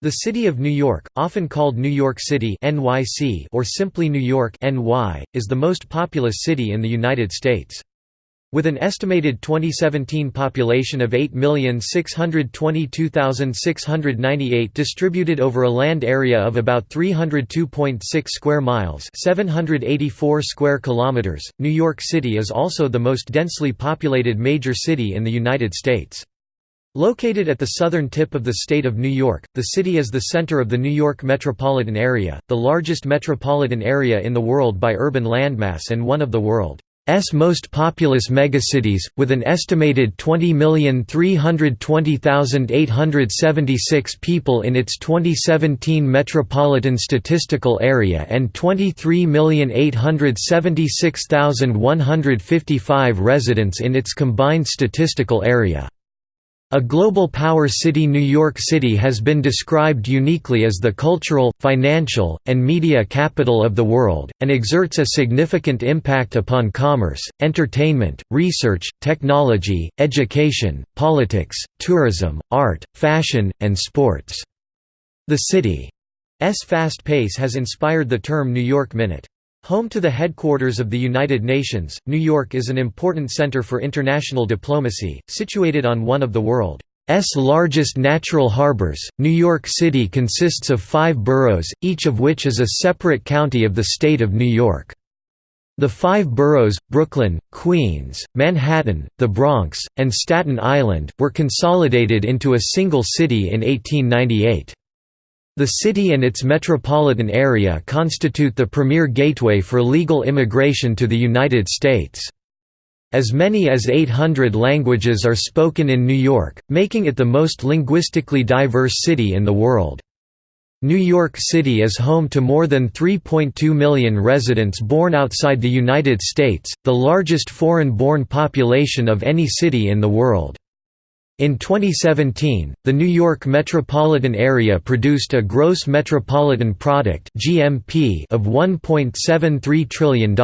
The City of New York, often called New York City (NYC) or simply New York (NY), is the most populous city in the United States. With an estimated 2017 population of 8,622,698 distributed over a land area of about 302.6 square miles, 784 square kilometers, New York City is also the most densely populated major city in the United States. Located at the southern tip of the state of New York, the city is the center of the New York metropolitan area, the largest metropolitan area in the world by urban landmass and one of the world's most populous megacities, with an estimated 20,320,876 people in its 2017 metropolitan statistical area and 23,876,155 residents in its combined statistical area. A global power city New York City has been described uniquely as the cultural, financial, and media capital of the world, and exerts a significant impact upon commerce, entertainment, research, technology, education, politics, tourism, art, fashion, and sports. The city's fast pace has inspired the term New York Minute. Home to the headquarters of the United Nations, New York is an important center for international diplomacy, situated on one of the world's largest natural harbors. New York City consists of five boroughs, each of which is a separate county of the state of New York. The five boroughs, Brooklyn, Queens, Manhattan, the Bronx, and Staten Island, were consolidated into a single city in 1898. The city and its metropolitan area constitute the premier gateway for legal immigration to the United States. As many as 800 languages are spoken in New York, making it the most linguistically diverse city in the world. New York City is home to more than 3.2 million residents born outside the United States, the largest foreign-born population of any city in the world. In 2017, the New York metropolitan area produced a gross metropolitan product (GMP) of $1.73 trillion.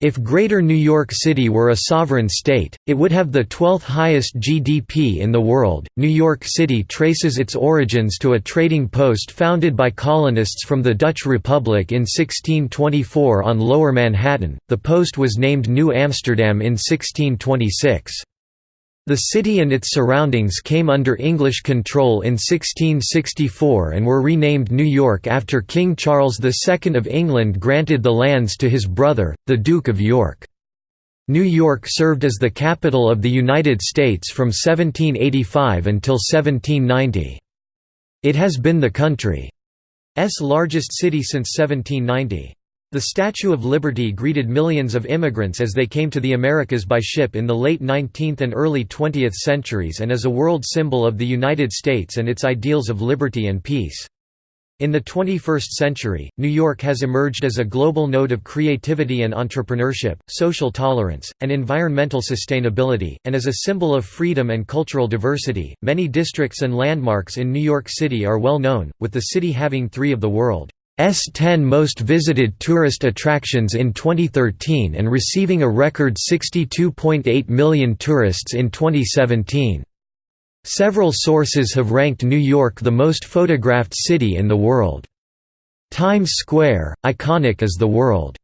If Greater New York City were a sovereign state, it would have the 12th highest GDP in the world. New York City traces its origins to a trading post founded by colonists from the Dutch Republic in 1624 on Lower Manhattan. The post was named New Amsterdam in 1626. The city and its surroundings came under English control in 1664 and were renamed New York after King Charles II of England granted the lands to his brother, the Duke of York. New York served as the capital of the United States from 1785 until 1790. It has been the country's largest city since 1790. The Statue of Liberty greeted millions of immigrants as they came to the Americas by ship in the late 19th and early 20th centuries and is a world symbol of the United States and its ideals of liberty and peace. In the 21st century, New York has emerged as a global node of creativity and entrepreneurship, social tolerance, and environmental sustainability, and as a symbol of freedom and cultural diversity. Many districts and landmarks in New York City are well known, with the city having three of the world 10 most visited tourist attractions in 2013 and receiving a record 62.8 million tourists in 2017. Several sources have ranked New York the most photographed city in the world. Times Square, iconic as the world's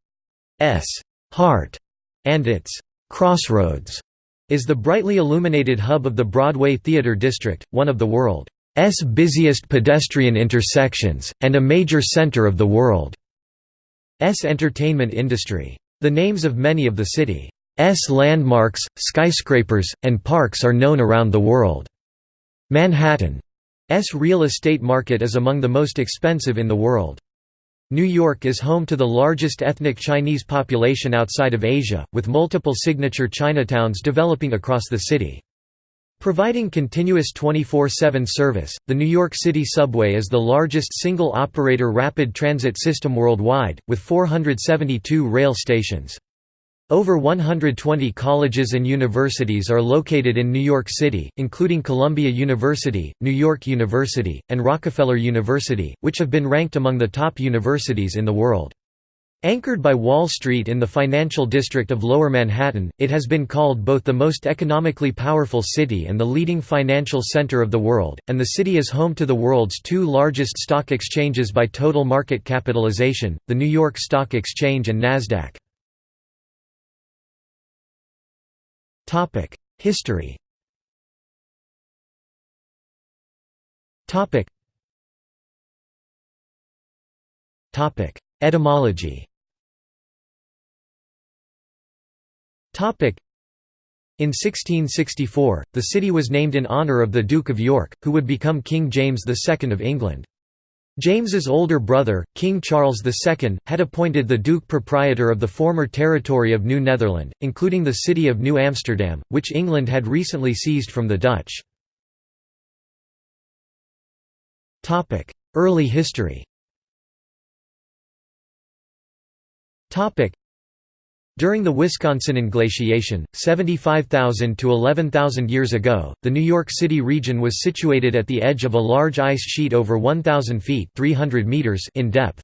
heart and its crossroads, is the brightly illuminated hub of the Broadway Theater District, one of the world's S busiest pedestrian intersections, and a major center of the world's entertainment industry. The names of many of the city's landmarks, skyscrapers, and parks are known around the world. Manhattan's real estate market is among the most expensive in the world. New York is home to the largest ethnic Chinese population outside of Asia, with multiple signature Chinatowns developing across the city. Providing continuous 24-7 service, the New York City subway is the largest single-operator rapid transit system worldwide, with 472 rail stations. Over 120 colleges and universities are located in New York City, including Columbia University, New York University, and Rockefeller University, which have been ranked among the top universities in the world. Anchored by Wall Street in the financial district of Lower Manhattan, it has been called both the most economically powerful city and the leading financial center of the world, and the city is home to the world's two largest stock exchanges by total market capitalization, the New York Stock Exchange and Nasdaq. History Etymology in 1664, the city was named in honour of the Duke of York, who would become King James II of England. James's older brother, King Charles II, had appointed the Duke proprietor of the former territory of New Netherland, including the city of New Amsterdam, which England had recently seized from the Dutch. Early history during the Wisconsinan glaciation, 75,000 to 11,000 years ago, the New York City region was situated at the edge of a large ice sheet over 1,000 feet 300 meters in depth.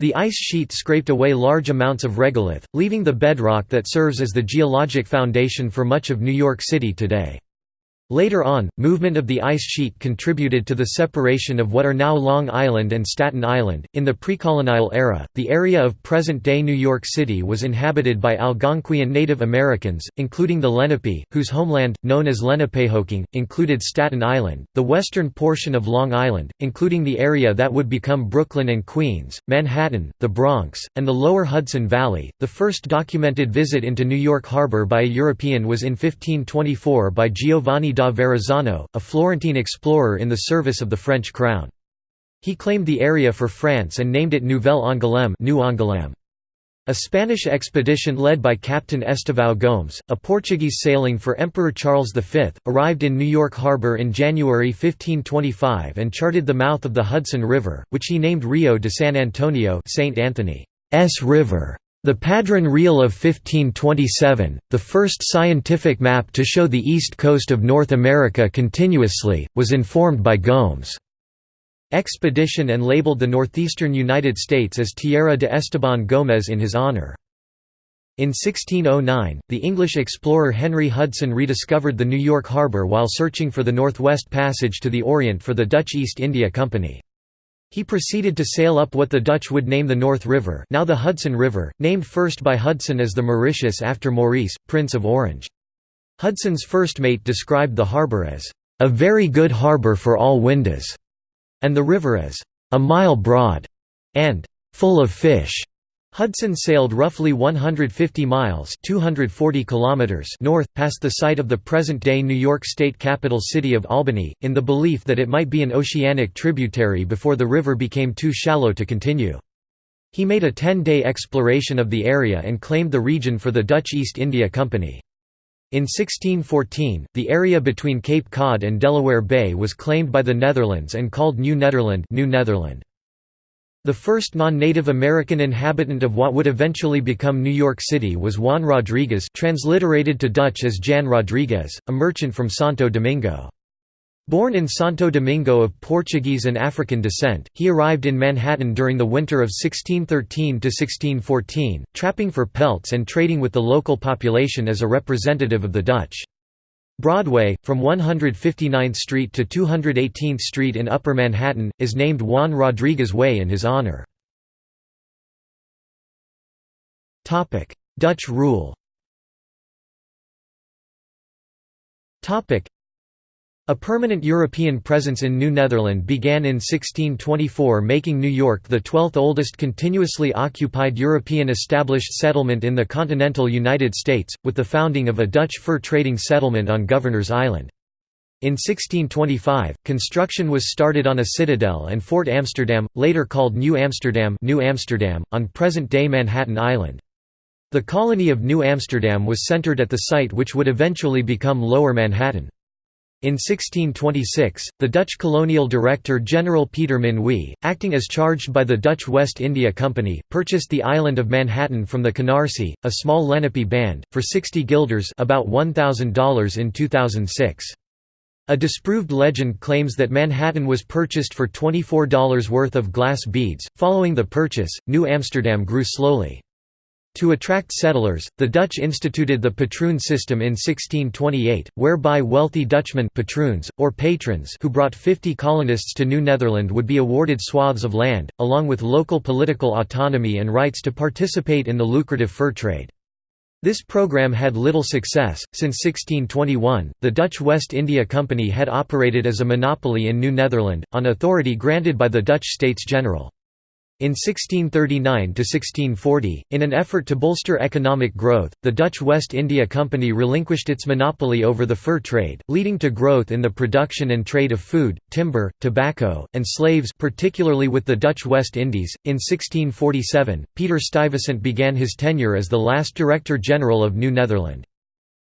The ice sheet scraped away large amounts of regolith, leaving the bedrock that serves as the geologic foundation for much of New York City today. Later on, movement of the ice sheet contributed to the separation of what are now Long Island and Staten Island. In the precolonial era, the area of present day New York City was inhabited by Algonquian Native Americans, including the Lenape, whose homeland, known as Lenapehoking, included Staten Island, the western portion of Long Island, including the area that would become Brooklyn and Queens, Manhattan, the Bronx, and the lower Hudson Valley. The first documented visit into New York Harbor by a European was in 1524 by Giovanni Verrazzano, a Florentine explorer in the service of the French crown. He claimed the area for France and named it Nouvelle Angoulême New Angoulême. A Spanish expedition led by Captain Estevão Gomes, a Portuguese sailing for Emperor Charles V, arrived in New York Harbor in January 1525 and charted the mouth of the Hudson River, which he named Rio de San Antonio St. Anthony's River. The Padron Real of 1527, the first scientific map to show the east coast of North America continuously, was informed by Gomes' expedition and labeled the northeastern United States as Tierra de Esteban Gómez in his honor. In 1609, the English explorer Henry Hudson rediscovered the New York harbor while searching for the Northwest Passage to the Orient for the Dutch East India Company. He proceeded to sail up what the Dutch would name the North River now the Hudson River, named first by Hudson as the Mauritius after Maurice, Prince of Orange. Hudson's first mate described the harbour as, "...a very good harbour for all windes", and the river as, "...a mile broad", and "...full of fish". Hudson sailed roughly 150 miles 240 kilometers north, past the site of the present-day New York State capital city of Albany, in the belief that it might be an oceanic tributary before the river became too shallow to continue. He made a 10-day exploration of the area and claimed the region for the Dutch East India Company. In 1614, the area between Cape Cod and Delaware Bay was claimed by the Netherlands and called New Nederland, New Netherland. The first non-Native American inhabitant of what would eventually become New York City was Juan Rodriguez transliterated to Dutch as Jan Rodriguez, a merchant from Santo Domingo. Born in Santo Domingo of Portuguese and African descent, he arrived in Manhattan during the winter of 1613–1614, trapping for pelts and trading with the local population as a representative of the Dutch. Broadway, from 159th Street to 218th Street in Upper Manhattan, is named Juan Rodriguez Way in his honor. Dutch rule a permanent European presence in New Netherland began in 1624 making New York the 12th oldest continuously occupied European established settlement in the continental United States, with the founding of a Dutch fur trading settlement on Governor's Island. In 1625, construction was started on a citadel and Fort Amsterdam, later called New Amsterdam, New Amsterdam on present-day Manhattan Island. The colony of New Amsterdam was centered at the site which would eventually become Lower Manhattan. In 1626, the Dutch colonial director General Peter Minuit, acting as charged by the Dutch West India Company, purchased the island of Manhattan from the Canarsie, a small Lenape band, for 60 guilders about $1,000 in 2006. A disproved legend claims that Manhattan was purchased for $24 worth of glass beads. Following the purchase, New Amsterdam grew slowly. To attract settlers, the Dutch instituted the patroon system in 1628, whereby wealthy Dutchmen patroons, or patrons who brought 50 colonists to New Netherland would be awarded swaths of land, along with local political autonomy and rights to participate in the lucrative fur trade. This program had little success. Since 1621, the Dutch West India Company had operated as a monopoly in New Netherland, on authority granted by the Dutch States General. In 1639–1640, in an effort to bolster economic growth, the Dutch West India Company relinquished its monopoly over the fur trade, leading to growth in the production and trade of food, timber, tobacco, and slaves particularly with the Dutch West Indies. In 1647, Peter Stuyvesant began his tenure as the last Director General of New Netherland.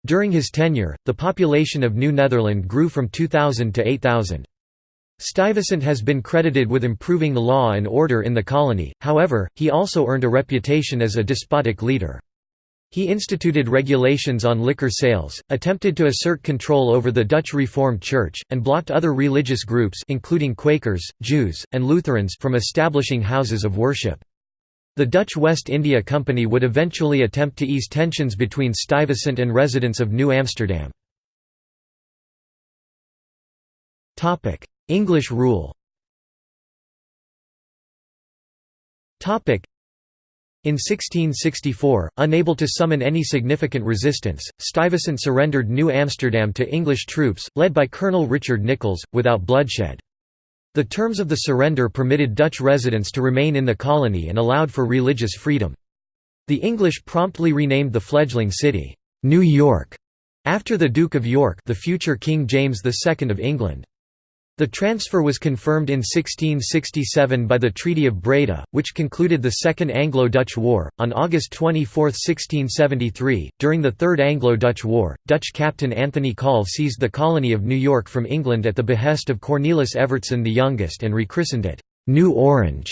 During his tenure, the population of New Netherland grew from 2,000 to 8,000. Stuyvesant has been credited with improving law and order in the colony, however, he also earned a reputation as a despotic leader. He instituted regulations on liquor sales, attempted to assert control over the Dutch Reformed Church, and blocked other religious groups including Quakers, Jews, and Lutherans from establishing houses of worship. The Dutch West India Company would eventually attempt to ease tensions between Stuyvesant and residents of New Amsterdam. English rule in 1664, unable to summon any significant resistance, Stuyvesant surrendered New Amsterdam to English troops, led by Colonel Richard Nicolls, without bloodshed. The terms of the surrender permitted Dutch residents to remain in the colony and allowed for religious freedom. The English promptly renamed the fledgling city, New York, after the Duke of York the future King James II of England. The transfer was confirmed in 1667 by the Treaty of Breda, which concluded the Second Anglo-Dutch War. On August 24, 1673, during the Third Anglo-Dutch War, Dutch captain Anthony Colve seized the colony of New York from England at the behest of Cornelis Evertsen the Youngest and rechristened it, New Orange,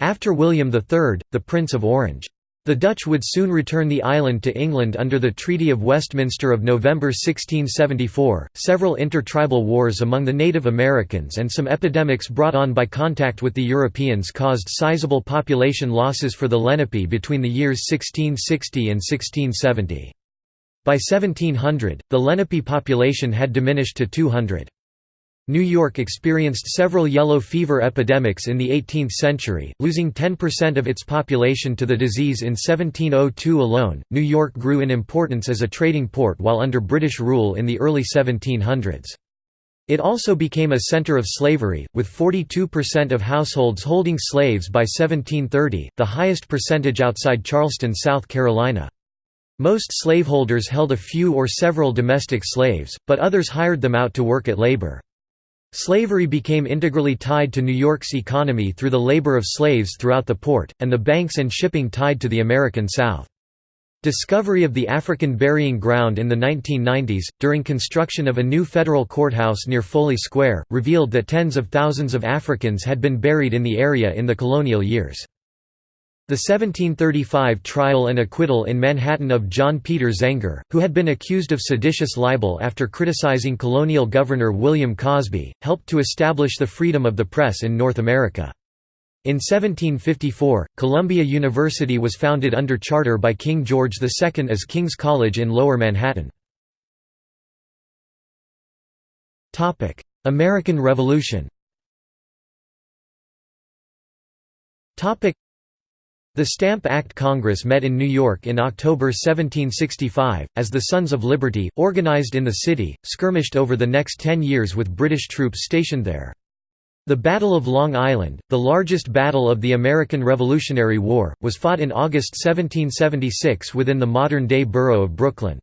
after William III, the Prince of Orange. The Dutch would soon return the island to England under the Treaty of Westminster of November 1674. Several intertribal wars among the Native Americans and some epidemics brought on by contact with the Europeans caused sizable population losses for the Lenape between the years 1660 and 1670. By 1700, the Lenape population had diminished to 200. New York experienced several yellow fever epidemics in the 18th century, losing 10% of its population to the disease in 1702 alone. New York grew in importance as a trading port while under British rule in the early 1700s. It also became a center of slavery, with 42% of households holding slaves by 1730, the highest percentage outside Charleston, South Carolina. Most slaveholders held a few or several domestic slaves, but others hired them out to work at labor. Slavery became integrally tied to New York's economy through the labor of slaves throughout the port, and the banks and shipping tied to the American South. Discovery of the African burying ground in the 1990s, during construction of a new federal courthouse near Foley Square, revealed that tens of thousands of Africans had been buried in the area in the colonial years. The 1735 trial and acquittal in Manhattan of John Peter Zenger, who had been accused of seditious libel after criticizing colonial governor William Cosby, helped to establish the freedom of the press in North America. In 1754, Columbia University was founded under charter by King George II as King's College in Lower Manhattan. American Revolution the Stamp Act Congress met in New York in October 1765, as the Sons of Liberty, organized in the city, skirmished over the next ten years with British troops stationed there. The Battle of Long Island, the largest battle of the American Revolutionary War, was fought in August 1776 within the modern-day borough of Brooklyn.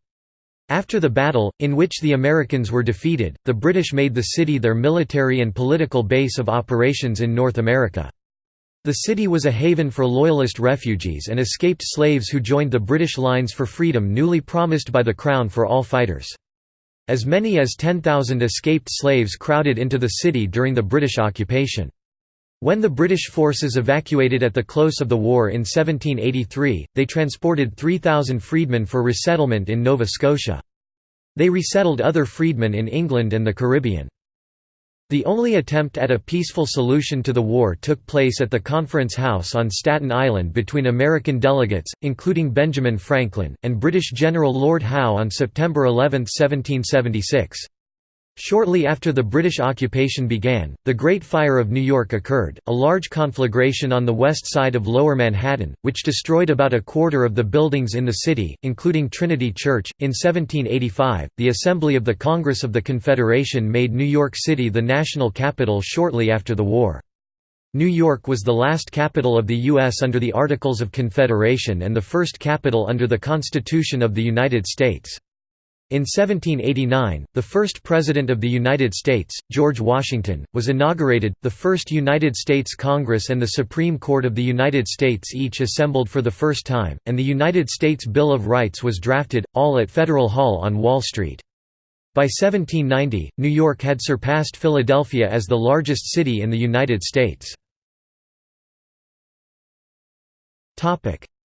After the battle, in which the Americans were defeated, the British made the city their military and political base of operations in North America. The city was a haven for Loyalist refugees and escaped slaves who joined the British lines for freedom newly promised by the Crown for all fighters. As many as 10,000 escaped slaves crowded into the city during the British occupation. When the British forces evacuated at the close of the war in 1783, they transported 3,000 freedmen for resettlement in Nova Scotia. They resettled other freedmen in England and the Caribbean. The only attempt at a peaceful solution to the war took place at the Conference House on Staten Island between American delegates, including Benjamin Franklin, and British General Lord Howe on September 11, 1776. Shortly after the British occupation began, the Great Fire of New York occurred, a large conflagration on the west side of Lower Manhattan, which destroyed about a quarter of the buildings in the city, including Trinity Church. In 1785, the Assembly of the Congress of the Confederation made New York City the national capital shortly after the war. New York was the last capital of the U.S. under the Articles of Confederation and the first capital under the Constitution of the United States. In 1789, the first President of the United States, George Washington, was inaugurated, the first United States Congress and the Supreme Court of the United States each assembled for the first time, and the United States Bill of Rights was drafted, all at Federal Hall on Wall Street. By 1790, New York had surpassed Philadelphia as the largest city in the United States.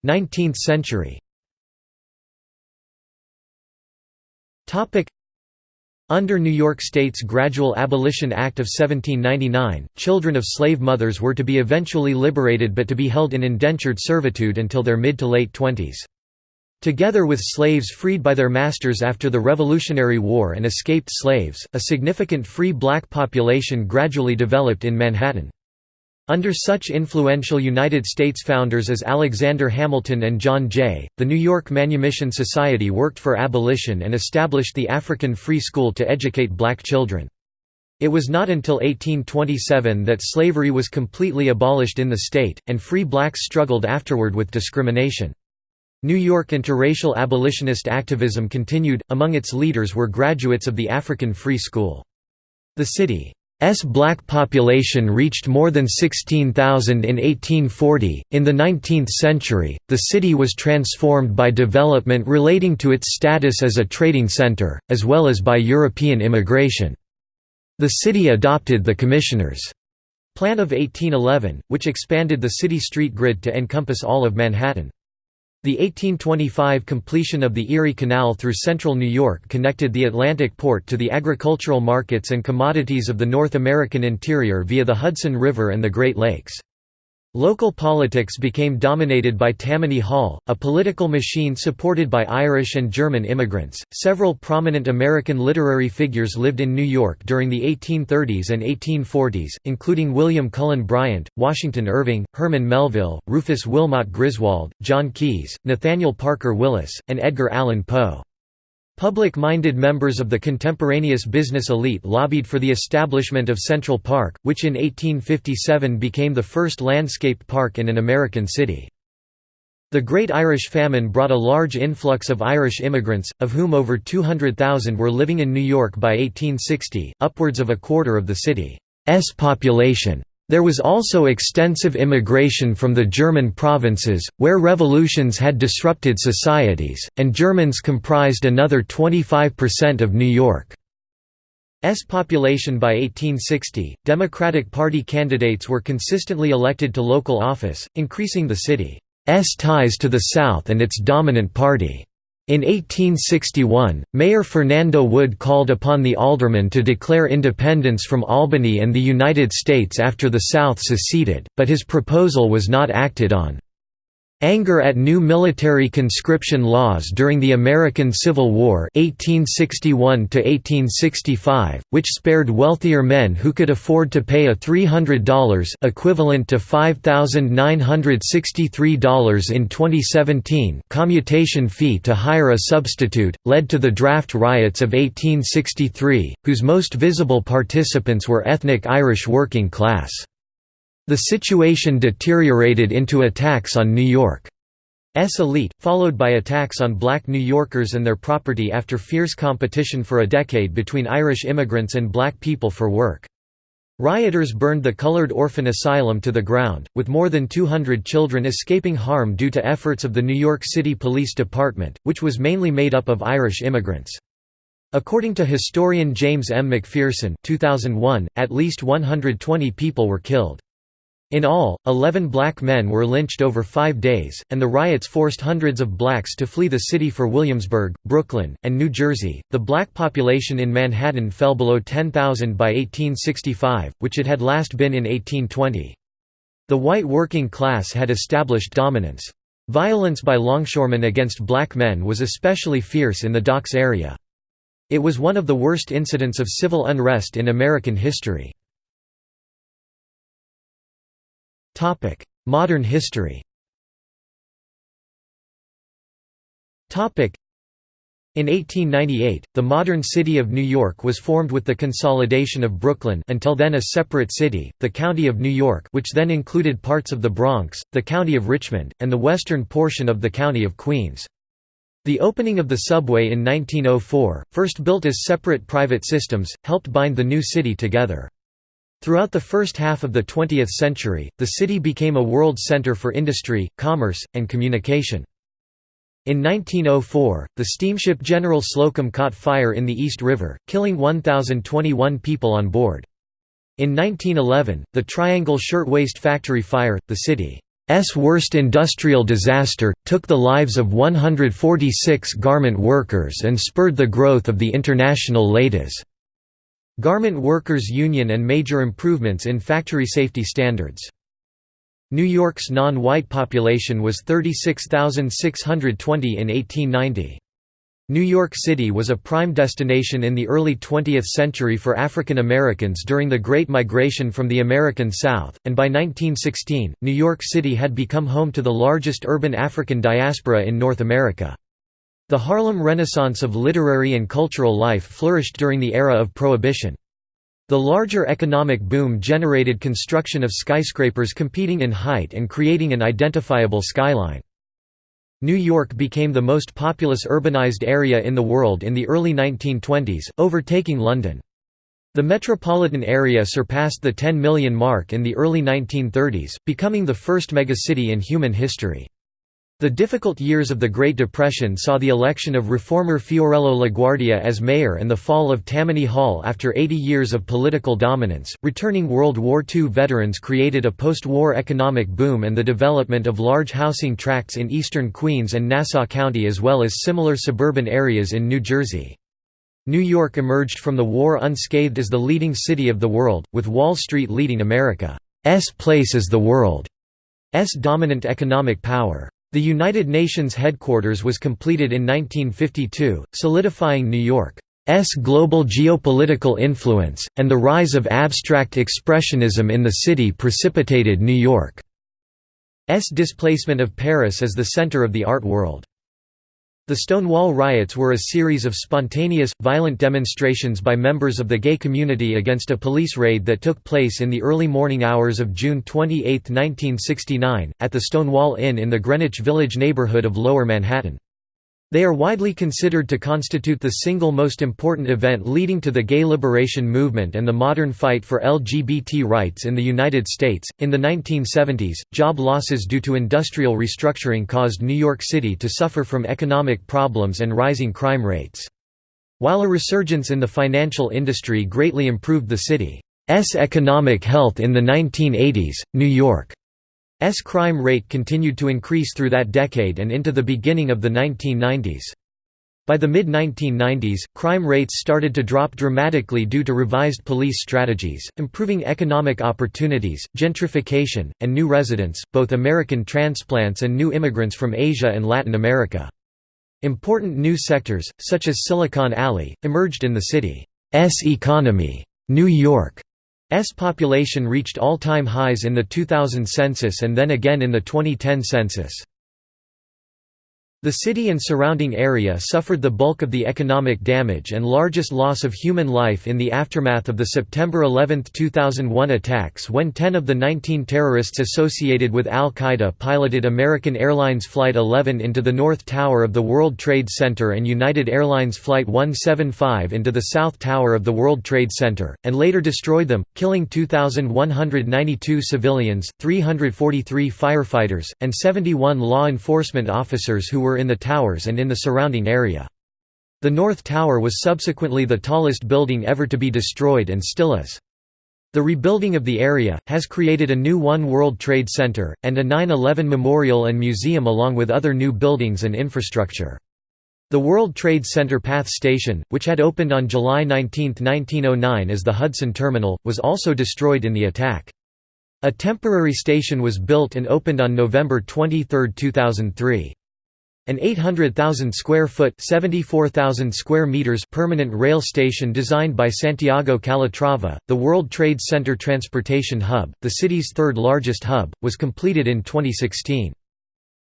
19th century Under New York State's Gradual Abolition Act of 1799, children of slave mothers were to be eventually liberated but to be held in indentured servitude until their mid to late twenties. Together with slaves freed by their masters after the Revolutionary War and escaped slaves, a significant free black population gradually developed in Manhattan. Under such influential United States founders as Alexander Hamilton and John Jay, the New York Manumission Society worked for abolition and established the African Free School to educate black children. It was not until 1827 that slavery was completely abolished in the state, and free blacks struggled afterward with discrimination. New York interracial abolitionist activism continued, among its leaders were graduates of the African Free School. The city S black population reached more than 16,000 in 1840. In the 19th century, the city was transformed by development relating to its status as a trading center, as well as by European immigration. The city adopted the Commissioners' Plan of 1811, which expanded the city street grid to encompass all of Manhattan. The 1825 completion of the Erie Canal through central New York connected the Atlantic port to the agricultural markets and commodities of the North American interior via the Hudson River and the Great Lakes. Local politics became dominated by Tammany Hall, a political machine supported by Irish and German immigrants. Several prominent American literary figures lived in New York during the 1830s and 1840s, including William Cullen Bryant, Washington Irving, Herman Melville, Rufus Wilmot Griswold, John Keese, Nathaniel Parker Willis, and Edgar Allan Poe. Public-minded members of the contemporaneous business elite lobbied for the establishment of Central Park, which in 1857 became the first landscaped park in an American city. The Great Irish Famine brought a large influx of Irish immigrants, of whom over 200,000 were living in New York by 1860, upwards of a quarter of the city's population. There was also extensive immigration from the German provinces, where revolutions had disrupted societies, and Germans comprised another 25% of New York's population by 1860. Democratic Party candidates were consistently elected to local office, increasing the city's ties to the South and its dominant party. In 1861, Mayor Fernando Wood called upon the aldermen to declare independence from Albany and the United States after the South seceded, but his proposal was not acted on. Anger at new military conscription laws during the American Civil War 1861 which spared wealthier men who could afford to pay a $300 equivalent to $5,963 in 2017 commutation fee to hire a substitute, led to the draft riots of 1863, whose most visible participants were ethnic Irish working class. The situation deteriorated into attacks on New York's elite, followed by attacks on black New Yorkers and their property after fierce competition for a decade between Irish immigrants and black people for work. Rioters burned the colored orphan asylum to the ground, with more than 200 children escaping harm due to efforts of the New York City Police Department, which was mainly made up of Irish immigrants. According to historian James M. McPherson 2001, at least 120 people were killed. In all, 11 black men were lynched over five days, and the riots forced hundreds of blacks to flee the city for Williamsburg, Brooklyn, and New Jersey. The black population in Manhattan fell below 10,000 by 1865, which it had last been in 1820. The white working class had established dominance. Violence by longshoremen against black men was especially fierce in the docks area. It was one of the worst incidents of civil unrest in American history. Modern history. Topic: in 1898, the modern city of New York was formed with the consolidation of Brooklyn until then a separate city, the County of New York which then included parts of the Bronx, the County of Richmond, and the western portion of the County of Queens. The opening of the subway in 1904, first built as separate private systems, helped bind the new city together. Throughout the first half of the 20th century, the city became a world center for industry, commerce, and communication. In 1904, the steamship General Slocum caught fire in the East River, killing 1,021 people on board. In 1911, the Triangle Shirtwaist Factory fire, the city's worst industrial disaster, took the lives of 146 garment workers and spurred the growth of the International Ladies' Garment Workers Union and major improvements in factory safety standards. New York's non-white population was 36,620 in 1890. New York City was a prime destination in the early 20th century for African Americans during the Great Migration from the American South, and by 1916, New York City had become home to the largest urban African diaspora in North America. The Harlem Renaissance of literary and cultural life flourished during the era of Prohibition. The larger economic boom generated construction of skyscrapers competing in height and creating an identifiable skyline. New York became the most populous urbanized area in the world in the early 1920s, overtaking London. The metropolitan area surpassed the 10 million mark in the early 1930s, becoming the first megacity in human history. The difficult years of the Great Depression saw the election of reformer Fiorello LaGuardia as mayor and the fall of Tammany Hall after 80 years of political dominance. Returning World War II veterans created a post war economic boom and the development of large housing tracts in eastern Queens and Nassau County as well as similar suburban areas in New Jersey. New York emerged from the war unscathed as the leading city of the world, with Wall Street leading America's place as the world's dominant economic power. The United Nations headquarters was completed in 1952, solidifying New York's global geopolitical influence, and the rise of abstract expressionism in the city precipitated New York's displacement of Paris as the center of the art world. The Stonewall riots were a series of spontaneous, violent demonstrations by members of the gay community against a police raid that took place in the early morning hours of June 28, 1969, at the Stonewall Inn in the Greenwich Village neighborhood of Lower Manhattan. They are widely considered to constitute the single most important event leading to the gay liberation movement and the modern fight for LGBT rights in the United States. In the 1970s, job losses due to industrial restructuring caused New York City to suffer from economic problems and rising crime rates. While a resurgence in the financial industry greatly improved the city's economic health in the 1980s, New York S crime rate continued to increase through that decade and into the beginning of the 1990s. By the mid-1990s, crime rates started to drop dramatically due to revised police strategies, improving economic opportunities, gentrification, and new residents, both American transplants and new immigrants from Asia and Latin America. Important new sectors, such as Silicon Alley, emerged in the city's economy. New York S population reached all-time highs in the 2000 census and then again in the 2010 census. The city and surrounding area suffered the bulk of the economic damage and largest loss of human life in the aftermath of the September 11, 2001 attacks when 10 of the 19 terrorists associated with al-Qaeda piloted American Airlines Flight 11 into the North Tower of the World Trade Center and United Airlines Flight 175 into the South Tower of the World Trade Center, and later destroyed them, killing 2,192 civilians, 343 firefighters, and 71 law enforcement officers who were were in the towers and in the surrounding area. The North Tower was subsequently the tallest building ever to be destroyed and still is. The rebuilding of the area, has created a new One World Trade Center, and a 9-11 memorial and museum along with other new buildings and infrastructure. The World Trade Center PATH Station, which had opened on July 19, 1909 as the Hudson Terminal, was also destroyed in the attack. A temporary station was built and opened on November 23, 2003. An 800,000 square foot (74,000 square meters) permanent rail station designed by Santiago Calatrava, the World Trade Center Transportation Hub, the city's third largest hub, was completed in 2016.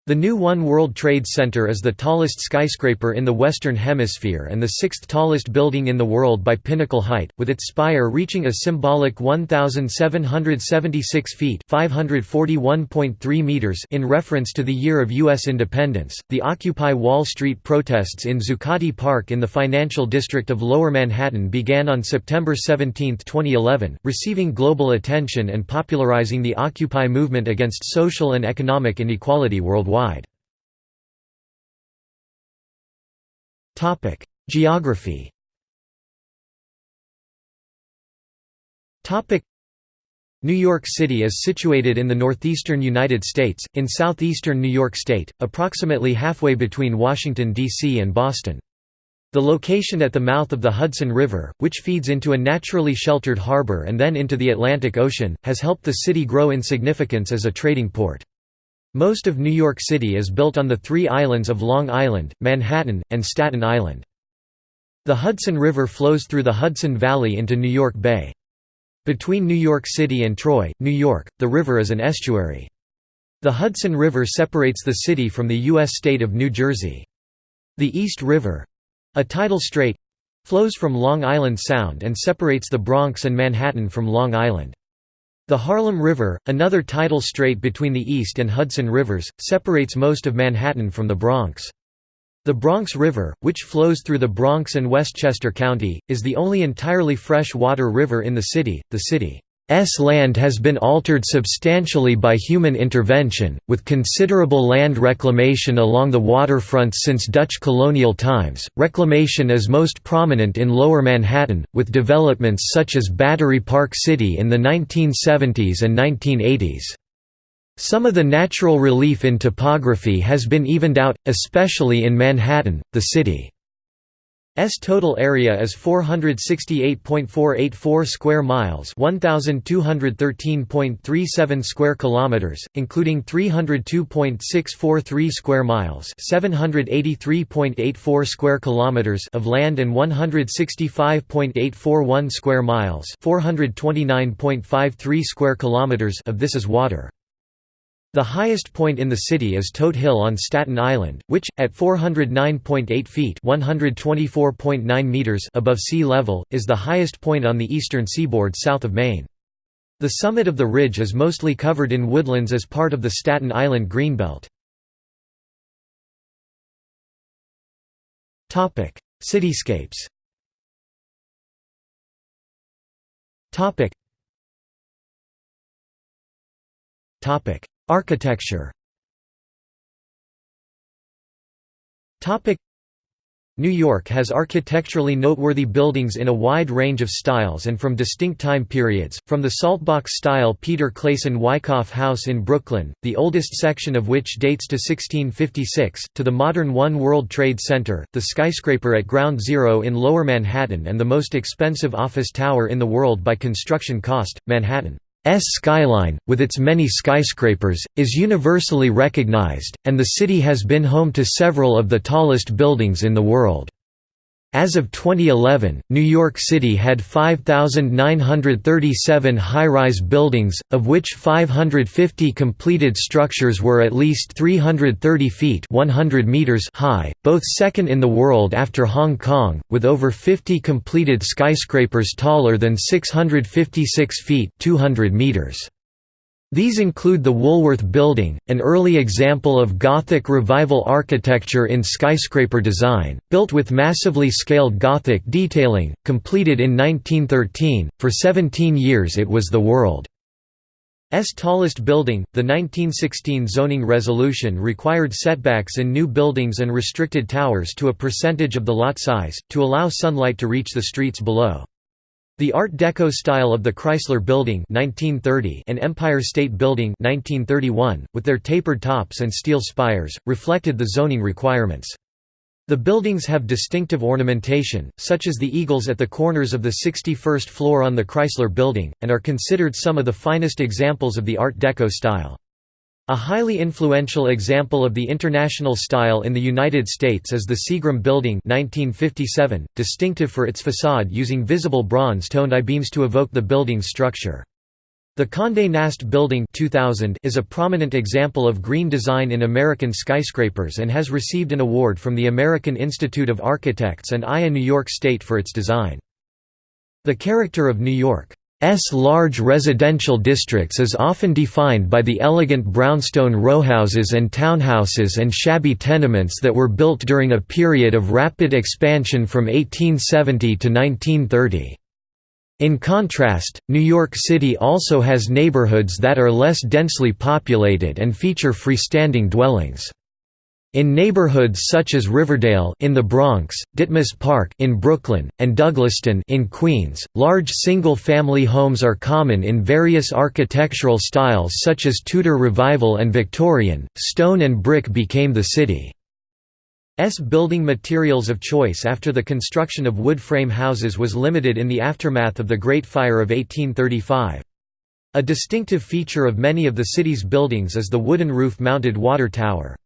The new One World Trade Center is the tallest skyscraper in the Western Hemisphere and the sixth tallest building in the world by pinnacle height, with its spire reaching a symbolic 1,776 feet (541.3 meters in reference to the year of U.S. independence. The Occupy Wall Street protests in Zuccotti Park in the financial district of Lower Manhattan began on September 17, 2011, receiving global attention and popularizing the Occupy movement against social and economic inequality worldwide worldwide. Geography New York City is situated in the northeastern United States, in southeastern New York State, approximately halfway between Washington, D.C. and Boston. The location at the mouth of the Hudson River, which feeds into a naturally sheltered harbor and then into the Atlantic Ocean, has helped the city grow in significance as a trading port. Most of New York City is built on the three islands of Long Island, Manhattan, and Staten Island. The Hudson River flows through the Hudson Valley into New York Bay. Between New York City and Troy, New York, the river is an estuary. The Hudson River separates the city from the U.S. state of New Jersey. The East River—a tidal strait—flows from Long Island Sound and separates the Bronx and Manhattan from Long Island. The Harlem River, another tidal strait between the East and Hudson Rivers, separates most of Manhattan from the Bronx. The Bronx River, which flows through the Bronx and Westchester County, is the only entirely fresh water river in the city. The city S land has been altered substantially by human intervention, with considerable land reclamation along the waterfront since Dutch colonial times. Reclamation is most prominent in Lower Manhattan, with developments such as Battery Park City in the 1970s and 1980s. Some of the natural relief in topography has been evened out, especially in Manhattan, the city. S total area is 468.484 square miles, 1213.37 square kilometers, including 302.643 square miles, 783.84 square kilometers of land and 165.841 square miles, 429.53 square kilometers of this is water. The highest point in the city is Todt Hill on Staten Island, which, at 409.8 feet meters above sea level, is the highest point on the eastern seaboard south of Maine. The summit of the ridge is mostly covered in woodlands as part of the Staten Island Greenbelt. Cityscapes Topic Architecture New York has architecturally noteworthy buildings in a wide range of styles and from distinct time periods, from the Saltbox-style Pieter Claesen Wyckoff House in Brooklyn, the oldest section of which dates to 1656, to the modern One World Trade Center, the skyscraper at Ground Zero in Lower Manhattan and the most expensive office tower in the world by construction cost, Manhattan. S skyline, with its many skyscrapers, is universally recognized, and the city has been home to several of the tallest buildings in the world. As of 2011, New York City had 5,937 high-rise buildings, of which 550 completed structures were at least 330 feet 100 meters high, both second in the world after Hong Kong, with over 50 completed skyscrapers taller than 656 feet 200 meters. These include the Woolworth Building, an early example of Gothic Revival architecture in skyscraper design, built with massively scaled Gothic detailing, completed in 1913. For 17 years it was the world's tallest building. The 1916 zoning resolution required setbacks in new buildings and restricted towers to a percentage of the lot size, to allow sunlight to reach the streets below. The Art Deco style of the Chrysler Building 1930 and Empire State Building 1931, with their tapered tops and steel spires, reflected the zoning requirements. The buildings have distinctive ornamentation, such as the eagles at the corners of the 61st floor on the Chrysler Building, and are considered some of the finest examples of the Art Deco style. A highly influential example of the international style in the United States is the Seagram Building 1957, distinctive for its facade using visible bronze-toned I-beams to evoke the building's structure. The Condé Nast Building 2000 is a prominent example of green design in American skyscrapers and has received an award from the American Institute of Architects and IA New York State for its design. The character of New York S large residential districts is often defined by the elegant brownstone rowhouses and townhouses and shabby tenements that were built during a period of rapid expansion from 1870 to 1930. In contrast, New York City also has neighborhoods that are less densely populated and feature freestanding dwellings. In neighborhoods such as Riverdale in the Bronx, Ditmas Park in Brooklyn, and Douglaston in Queens, large single-family homes are common in various architectural styles such as Tudor Revival and Victorian. Stone and brick became the city's building materials of choice after the construction of wood frame houses was limited in the aftermath of the Great Fire of 1835. A distinctive feature of many of the city's buildings is the wooden roof-mounted water tower.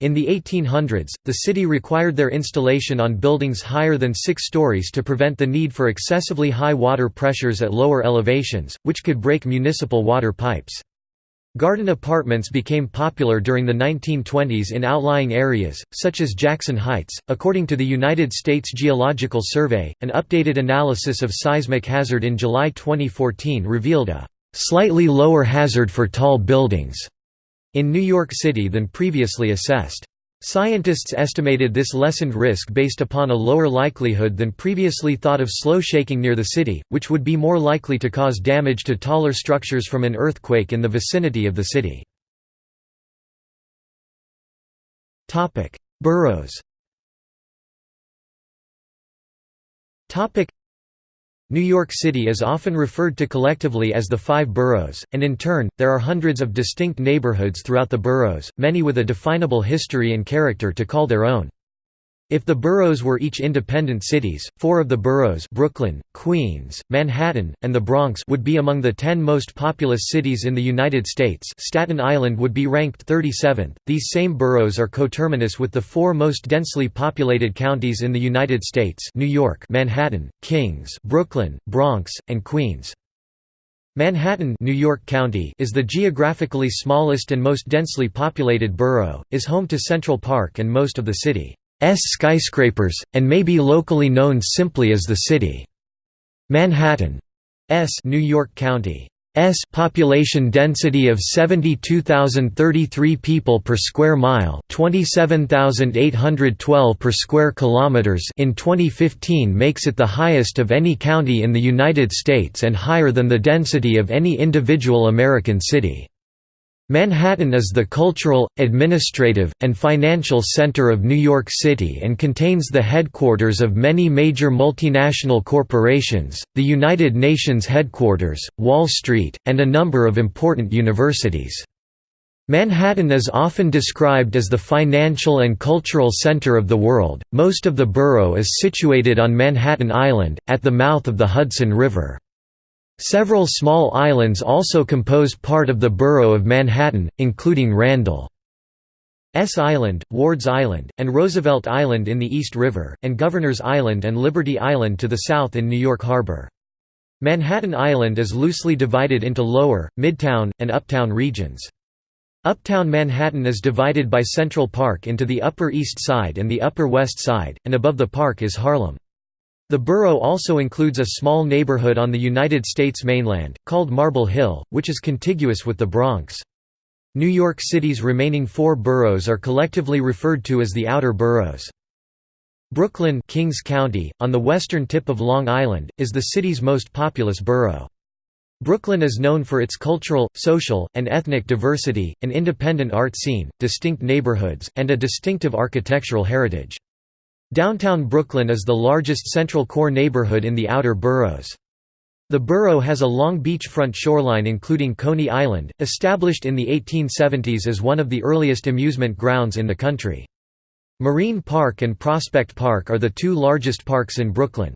In the 1800s, the city required their installation on buildings higher than six stories to prevent the need for excessively high water pressures at lower elevations, which could break municipal water pipes. Garden apartments became popular during the 1920s in outlying areas, such as Jackson Heights. According to the United States Geological Survey, an updated analysis of seismic hazard in July 2014 revealed a slightly lower hazard for tall buildings in New York City than previously assessed. Scientists estimated this lessened risk based upon a lower likelihood than previously thought of slow shaking near the city, which would be more likely to cause damage to taller structures from an earthquake in the vicinity of the city. Boroughs New York City is often referred to collectively as the Five Boroughs, and in turn, there are hundreds of distinct neighborhoods throughout the boroughs, many with a definable history and character to call their own. If the boroughs were each independent cities, four of the boroughs Brooklyn, Queens, Manhattan, and the Bronx would be among the ten most populous cities in the United States Staten Island would be ranked 37th. These same boroughs are coterminous with the four most densely populated counties in the United States New York Manhattan, Kings Brooklyn, Bronx, and Queens. Manhattan New York County is the geographically smallest and most densely populated borough, is home to Central Park and most of the city. S skyscrapers, and may be locally known simply as the city. Manhattan S New York County S population density of 72,033 people per square mile, 27,812 per square kilometers in 2015 makes it the highest of any county in the United States and higher than the density of any individual American city. Manhattan is the cultural, administrative, and financial center of New York City and contains the headquarters of many major multinational corporations, the United Nations headquarters, Wall Street, and a number of important universities. Manhattan is often described as the financial and cultural center of the world. Most of the borough is situated on Manhattan Island, at the mouth of the Hudson River. Several small islands also compose part of the borough of Manhattan, including Randall's Island, Ward's Island, and Roosevelt Island in the East River, and Governor's Island and Liberty Island to the south in New York Harbor. Manhattan Island is loosely divided into Lower, Midtown, and Uptown regions. Uptown Manhattan is divided by Central Park into the Upper East Side and the Upper West Side, and above the park is Harlem. The borough also includes a small neighborhood on the United States mainland, called Marble Hill, which is contiguous with the Bronx. New York City's remaining four boroughs are collectively referred to as the Outer Boroughs. Brooklyn Kings County, on the western tip of Long Island, is the city's most populous borough. Brooklyn is known for its cultural, social, and ethnic diversity, an independent art scene, distinct neighborhoods, and a distinctive architectural heritage. Downtown Brooklyn is the largest central core neighborhood in the outer boroughs. The borough has a long beachfront shoreline including Coney Island, established in the 1870s as one of the earliest amusement grounds in the country. Marine Park and Prospect Park are the two largest parks in Brooklyn.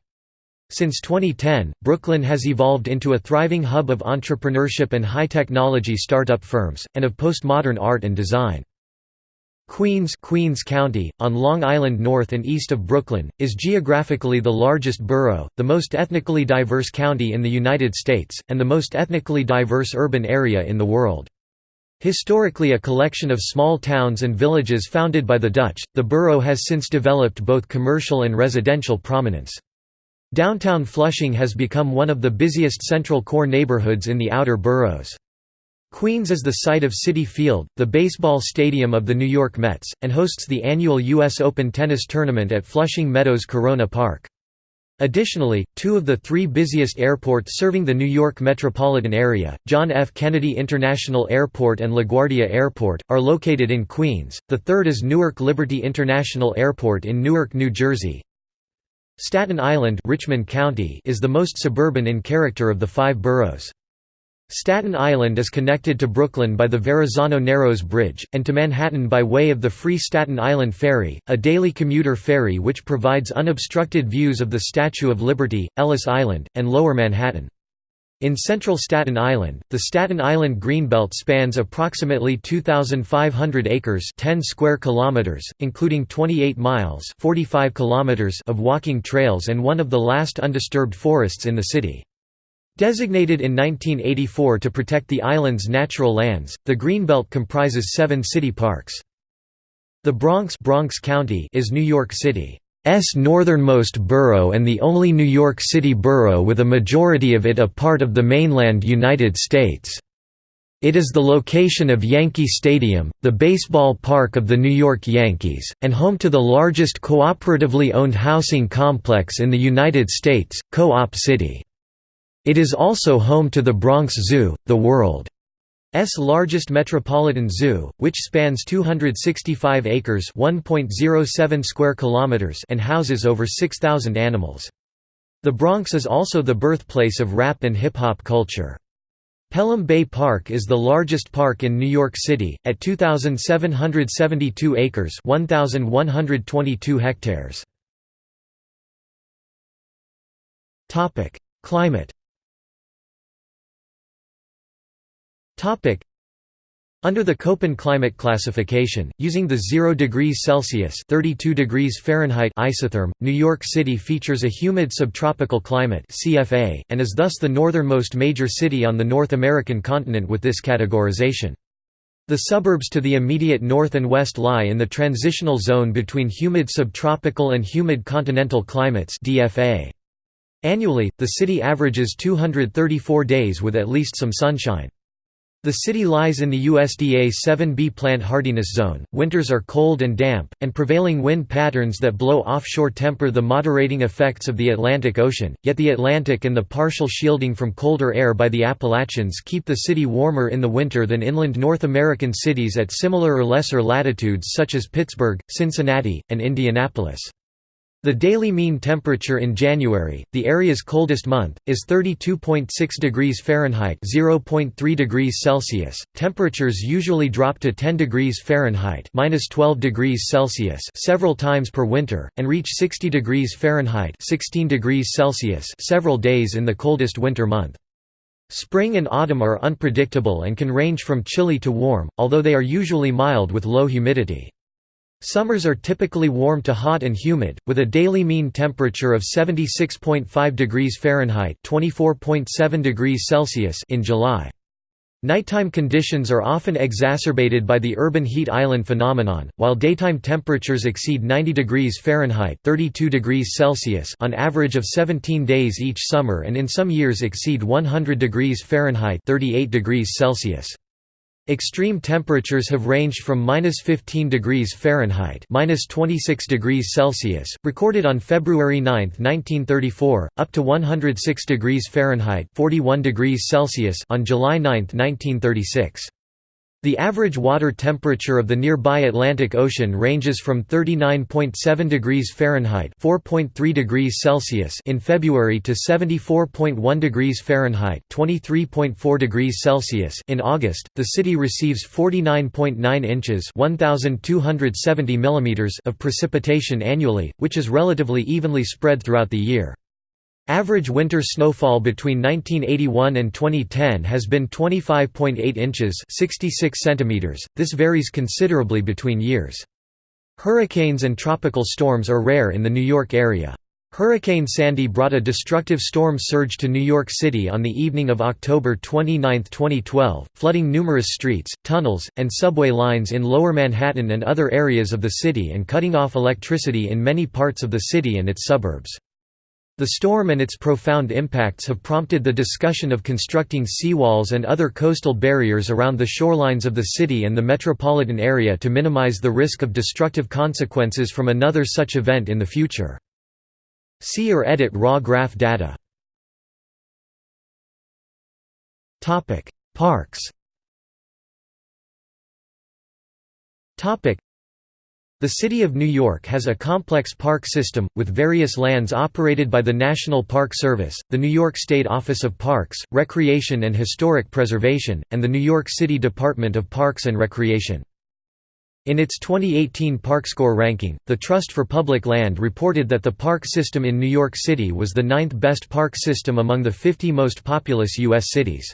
Since 2010, Brooklyn has evolved into a thriving hub of entrepreneurship and high-technology startup firms, and of postmodern art and design. Queens Queens County, on Long Island north and east of Brooklyn, is geographically the largest borough, the most ethnically diverse county in the United States, and the most ethnically diverse urban area in the world. Historically a collection of small towns and villages founded by the Dutch, the borough has since developed both commercial and residential prominence. Downtown Flushing has become one of the busiest central core neighborhoods in the outer boroughs. Queens is the site of Citi Field, the baseball stadium of the New York Mets, and hosts the annual U.S. Open tennis tournament at Flushing Meadows Corona Park. Additionally, two of the three busiest airports serving the New York metropolitan area, John F. Kennedy International Airport and LaGuardia Airport, are located in Queens, the third is Newark Liberty International Airport in Newark, New Jersey. Staten Island Richmond County is the most suburban in character of the five boroughs. Staten Island is connected to Brooklyn by the Verrazano Narrows Bridge, and to Manhattan by way of the Free Staten Island Ferry, a daily commuter ferry which provides unobstructed views of the Statue of Liberty, Ellis Island, and Lower Manhattan. In central Staten Island, the Staten Island Greenbelt spans approximately 2,500 acres 10 square kilometers, including 28 miles 45 kilometers of walking trails and one of the last undisturbed forests in the city. Designated in 1984 to protect the island's natural lands, the Greenbelt comprises seven city parks. The Bronx, Bronx County is New York City's northernmost borough and the only New York City borough with a majority of it a part of the mainland United States. It is the location of Yankee Stadium, the baseball park of the New York Yankees, and home to the largest cooperatively owned housing complex in the United States, Co-op City. It is also home to the Bronx Zoo, the world's largest metropolitan zoo, which spans 265 acres (1.07 square kilometers) and houses over 6,000 animals. The Bronx is also the birthplace of rap and hip-hop culture. Pelham Bay Park is the largest park in New York City, at 2,772 acres 1,122 hectares. Climate Topic. Under the Köppen climate classification, using the 0 degrees Celsius (32 degrees Fahrenheit) isotherm, New York City features a humid subtropical climate (CFA) and is thus the northernmost major city on the North American continent with this categorization. The suburbs to the immediate north and west lie in the transitional zone between humid subtropical and humid continental climates (DFA). Annually, the city averages 234 days with at least some sunshine. The city lies in the USDA 7B plant hardiness zone. Winters are cold and damp, and prevailing wind patterns that blow offshore temper the moderating effects of the Atlantic Ocean. Yet the Atlantic and the partial shielding from colder air by the Appalachians keep the city warmer in the winter than inland North American cities at similar or lesser latitudes such as Pittsburgh, Cincinnati, and Indianapolis. The daily mean temperature in January, the area's coldest month, is 32.6 degrees Fahrenheit (0.3 degrees Celsius). Temperatures usually drop to 10 degrees Fahrenheit (-12 degrees Celsius) several times per winter and reach 60 degrees Fahrenheit (16 degrees Celsius) several days in the coldest winter month. Spring and autumn are unpredictable and can range from chilly to warm, although they are usually mild with low humidity. Summers are typically warm to hot and humid, with a daily mean temperature of 76.5 degrees Fahrenheit (24.7 degrees Celsius) in July. Nighttime conditions are often exacerbated by the urban heat island phenomenon, while daytime temperatures exceed 90 degrees Fahrenheit (32 degrees Celsius) on average of 17 days each summer and in some years exceed 100 degrees Fahrenheit (38 degrees Celsius). Extreme temperatures have ranged from minus 15 degrees Fahrenheit minus 26 degrees Celsius, recorded on February 9, 1934, up to 106 degrees Fahrenheit 41 degrees Celsius on July 9, 1936. The average water temperature of the nearby Atlantic Ocean ranges from 39.7 degrees Fahrenheit (4.3 degrees Celsius) in February to 74.1 degrees Fahrenheit (23.4 degrees Celsius) in August. The city receives 49.9 inches (1270 millimeters) of precipitation annually, which is relatively evenly spread throughout the year. Average winter snowfall between 1981 and 2010 has been 25.8 inches 66 centimeters. .This varies considerably between years. Hurricanes and tropical storms are rare in the New York area. Hurricane Sandy brought a destructive storm surge to New York City on the evening of October 29, 2012, flooding numerous streets, tunnels, and subway lines in Lower Manhattan and other areas of the city and cutting off electricity in many parts of the city and its suburbs. The storm and its profound impacts have prompted the discussion of constructing seawalls and other coastal barriers around the shorelines of the city and the metropolitan area to minimize the risk of destructive consequences from another such event in the future. See or edit raw graph data. Parks the City of New York has a complex park system, with various lands operated by the National Park Service, the New York State Office of Parks, Recreation and Historic Preservation, and the New York City Department of Parks and Recreation. In its 2018 ParkScore ranking, the Trust for Public Land reported that the park system in New York City was the ninth best park system among the 50 most populous U.S. cities.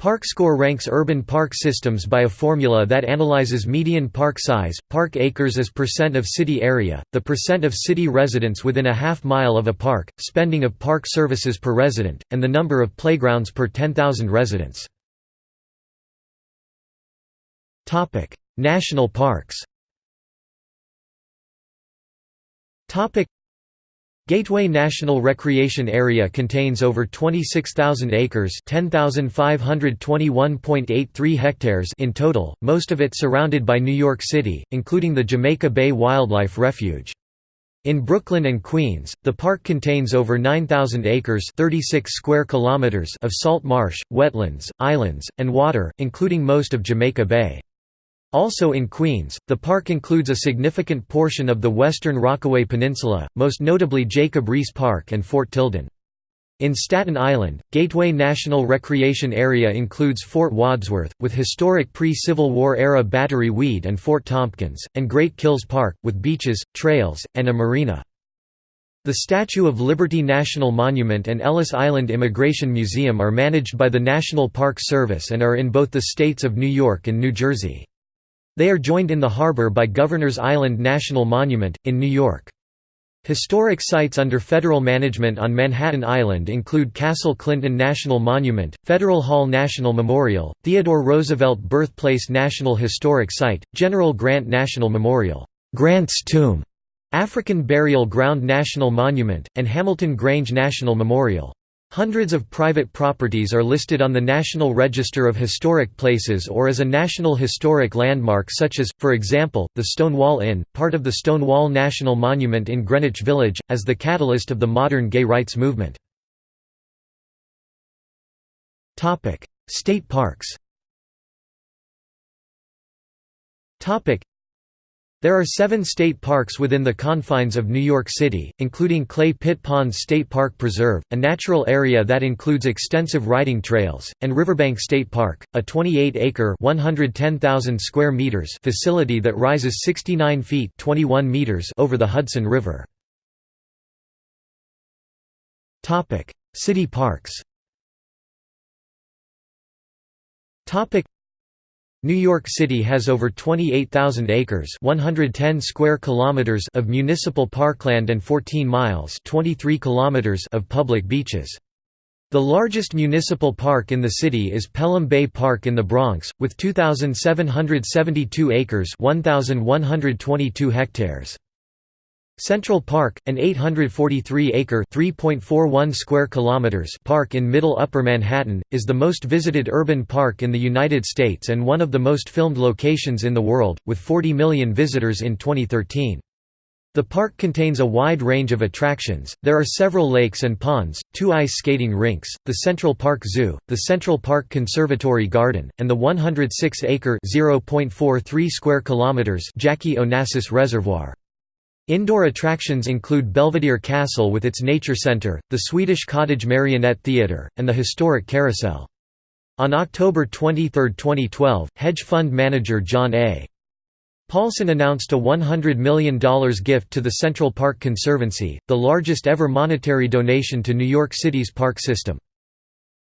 ParkScore ranks urban park systems by a formula that analyzes median park size, park acres as percent of city area, the percent of city residents within a half mile of a park, spending of park services per resident, and the number of playgrounds per 10,000 residents. National parks Gateway National Recreation Area contains over 26,000 acres (10,521.83 hectares) in total, most of it surrounded by New York City, including the Jamaica Bay Wildlife Refuge. In Brooklyn and Queens, the park contains over 9,000 acres 36 square kilometers of salt marsh, wetlands, islands, and water, including most of Jamaica Bay. Also in Queens, the park includes a significant portion of the western Rockaway Peninsula, most notably Jacob Riis Park and Fort Tilden. In Staten Island, Gateway National Recreation Area includes Fort Wadsworth, with historic pre-Civil War era Battery Weed and Fort Tompkins, and Great Kills Park, with beaches, trails, and a marina. The Statue of Liberty National Monument and Ellis Island Immigration Museum are managed by the National Park Service and are in both the states of New York and New Jersey. They are joined in the harbor by Governor's Island National Monument, in New York. Historic sites under federal management on Manhattan Island include Castle Clinton National Monument, Federal Hall National Memorial, Theodore Roosevelt Birthplace National Historic Site, General Grant National Memorial, Grant's Tomb, African Burial Ground National Monument, and Hamilton Grange National Memorial. Hundreds of private properties are listed on the National Register of Historic Places or as a National Historic Landmark such as, for example, the Stonewall Inn, part of the Stonewall National Monument in Greenwich Village, as the catalyst of the modern gay rights movement. State parks there are seven state parks within the confines of New York City, including Clay Pit Ponds State Park Preserve, a natural area that includes extensive riding trails, and Riverbank State Park, a 28-acre square meters facility that rises 69 feet 21 meters over the Hudson River. City parks New York City has over 28,000 acres 110 square kilometers of municipal parkland and 14 miles 23 kilometers of public beaches. The largest municipal park in the city is Pelham Bay Park in the Bronx, with 2,772 acres 1,122 hectares. Central Park, an 843-acre (3.41 square kilometers) park in Middle Upper Manhattan, is the most visited urban park in the United States and one of the most filmed locations in the world, with 40 million visitors in 2013. The park contains a wide range of attractions, there are several lakes and ponds, two ice skating rinks, the Central Park Zoo, the Central Park Conservatory Garden, and the 106-acre (0.43 square kilometers Jackie Onassis Reservoir. Indoor attractions include Belvedere Castle with its nature center, the Swedish Cottage Marionette Theatre, and the historic Carousel. On October 23, 2012, hedge fund manager John A. Paulson announced a $100 million gift to the Central Park Conservancy, the largest ever monetary donation to New York City's park system.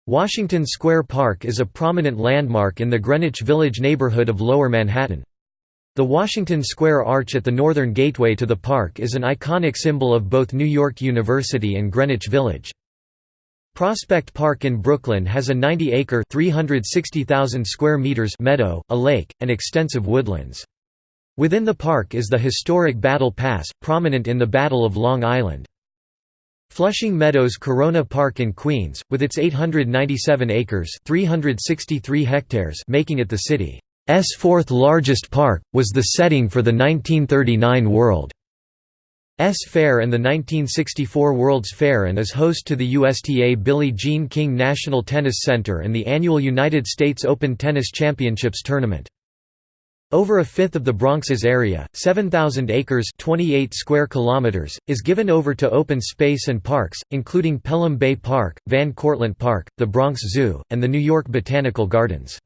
Washington Square Park is a prominent landmark in the Greenwich Village neighborhood of Lower Manhattan. The Washington Square Arch at the northern gateway to the park is an iconic symbol of both New York University and Greenwich Village. Prospect Park in Brooklyn has a 90-acre (360,000 square meters) meadow, a lake, and extensive woodlands. Within the park is the historic Battle Pass, prominent in the Battle of Long Island. Flushing Meadows Corona Park in Queens, with its 897 acres 363 hectares making it the city's fourth largest park, was the setting for the 1939 World's Fair and the 1964 World's Fair and is host to the USTA Billie Jean King National Tennis Center and the annual United States Open Tennis Championships tournament. Over a fifth of the Bronx's area, 7,000 acres 28 square kilometers, is given over to open space and parks, including Pelham Bay Park, Van Cortlandt Park, the Bronx Zoo, and the New York Botanical Gardens.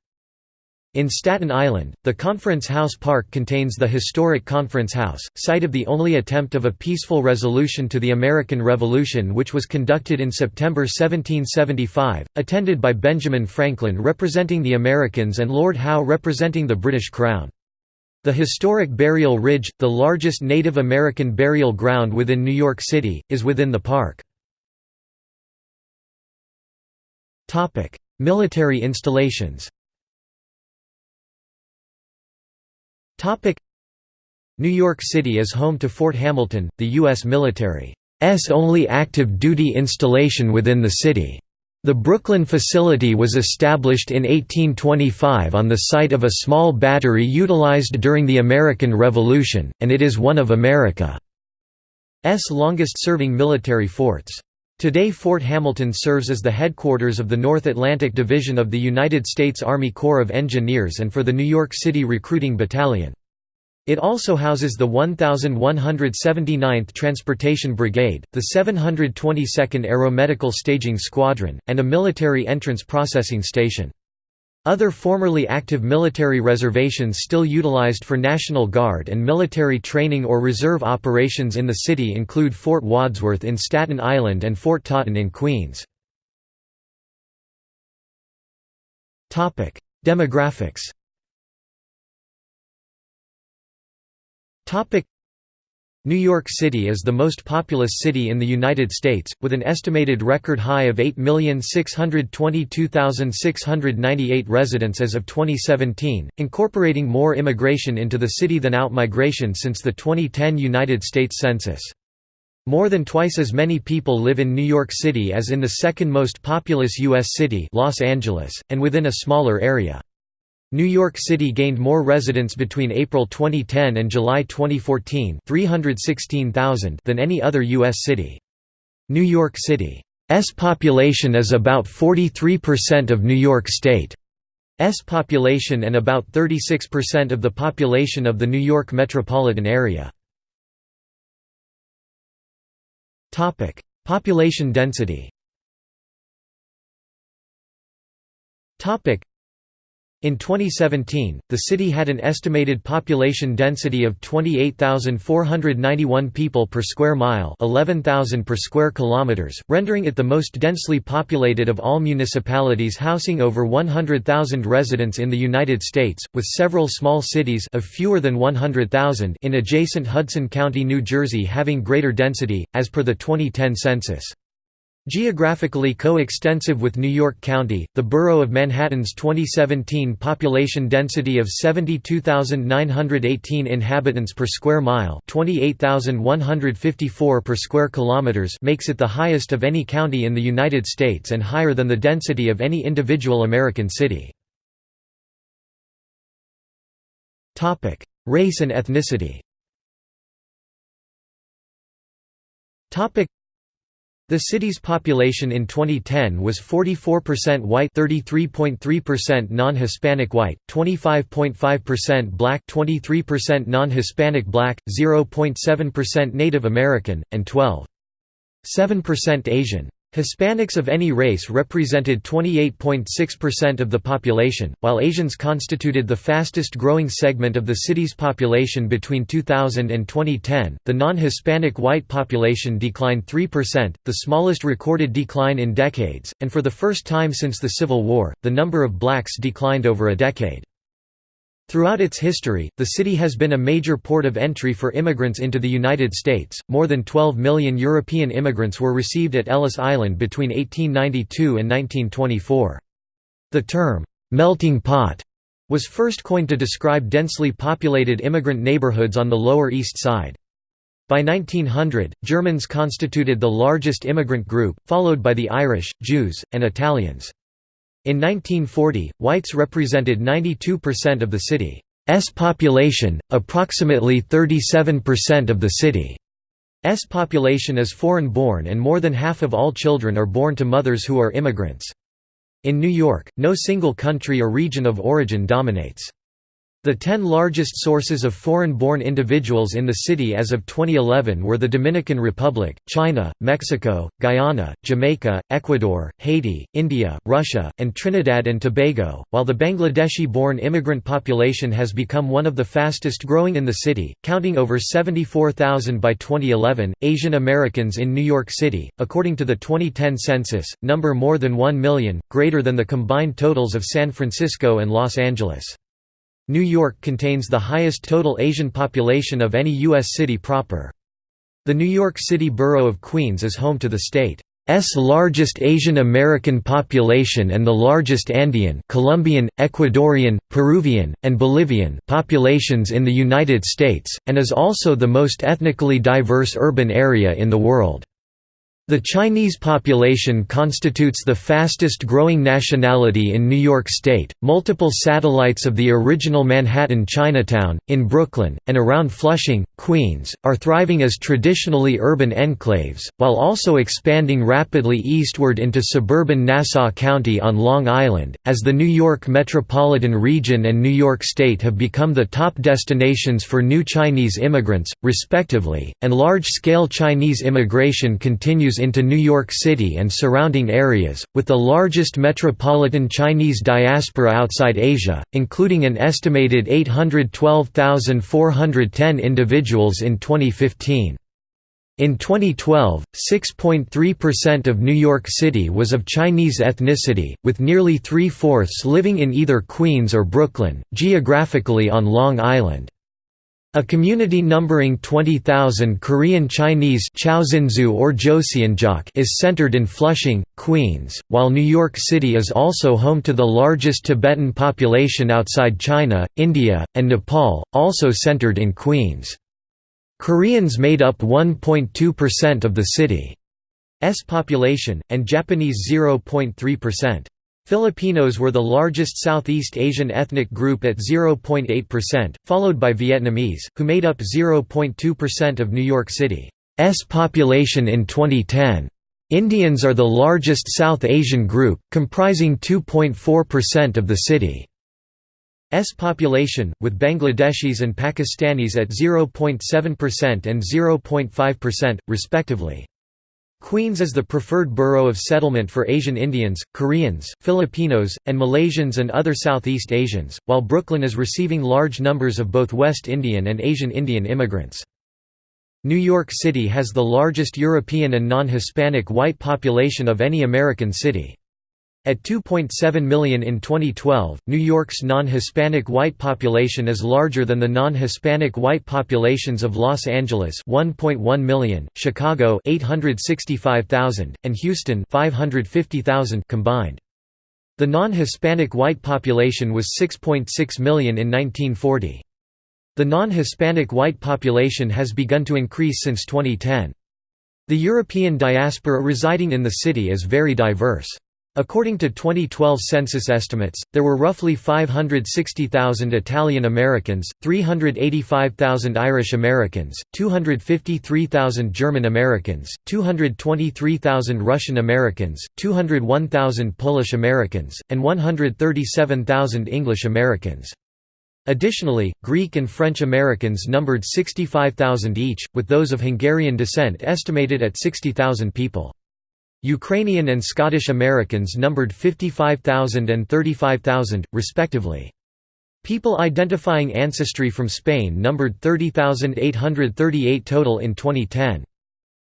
In Staten Island, the Conference House Park contains the historic Conference House, site of the only attempt of a peaceful resolution to the American Revolution which was conducted in September 1775, attended by Benjamin Franklin representing the Americans and Lord Howe representing the British Crown. The historic Burial Ridge, the largest Native American burial ground within New York City, is within the park. Military installations New York City is home to Fort Hamilton, the U.S. military's only active duty installation within the city. The Brooklyn facility was established in 1825 on the site of a small battery utilized during the American Revolution, and it is one of America's longest-serving military forts. Today Fort Hamilton serves as the headquarters of the North Atlantic Division of the United States Army Corps of Engineers and for the New York City Recruiting Battalion. It also houses the 1179th Transportation Brigade, the 722nd Aeromedical Staging Squadron, and a military entrance processing station. Other formerly active military reservations still utilized for National Guard and military training or reserve operations in the city include Fort Wadsworth in Staten Island and Fort Totten in Queens. Demographics New York City is the most populous city in the United States, with an estimated record high of 8,622,698 residents as of 2017, incorporating more immigration into the city than out-migration since the 2010 United States Census. More than twice as many people live in New York City as in the second most populous U.S. city Los Angeles, and within a smaller area. New York City gained more residents between April 2010 and July 2014 316,000 than any other U.S. city. New York City's population is about 43% of New York State's population and about 36% of the population of the New York metropolitan area. Population density in 2017, the city had an estimated population density of 28,491 people per square mile 11,000 per square kilometers, rendering it the most densely populated of all municipalities housing over 100,000 residents in the United States, with several small cities of fewer than 100,000 in adjacent Hudson County, New Jersey having greater density, as per the 2010 census. Geographically co-extensive with New York County, the borough of Manhattan's 2017 population density of 72,918 inhabitants per square mile 28,154 per square kilometers makes it the highest of any county in the United States and higher than the density of any individual American city. Race and ethnicity The city's population in 2010 was 44% white 33.3% non-Hispanic white, 25.5% black 23% non-Hispanic black, 0.7% Native American, and 12.7% Asian. Hispanics of any race represented 28.6% of the population, while Asians constituted the fastest growing segment of the city's population between 2000 and 2010. The non Hispanic white population declined 3%, the smallest recorded decline in decades, and for the first time since the Civil War, the number of blacks declined over a decade. Throughout its history, the city has been a major port of entry for immigrants into the United States. More than 12 million European immigrants were received at Ellis Island between 1892 and 1924. The term, melting pot, was first coined to describe densely populated immigrant neighborhoods on the Lower East Side. By 1900, Germans constituted the largest immigrant group, followed by the Irish, Jews, and Italians. In 1940, whites represented 92% of the city's population, approximately 37% of the city's population is foreign-born and more than half of all children are born to mothers who are immigrants. In New York, no single country or region of origin dominates. The ten largest sources of foreign-born individuals in the city as of 2011 were the Dominican Republic, China, Mexico, Guyana, Jamaica, Ecuador, Haiti, India, Russia, and Trinidad and Tobago, while the Bangladeshi-born immigrant population has become one of the fastest growing in the city, counting over 74,000 by 2011. Asian Americans in New York City, according to the 2010 census, number more than 1 million, greater than the combined totals of San Francisco and Los Angeles. New York contains the highest total Asian population of any U.S. city proper. The New York City borough of Queens is home to the state's largest Asian American population and the largest Andean Colombian, Ecuadorian, Peruvian, and Bolivian populations in the United States, and is also the most ethnically diverse urban area in the world. The Chinese population constitutes the fastest growing nationality in New York State. Multiple satellites of the original Manhattan Chinatown, in Brooklyn, and around Flushing, Queens, are thriving as traditionally urban enclaves, while also expanding rapidly eastward into suburban Nassau County on Long Island, as the New York metropolitan region and New York State have become the top destinations for new Chinese immigrants, respectively, and large scale Chinese immigration continues into New York City and surrounding areas, with the largest metropolitan Chinese diaspora outside Asia, including an estimated 812,410 individuals in 2015. In 2012, 6.3% of New York City was of Chinese ethnicity, with nearly three-fourths living in either Queens or Brooklyn, geographically on Long Island. A community numbering 20,000 Korean Chinese or Joseonjok is centered in Flushing, Queens, while New York City is also home to the largest Tibetan population outside China, India, and Nepal, also centered in Queens. Koreans made up 1.2% of the city's population, and Japanese 0.3%. Filipinos were the largest Southeast Asian ethnic group at 0.8%, followed by Vietnamese, who made up 0.2% of New York City's population in 2010. Indians are the largest South Asian group, comprising 2.4% of the city's population, with Bangladeshis and Pakistanis at 0.7% and 0.5%, respectively. Queens is the preferred borough of settlement for Asian Indians, Koreans, Filipinos, and Malaysians and other Southeast Asians, while Brooklyn is receiving large numbers of both West Indian and Asian Indian immigrants. New York City has the largest European and non-Hispanic white population of any American city. At 2.7 million in 2012, New York's non-Hispanic white population is larger than the non-Hispanic white populations of Los Angeles 1.1 million, Chicago 865,000, and Houston 550,000 combined. The non-Hispanic white population was 6.6 .6 million in 1940. The non-Hispanic white population has begun to increase since 2010. The European diaspora residing in the city is very diverse. According to 2012 census estimates, there were roughly 560,000 Italian Americans, 385,000 Irish Americans, 253,000 German Americans, 223,000 Russian Americans, 201,000 Polish Americans, and 137,000 English Americans. Additionally, Greek and French Americans numbered 65,000 each, with those of Hungarian descent estimated at 60,000 people. Ukrainian and Scottish Americans numbered 55,000 and 35,000, respectively. People identifying ancestry from Spain numbered 30,838 total in 2010.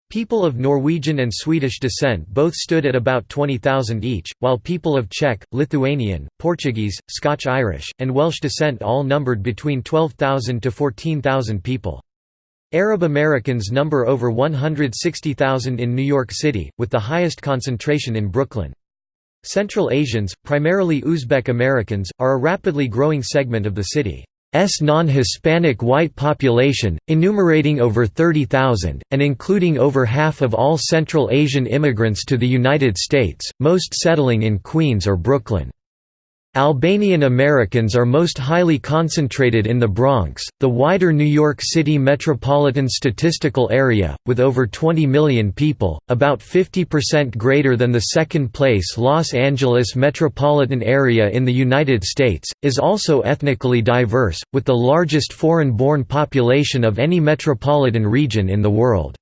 People of Norwegian and Swedish descent both stood at about 20,000 each, while people of Czech, Lithuanian, Portuguese, Scotch-Irish, and Welsh descent all numbered between 12,000 to 14,000 people. Arab Americans number over 160,000 in New York City, with the highest concentration in Brooklyn. Central Asians, primarily Uzbek Americans, are a rapidly growing segment of the city's non-Hispanic white population, enumerating over 30,000, and including over half of all Central Asian immigrants to the United States, most settling in Queens or Brooklyn. Albanian Americans are most highly concentrated in the Bronx, the wider New York City metropolitan statistical area, with over 20 million people, about 50% greater than the second-place Los Angeles metropolitan area in the United States, is also ethnically diverse, with the largest foreign-born population of any metropolitan region in the world.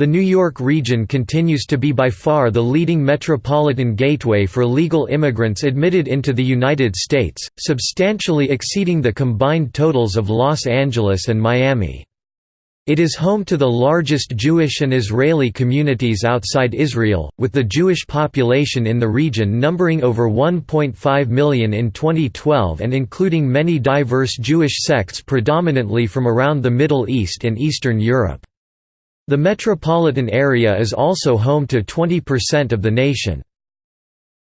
The New York region continues to be by far the leading metropolitan gateway for legal immigrants admitted into the United States, substantially exceeding the combined totals of Los Angeles and Miami. It is home to the largest Jewish and Israeli communities outside Israel, with the Jewish population in the region numbering over 1.5 million in 2012 and including many diverse Jewish sects predominantly from around the Middle East and Eastern Europe. The metropolitan area is also home to 20% of the nation.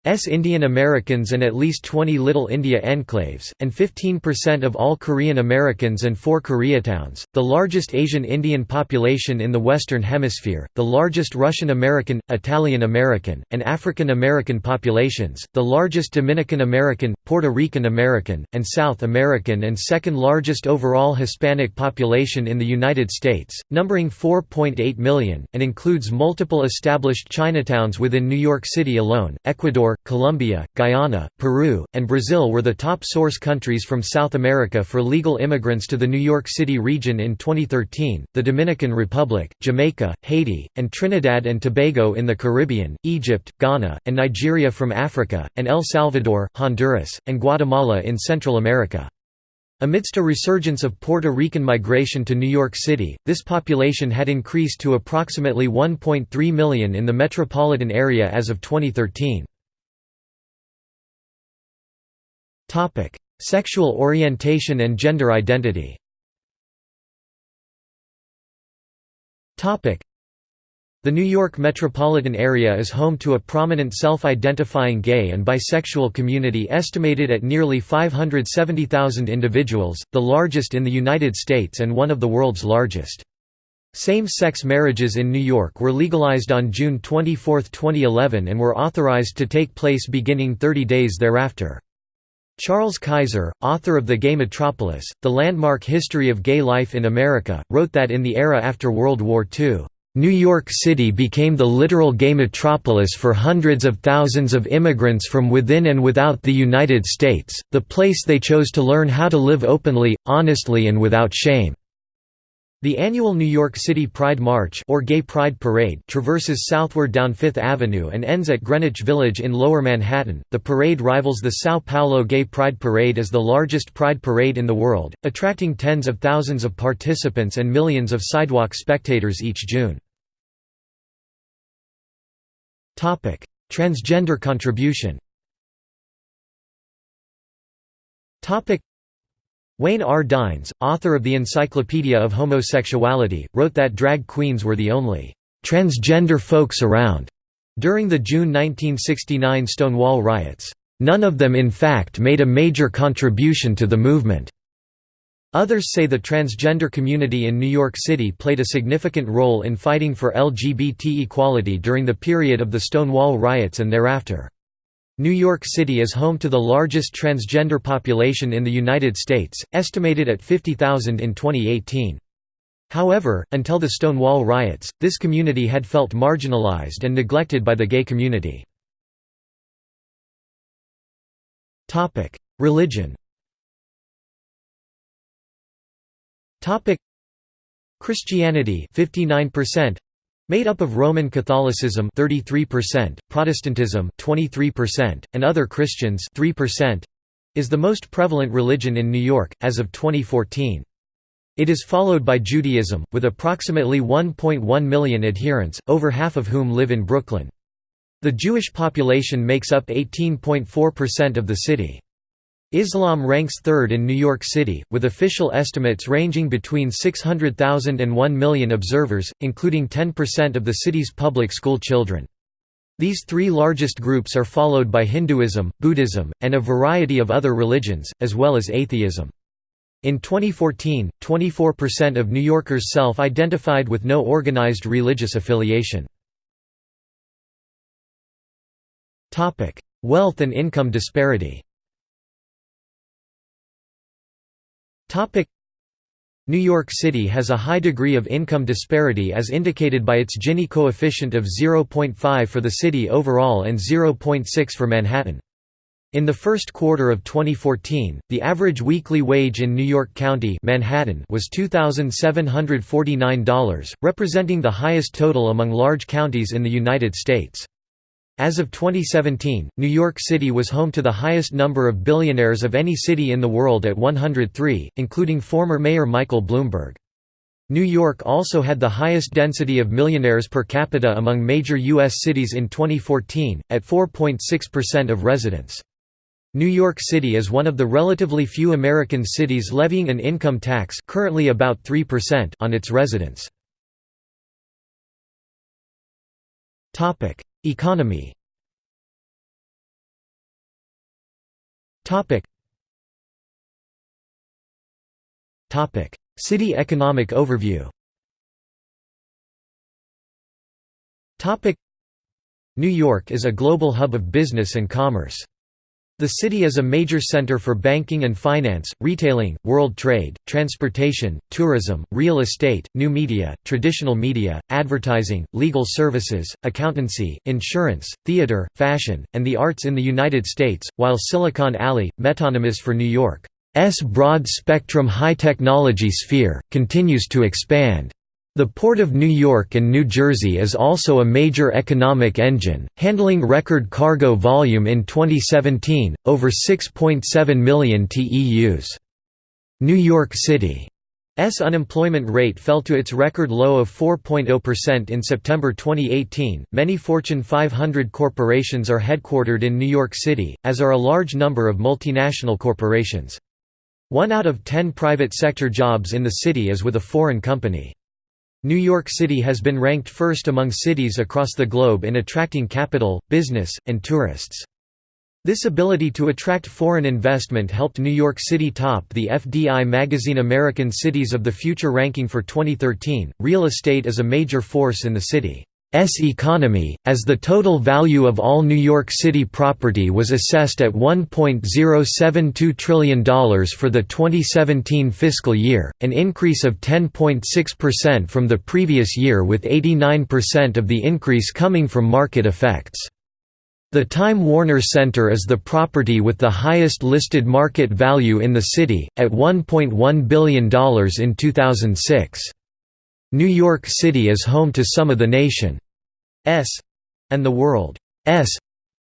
S Indian Americans and at least 20 Little India enclaves, and 15% of all Korean Americans and four Koreatowns, the largest Asian Indian population in the Western Hemisphere, the largest Russian American, Italian American, and African American populations, the largest Dominican American, Puerto Rican American, and South American and second largest overall Hispanic population in the United States, numbering 4.8 million, and includes multiple established Chinatowns within New York City alone, Ecuador, Colombia, Guyana, Peru, and Brazil were the top source countries from South America for legal immigrants to the New York City region in 2013. The Dominican Republic, Jamaica, Haiti, and Trinidad and Tobago in the Caribbean, Egypt, Ghana, and Nigeria from Africa, and El Salvador, Honduras, and Guatemala in Central America. Amidst a resurgence of Puerto Rican migration to New York City, this population had increased to approximately 1.3 million in the metropolitan area as of 2013. Topic: Sexual orientation and gender identity. Topic: The New York metropolitan area is home to a prominent self-identifying gay and bisexual community estimated at nearly 570,000 individuals, the largest in the United States and one of the world's largest. Same-sex marriages in New York were legalized on June 24, 2011 and were authorized to take place beginning 30 days thereafter. Charles Kaiser, author of The Gay Metropolis, The Landmark History of Gay Life in America, wrote that in the era after World War II, "...New York City became the literal gay metropolis for hundreds of thousands of immigrants from within and without the United States, the place they chose to learn how to live openly, honestly and without shame." The annual New York City Pride March or Gay Pride Parade traverses southward down Fifth Avenue and ends at Greenwich Village in Lower Manhattan. The parade rivals the São Paulo Gay Pride Parade as the largest pride parade in the world, attracting tens of thousands of participants and millions of sidewalk spectators each June. Topic: Transgender contribution. Topic: Wayne R. Dynes, author of the Encyclopedia of Homosexuality, wrote that drag queens were the only transgender folks around during the June 1969 Stonewall riots. None of them in fact made a major contribution to the movement. Others say the transgender community in New York City played a significant role in fighting for LGBT equality during the period of the Stonewall riots and thereafter. New York City is home to the largest transgender population in the United States, estimated at 50,000 in 2018. However, until the Stonewall riots, this community had felt marginalized and neglected by the gay community. Religion Christianity 59%, Made up of Roman Catholicism 33%, Protestantism 23%, and other Christians 3%, is the most prevalent religion in New York, as of 2014. It is followed by Judaism, with approximately 1.1 million adherents, over half of whom live in Brooklyn. The Jewish population makes up 18.4% of the city. Islam ranks third in New York City, with official estimates ranging between 600,000 and 1 million observers, including 10% of the city's public school children. These three largest groups are followed by Hinduism, Buddhism, and a variety of other religions, as well as atheism. In 2014, 24% of New Yorkers self-identified with no organized religious affiliation. Wealth and income disparity New York City has a high degree of income disparity as indicated by its Gini coefficient of 0.5 for the city overall and 0.6 for Manhattan. In the first quarter of 2014, the average weekly wage in New York County Manhattan was $2,749, representing the highest total among large counties in the United States. As of 2017, New York City was home to the highest number of billionaires of any city in the world at 103, including former Mayor Michael Bloomberg. New York also had the highest density of millionaires per capita among major U.S. cities in 2014, at 4.6% of residents. New York City is one of the relatively few American cities levying an income tax currently about 3% on its residents. Economy. City economic overview. New York is a global hub of business and commerce. The city is a major center for banking and finance, retailing, world trade, transportation, tourism, real estate, new media, traditional media, advertising, legal services, accountancy, insurance, theater, fashion, and the arts in the United States, while Silicon Alley, metonymous for New York's broad-spectrum high-technology sphere, continues to expand. The Port of New York and New Jersey is also a major economic engine, handling record cargo volume in 2017, over 6.7 million TEUs. New York City's unemployment rate fell to its record low of 4.0% in September 2018. Many Fortune 500 corporations are headquartered in New York City, as are a large number of multinational corporations. One out of ten private sector jobs in the city is with a foreign company. New York City has been ranked first among cities across the globe in attracting capital, business, and tourists. This ability to attract foreign investment helped New York City top the FDI magazine American Cities of the Future ranking for 2013. Real estate is a major force in the city. S economy, as the total value of all New York City property was assessed at $1.072 trillion for the 2017 fiscal year, an increase of 10.6% from the previous year with 89% of the increase coming from market effects. The Time Warner Center is the property with the highest listed market value in the city, at $1.1 billion in 2006. New York City is home to some of the nation's and the world's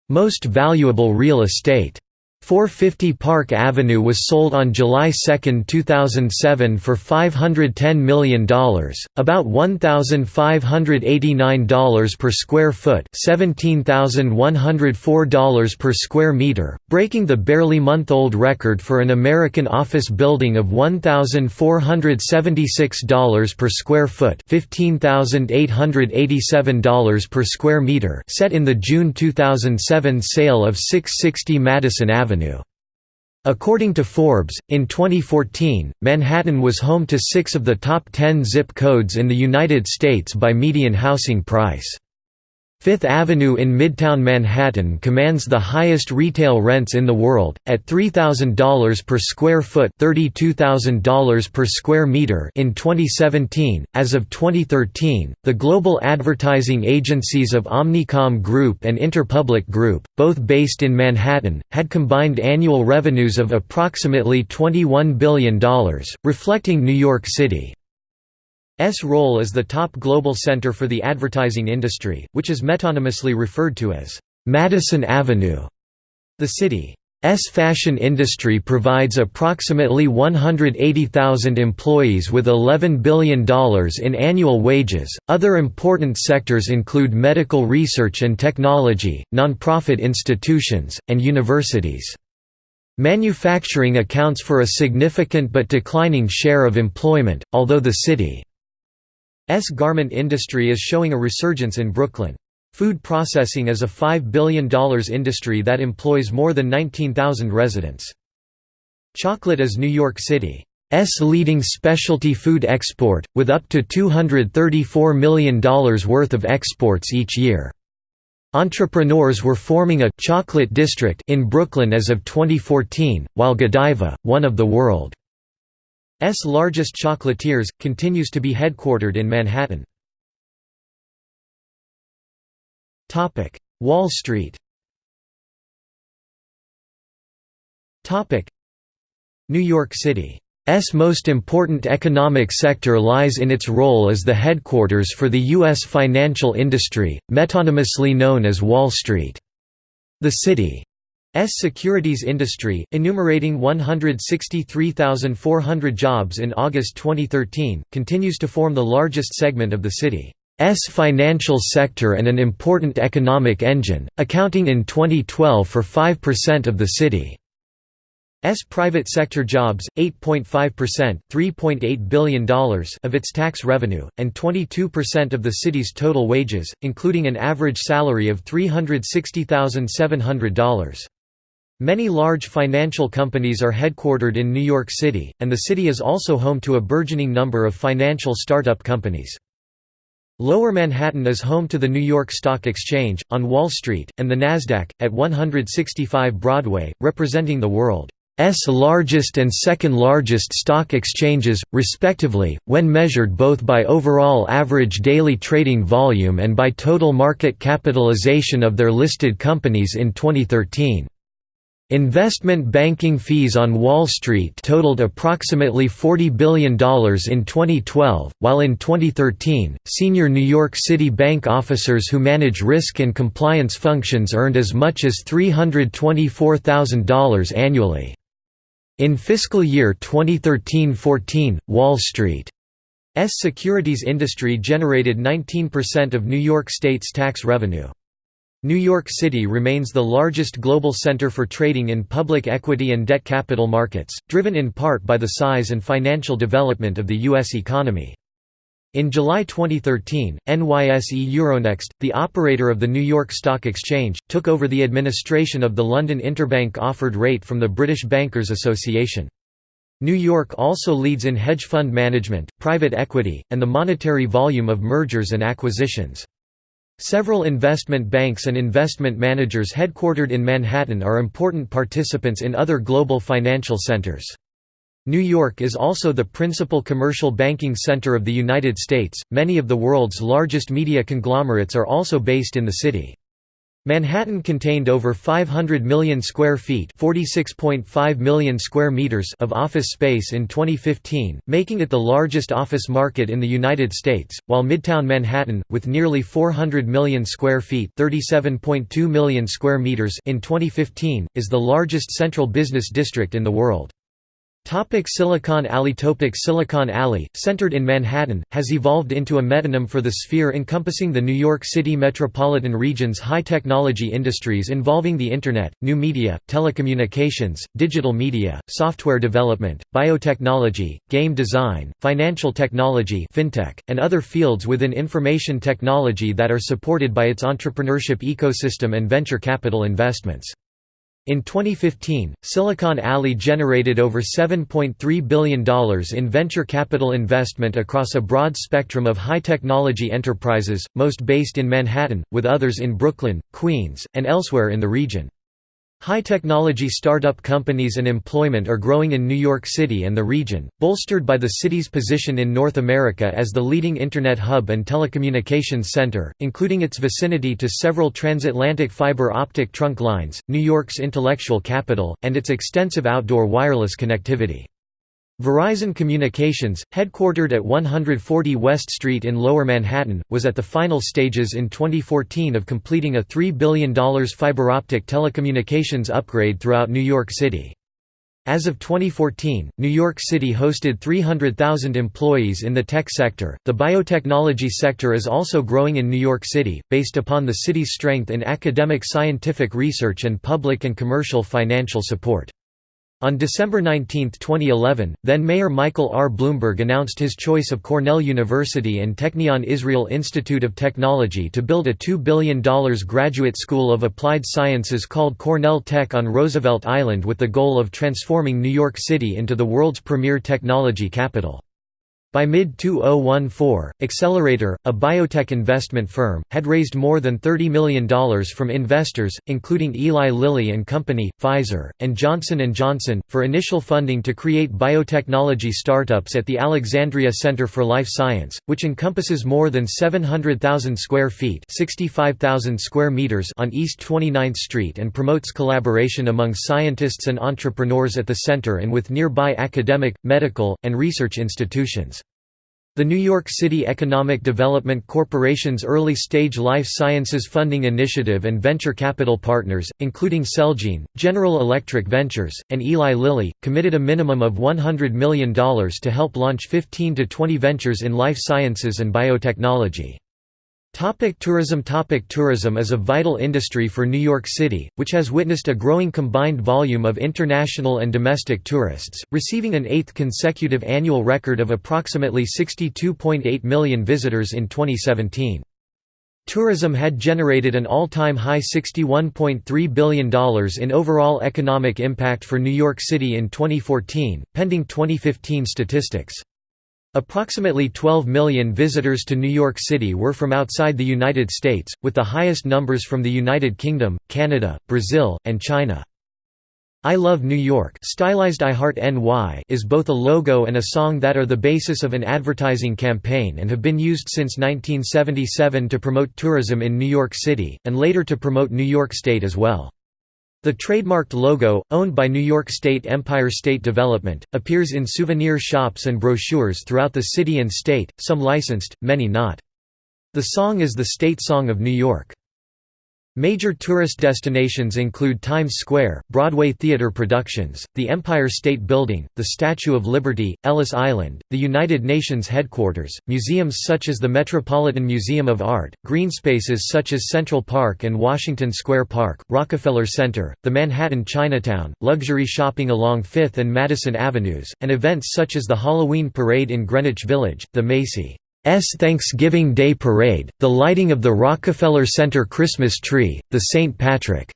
most valuable real estate. 450 Park Avenue was sold on July 2, 2007 for $510 million, about $1,589 per square foot $17,104 per square meter, breaking the barely month-old record for an American office building of $1,476 per square foot $15,887 per square meter set in the June 2007 sale of 660 Madison Avenue. Avenue. According to Forbes, in 2014, Manhattan was home to six of the top 10 zip codes in the United States by median housing price. Fifth Avenue in Midtown Manhattan commands the highest retail rents in the world, at $3,000 per square foot $32,000 per square meter in 2017. As of 2013, the global advertising agencies of Omnicom Group and Interpublic Group, both based in Manhattan, had combined annual revenues of approximately $21 billion, reflecting New York City. S role as the top global center for the advertising industry, which is metonymously referred to as Madison Avenue. The city's fashion industry provides approximately 180,000 employees with $11 billion in annual wages. Other important sectors include medical research and technology, nonprofit institutions, and universities. Manufacturing accounts for a significant but declining share of employment, although the city S garment industry is showing a resurgence in Brooklyn. Food processing is a $5 billion industry that employs more than 19,000 residents. Chocolate is New York City's leading specialty food export, with up to $234 million worth of exports each year. Entrepreneurs were forming a «chocolate district» in Brooklyn as of 2014, while Godiva, one of the world largest chocolatiers, continues to be headquartered in Manhattan. Wall Street New York City S most important economic sector lies in its role as the headquarters for the U.S. financial industry, metonymously known as Wall Street. The city S securities industry, enumerating 163,400 jobs in August 2013, continues to form the largest segment of the city's financial sector and an important economic engine, accounting in 2012 for 5% of the city's private sector jobs, 8.5% $3.8 billion of its tax revenue, and 22% of the city's total wages, including an average salary of $360,700. Many large financial companies are headquartered in New York City, and the city is also home to a burgeoning number of financial startup companies. Lower Manhattan is home to the New York Stock Exchange, on Wall Street, and the Nasdaq, at 165 Broadway, representing the world's largest and second largest stock exchanges, respectively, when measured both by overall average daily trading volume and by total market capitalization of their listed companies in 2013. Investment banking fees on Wall Street totaled approximately $40 billion in 2012, while in 2013, senior New York City bank officers who manage risk and compliance functions earned as much as $324,000 annually. In fiscal year 2013–14, Wall Street's securities industry generated 19% of New York State's tax revenue. New York City remains the largest global center for trading in public equity and debt capital markets, driven in part by the size and financial development of the U.S. economy. In July 2013, NYSE Euronext, the operator of the New York Stock Exchange, took over the administration of the London Interbank Offered Rate from the British Bankers Association. New York also leads in hedge fund management, private equity, and the monetary volume of mergers and acquisitions. Several investment banks and investment managers headquartered in Manhattan are important participants in other global financial centers. New York is also the principal commercial banking center of the United States. Many of the world's largest media conglomerates are also based in the city. Manhattan contained over 500 million square feet (46.5 million square meters) of office space in 2015, making it the largest office market in the United States, while Midtown Manhattan, with nearly 400 million square feet (37.2 million square meters) in 2015, is the largest central business district in the world. Topic Silicon Alley Topic Silicon Alley, centered in Manhattan, has evolved into a metonym for the sphere encompassing the New York City metropolitan region's high-technology industries involving the Internet, new media, telecommunications, digital media, software development, biotechnology, game design, financial technology fintech, and other fields within information technology that are supported by its entrepreneurship ecosystem and venture capital investments. In 2015, Silicon Alley generated over $7.3 billion in venture capital investment across a broad spectrum of high-technology enterprises, most based in Manhattan, with others in Brooklyn, Queens, and elsewhere in the region. High-technology startup companies and employment are growing in New York City and the region, bolstered by the city's position in North America as the leading Internet hub and telecommunications center, including its vicinity to several transatlantic fiber optic trunk lines, New York's intellectual capital, and its extensive outdoor wireless connectivity. Verizon Communications, headquartered at 140 West Street in Lower Manhattan, was at the final stages in 2014 of completing a $3 billion fiber-optic telecommunications upgrade throughout New York City. As of 2014, New York City hosted 300,000 employees in the tech sector. The biotechnology sector is also growing in New York City, based upon the city's strength in academic scientific research and public and commercial financial support. On December 19, 2011, then-Mayor Michael R. Bloomberg announced his choice of Cornell University and Technion Israel Institute of Technology to build a $2 billion graduate school of applied sciences called Cornell Tech on Roosevelt Island with the goal of transforming New York City into the world's premier technology capital. By mid-2014, Accelerator, a biotech investment firm, had raised more than $30 million from investors, including Eli Lilly and Company, Pfizer, and Johnson & Johnson, for initial funding to create biotechnology startups at the Alexandria Center for Life Science, which encompasses more than 700,000 square feet square meters on East 29th Street and promotes collaboration among scientists and entrepreneurs at the center and with nearby academic, medical, and research institutions. The New York City Economic Development Corporation's early-stage life sciences funding initiative and venture capital partners, including Celgene, General Electric Ventures, and Eli Lilly, committed a minimum of $100 million to help launch 15 to 20 ventures in life sciences and biotechnology. Topic tourism Topic Tourism is a vital industry for New York City, which has witnessed a growing combined volume of international and domestic tourists, receiving an eighth consecutive annual record of approximately 62.8 million visitors in 2017. Tourism had generated an all-time high $61.3 billion in overall economic impact for New York City in 2014, pending 2015 statistics. Approximately 12 million visitors to New York City were from outside the United States, with the highest numbers from the United Kingdom, Canada, Brazil, and China. I Love New York stylized I Heart NY is both a logo and a song that are the basis of an advertising campaign and have been used since 1977 to promote tourism in New York City, and later to promote New York State as well. The trademarked logo, owned by New York State Empire State Development, appears in souvenir shops and brochures throughout the city and state, some licensed, many not. The song is the state song of New York. Major tourist destinations include Times Square, Broadway theater productions, the Empire State Building, the Statue of Liberty, Ellis Island, the United Nations headquarters, museums such as the Metropolitan Museum of Art, green spaces such as Central Park and Washington Square Park, Rockefeller Center, the Manhattan Chinatown, luxury shopping along Fifth and Madison Avenues, and events such as the Halloween Parade in Greenwich Village, the Macy. S Thanksgiving Day Parade, the lighting of the Rockefeller Center Christmas tree, the St. Patrick's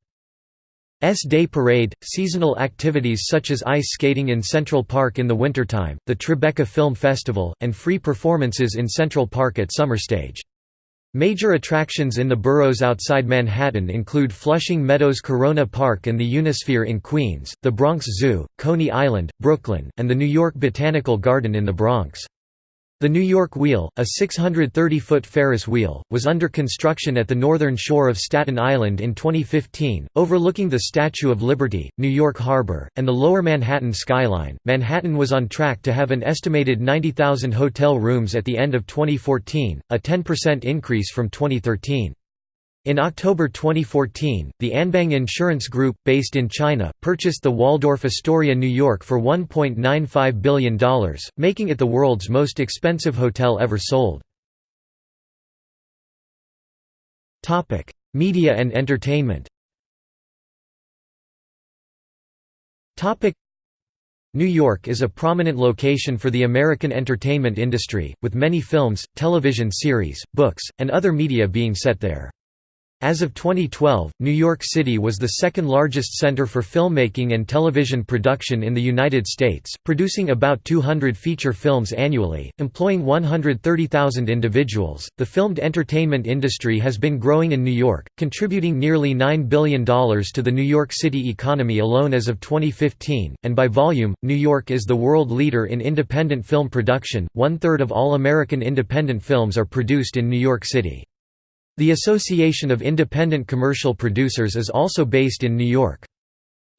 Day Parade, seasonal activities such as ice skating in Central Park in the wintertime, the Tribeca Film Festival, and free performances in Central Park at Summerstage. Major attractions in the boroughs outside Manhattan include Flushing Meadows Corona Park and the Unisphere in Queens, the Bronx Zoo, Coney Island, Brooklyn, and the New York Botanical Garden in the Bronx. The New York Wheel, a 630-foot Ferris wheel, was under construction at the northern shore of Staten Island in 2015, overlooking the Statue of Liberty, New York Harbor, and the lower Manhattan skyline. Manhattan was on track to have an estimated 90,000 hotel rooms at the end of 2014, a 10% increase from 2013. In October 2014, the Anbang Insurance Group, based in China, purchased the Waldorf Astoria New York for $1.95 billion, making it the world's most expensive hotel ever sold. Media and entertainment New York is a prominent location for the American entertainment industry, with many films, television series, books, and other media being set there. As of 2012, New York City was the second largest center for filmmaking and television production in the United States, producing about 200 feature films annually, employing 130,000 individuals. The filmed entertainment industry has been growing in New York, contributing nearly $9 billion to the New York City economy alone as of 2015, and by volume, New York is the world leader in independent film production. One third of all American independent films are produced in New York City. The Association of Independent Commercial Producers is also based in New York.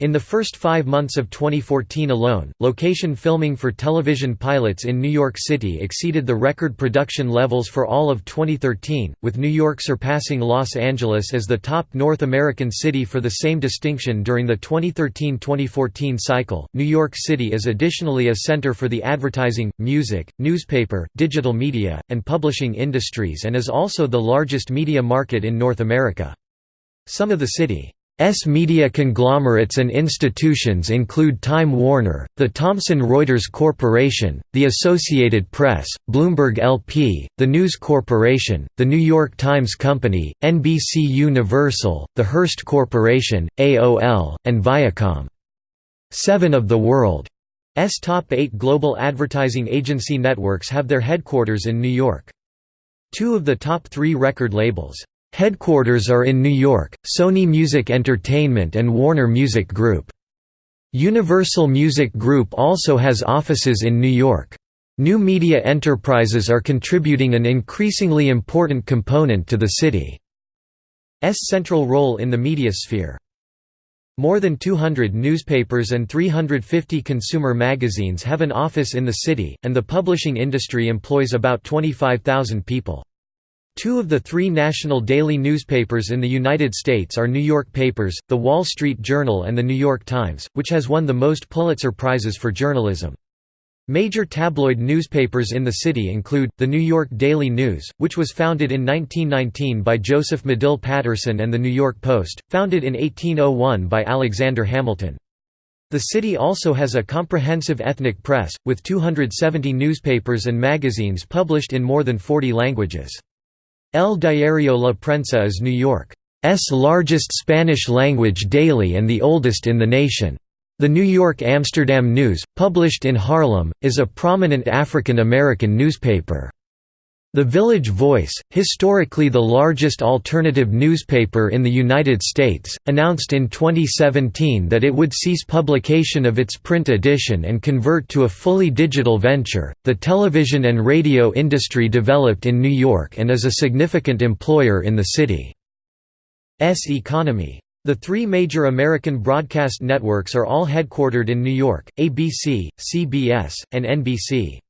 In the first five months of 2014 alone, location filming for television pilots in New York City exceeded the record production levels for all of 2013, with New York surpassing Los Angeles as the top North American city for the same distinction during the 2013-2014 cycle. New York City is additionally a center for the advertising, music, newspaper, digital media, and publishing industries and is also the largest media market in North America. Some of the city S media conglomerates and institutions include Time Warner, the Thomson Reuters Corporation, the Associated Press, Bloomberg LP, the News Corporation, the New York Times Company, NBC Universal, the Hearst Corporation, AOL, and Viacom. Seven of the world's top eight global advertising agency networks have their headquarters in New York. Two of the top three record labels Headquarters are in New York, Sony Music Entertainment and Warner Music Group. Universal Music Group also has offices in New York. New media enterprises are contributing an increasingly important component to the city's central role in the media sphere. More than 200 newspapers and 350 consumer magazines have an office in the city, and the publishing industry employs about 25,000 people. Two of the three national daily newspapers in the United States are New York papers, The Wall Street Journal and The New York Times, which has won the most Pulitzer Prizes for journalism. Major tabloid newspapers in the city include, The New York Daily News, which was founded in 1919 by Joseph Medill Patterson and The New York Post, founded in 1801 by Alexander Hamilton. The city also has a comprehensive ethnic press, with 270 newspapers and magazines published in more than 40 languages. El Diario La Prensa is New York's largest Spanish-language daily and the oldest in the nation. The New York-Amsterdam News, published in Harlem, is a prominent African American newspaper. The Village Voice, historically the largest alternative newspaper in the United States, announced in 2017 that it would cease publication of its print edition and convert to a fully digital venture. The television and radio industry developed in New York and is a significant employer in the city's economy. The three major American broadcast networks are all headquartered in New York, ABC, CBS, and NBC.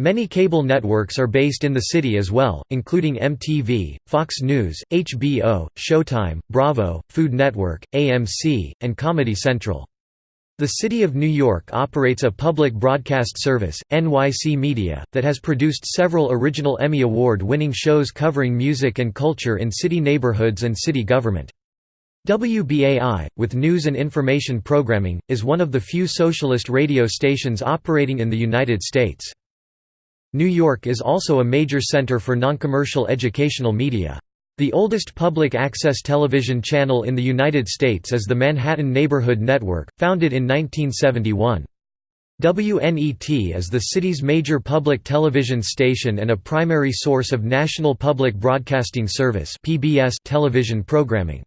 Many cable networks are based in the city as well, including MTV, Fox News, HBO, Showtime, Bravo, Food Network, AMC, and Comedy Central. The City of New York operates a public broadcast service, NYC Media, that has produced several original Emmy Award-winning shows covering music and culture in city neighborhoods and city government. WBAI, with news and information programming, is one of the few socialist radio stations operating in the United States. New York is also a major center for noncommercial educational media. The oldest public access television channel in the United States is the Manhattan Neighborhood Network, founded in 1971. WNET is the city's major public television station and a primary source of National Public Broadcasting Service television programming.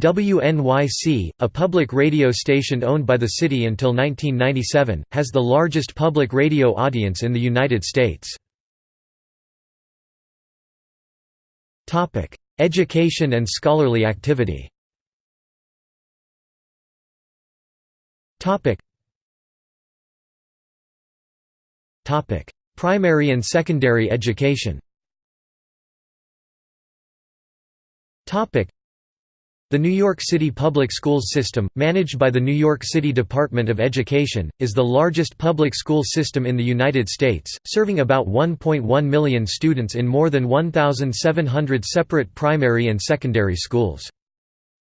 WNYC, a public radio station owned by the city until 1997, has the largest public radio audience in the United States. Education and scholarly activity Primary and secondary education the New York City Public Schools system, managed by the New York City Department of Education, is the largest public school system in the United States, serving about 1.1 million students in more than 1,700 separate primary and secondary schools.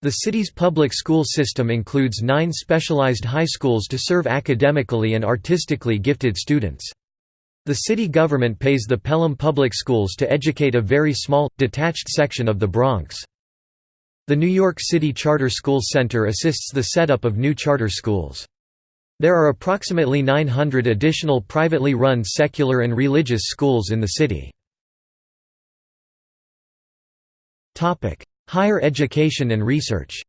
The city's public school system includes nine specialized high schools to serve academically and artistically gifted students. The city government pays the Pelham Public Schools to educate a very small, detached section of the Bronx. The New York City Charter Schools Center assists the setup of new charter schools. There are approximately 900 additional privately run secular and religious schools in the city. Higher education and research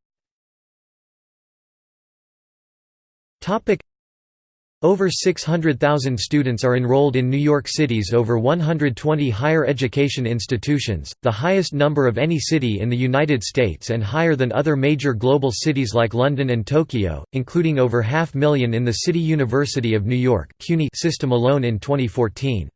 over 600,000 students are enrolled in New York City's over 120 higher education institutions, the highest number of any city in the United States and higher than other major global cities like London and Tokyo, including over half million in the City University of New York system alone in 2014.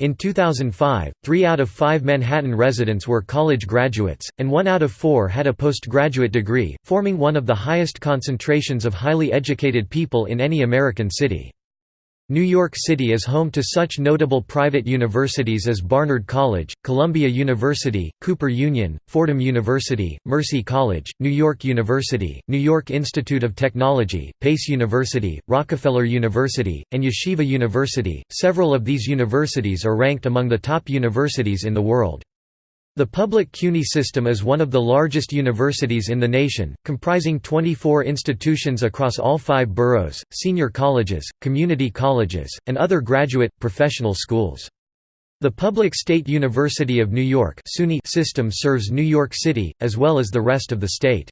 In 2005, three out of five Manhattan residents were college graduates, and one out of four had a postgraduate degree, forming one of the highest concentrations of highly educated people in any American city. New York City is home to such notable private universities as Barnard College, Columbia University, Cooper Union, Fordham University, Mercy College, New York University, New York Institute of Technology, Pace University, Rockefeller University, and Yeshiva University. Several of these universities are ranked among the top universities in the world. The public CUNY system is one of the largest universities in the nation, comprising 24 institutions across all five boroughs, senior colleges, community colleges, and other graduate, professional schools. The Public State University of New York system serves New York City, as well as the rest of the state.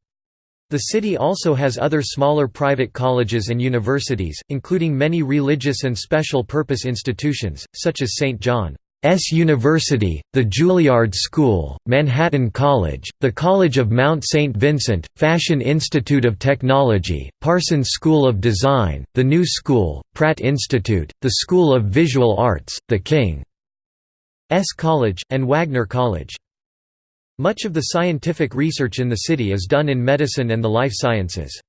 The city also has other smaller private colleges and universities, including many religious and special purpose institutions, such as St. John. S. University, the Juilliard School, Manhattan College, the College of Mount St. Vincent, Fashion Institute of Technology, Parsons School of Design, the New School, Pratt Institute, the School of Visual Arts, the King's College, and Wagner College. Much of the scientific research in the city is done in medicine and the life sciences.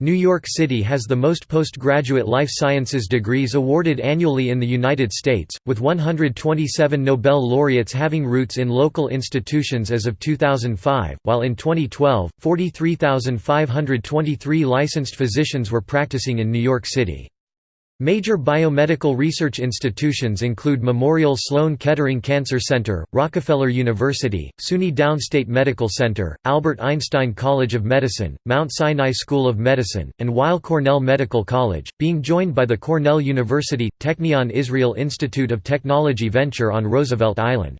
New York City has the most postgraduate life sciences degrees awarded annually in the United States, with 127 Nobel laureates having roots in local institutions as of 2005, while in 2012, 43,523 licensed physicians were practicing in New York City. Major biomedical research institutions include Memorial Sloan Kettering Cancer Center, Rockefeller University, SUNY Downstate Medical Center, Albert Einstein College of Medicine, Mount Sinai School of Medicine, and Weill Cornell Medical College, being joined by the Cornell University, Technion Israel Institute of Technology Venture on Roosevelt Island.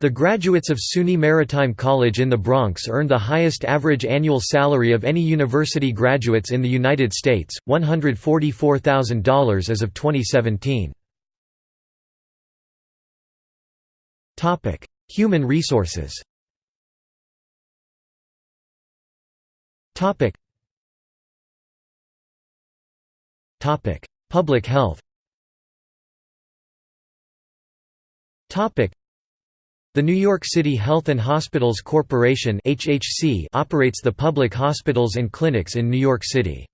The graduates of SUNY Maritime College in the Bronx earn the highest average annual salary of any university graduates in the United States, $144,000 as of 2017. Human resources Public health the New York City Health and Hospitals Corporation operates the public hospitals and clinics in New York City.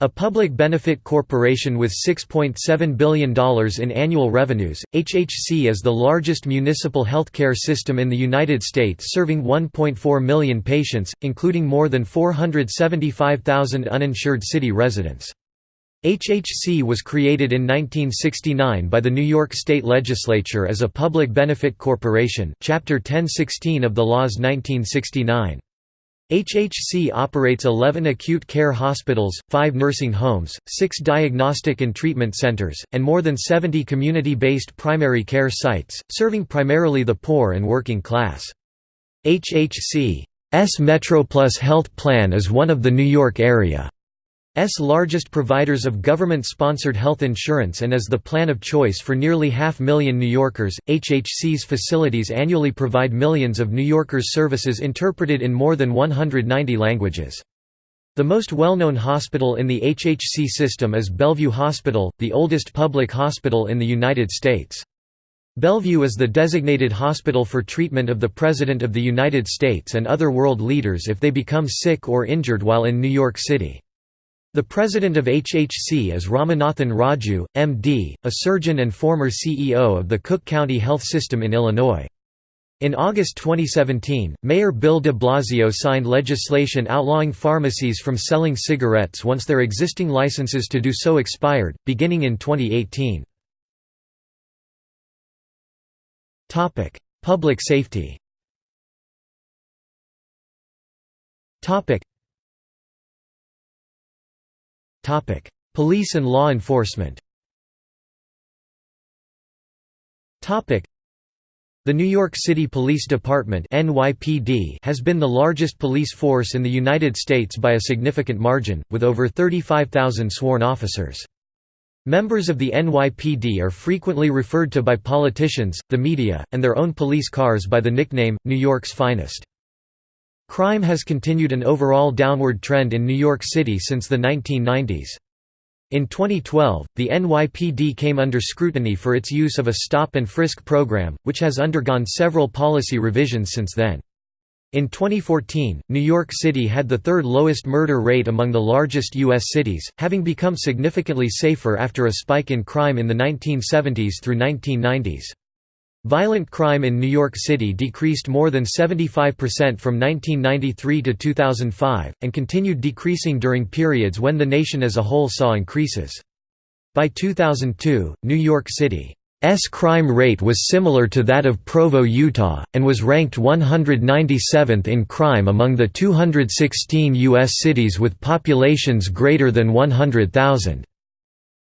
A public benefit corporation with $6.7 billion in annual revenues, HHC is the largest municipal healthcare system in the United States serving 1.4 million patients, including more than 475,000 uninsured city residents. HHC was created in 1969 by the New York State Legislature as a public benefit corporation Chapter 1016 of the laws 1969. HHC operates 11 acute care hospitals, 5 nursing homes, 6 diagnostic and treatment centers, and more than 70 community-based primary care sites, serving primarily the poor and working class. HHC's MetroPlus health plan is one of the New York area largest providers of government-sponsored health insurance and is the plan of choice for nearly half million New Yorkers. HHC's facilities annually provide millions of New Yorkers services interpreted in more than 190 languages. The most well-known hospital in the HHC system is Bellevue Hospital, the oldest public hospital in the United States. Bellevue is the designated hospital for treatment of the President of the United States and other world leaders if they become sick or injured while in New York City. The president of HHC is Ramanathan Raju, MD, a surgeon and former CEO of the Cook County Health System in Illinois. In August 2017, Mayor Bill de Blasio signed legislation outlawing pharmacies from selling cigarettes once their existing licenses to do so expired, beginning in 2018. Public safety Police and law enforcement the New York City Police Department (NYPD) has been the largest police force in the United States by a significant margin, with over 35,000 sworn officers. Members of the NYPD are frequently referred to by politicians, the media, and their own police cars by the nickname, New York's Finest. Crime has continued an overall downward trend in New York City since the 1990s. In 2012, the NYPD came under scrutiny for its use of a stop-and-frisk program, which has undergone several policy revisions since then. In 2014, New York City had the third lowest murder rate among the largest U.S. cities, having become significantly safer after a spike in crime in the 1970s through 1990s. Violent crime in New York City decreased more than 75% from 1993 to 2005, and continued decreasing during periods when the nation as a whole saw increases. By 2002, New York City's crime rate was similar to that of Provo, Utah, and was ranked 197th in crime among the 216 U.S. cities with populations greater than 100,000.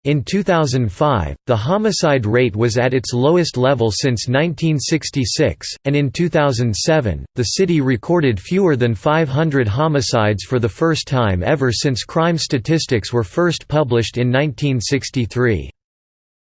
In 2005, the homicide rate was at its lowest level since 1966, and in 2007, the city recorded fewer than 500 homicides for the first time ever since crime statistics were first published in 1963.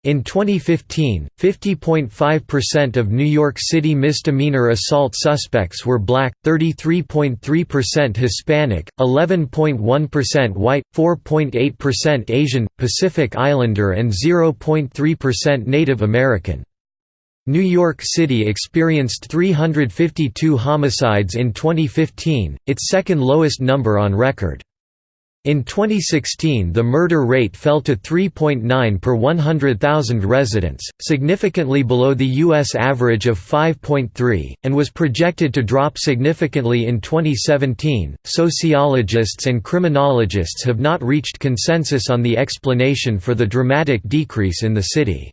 In 2015, 50.5% of New York City misdemeanor assault suspects were black, 33.3% Hispanic, 11.1% white, 4.8% Asian, Pacific Islander and 0.3% Native American. New York City experienced 352 homicides in 2015, its second lowest number on record. In 2016 the murder rate fell to 3.9 per 100,000 residents, significantly below the U.S. average of 5.3, and was projected to drop significantly in 2017. Sociologists and criminologists have not reached consensus on the explanation for the dramatic decrease in the city's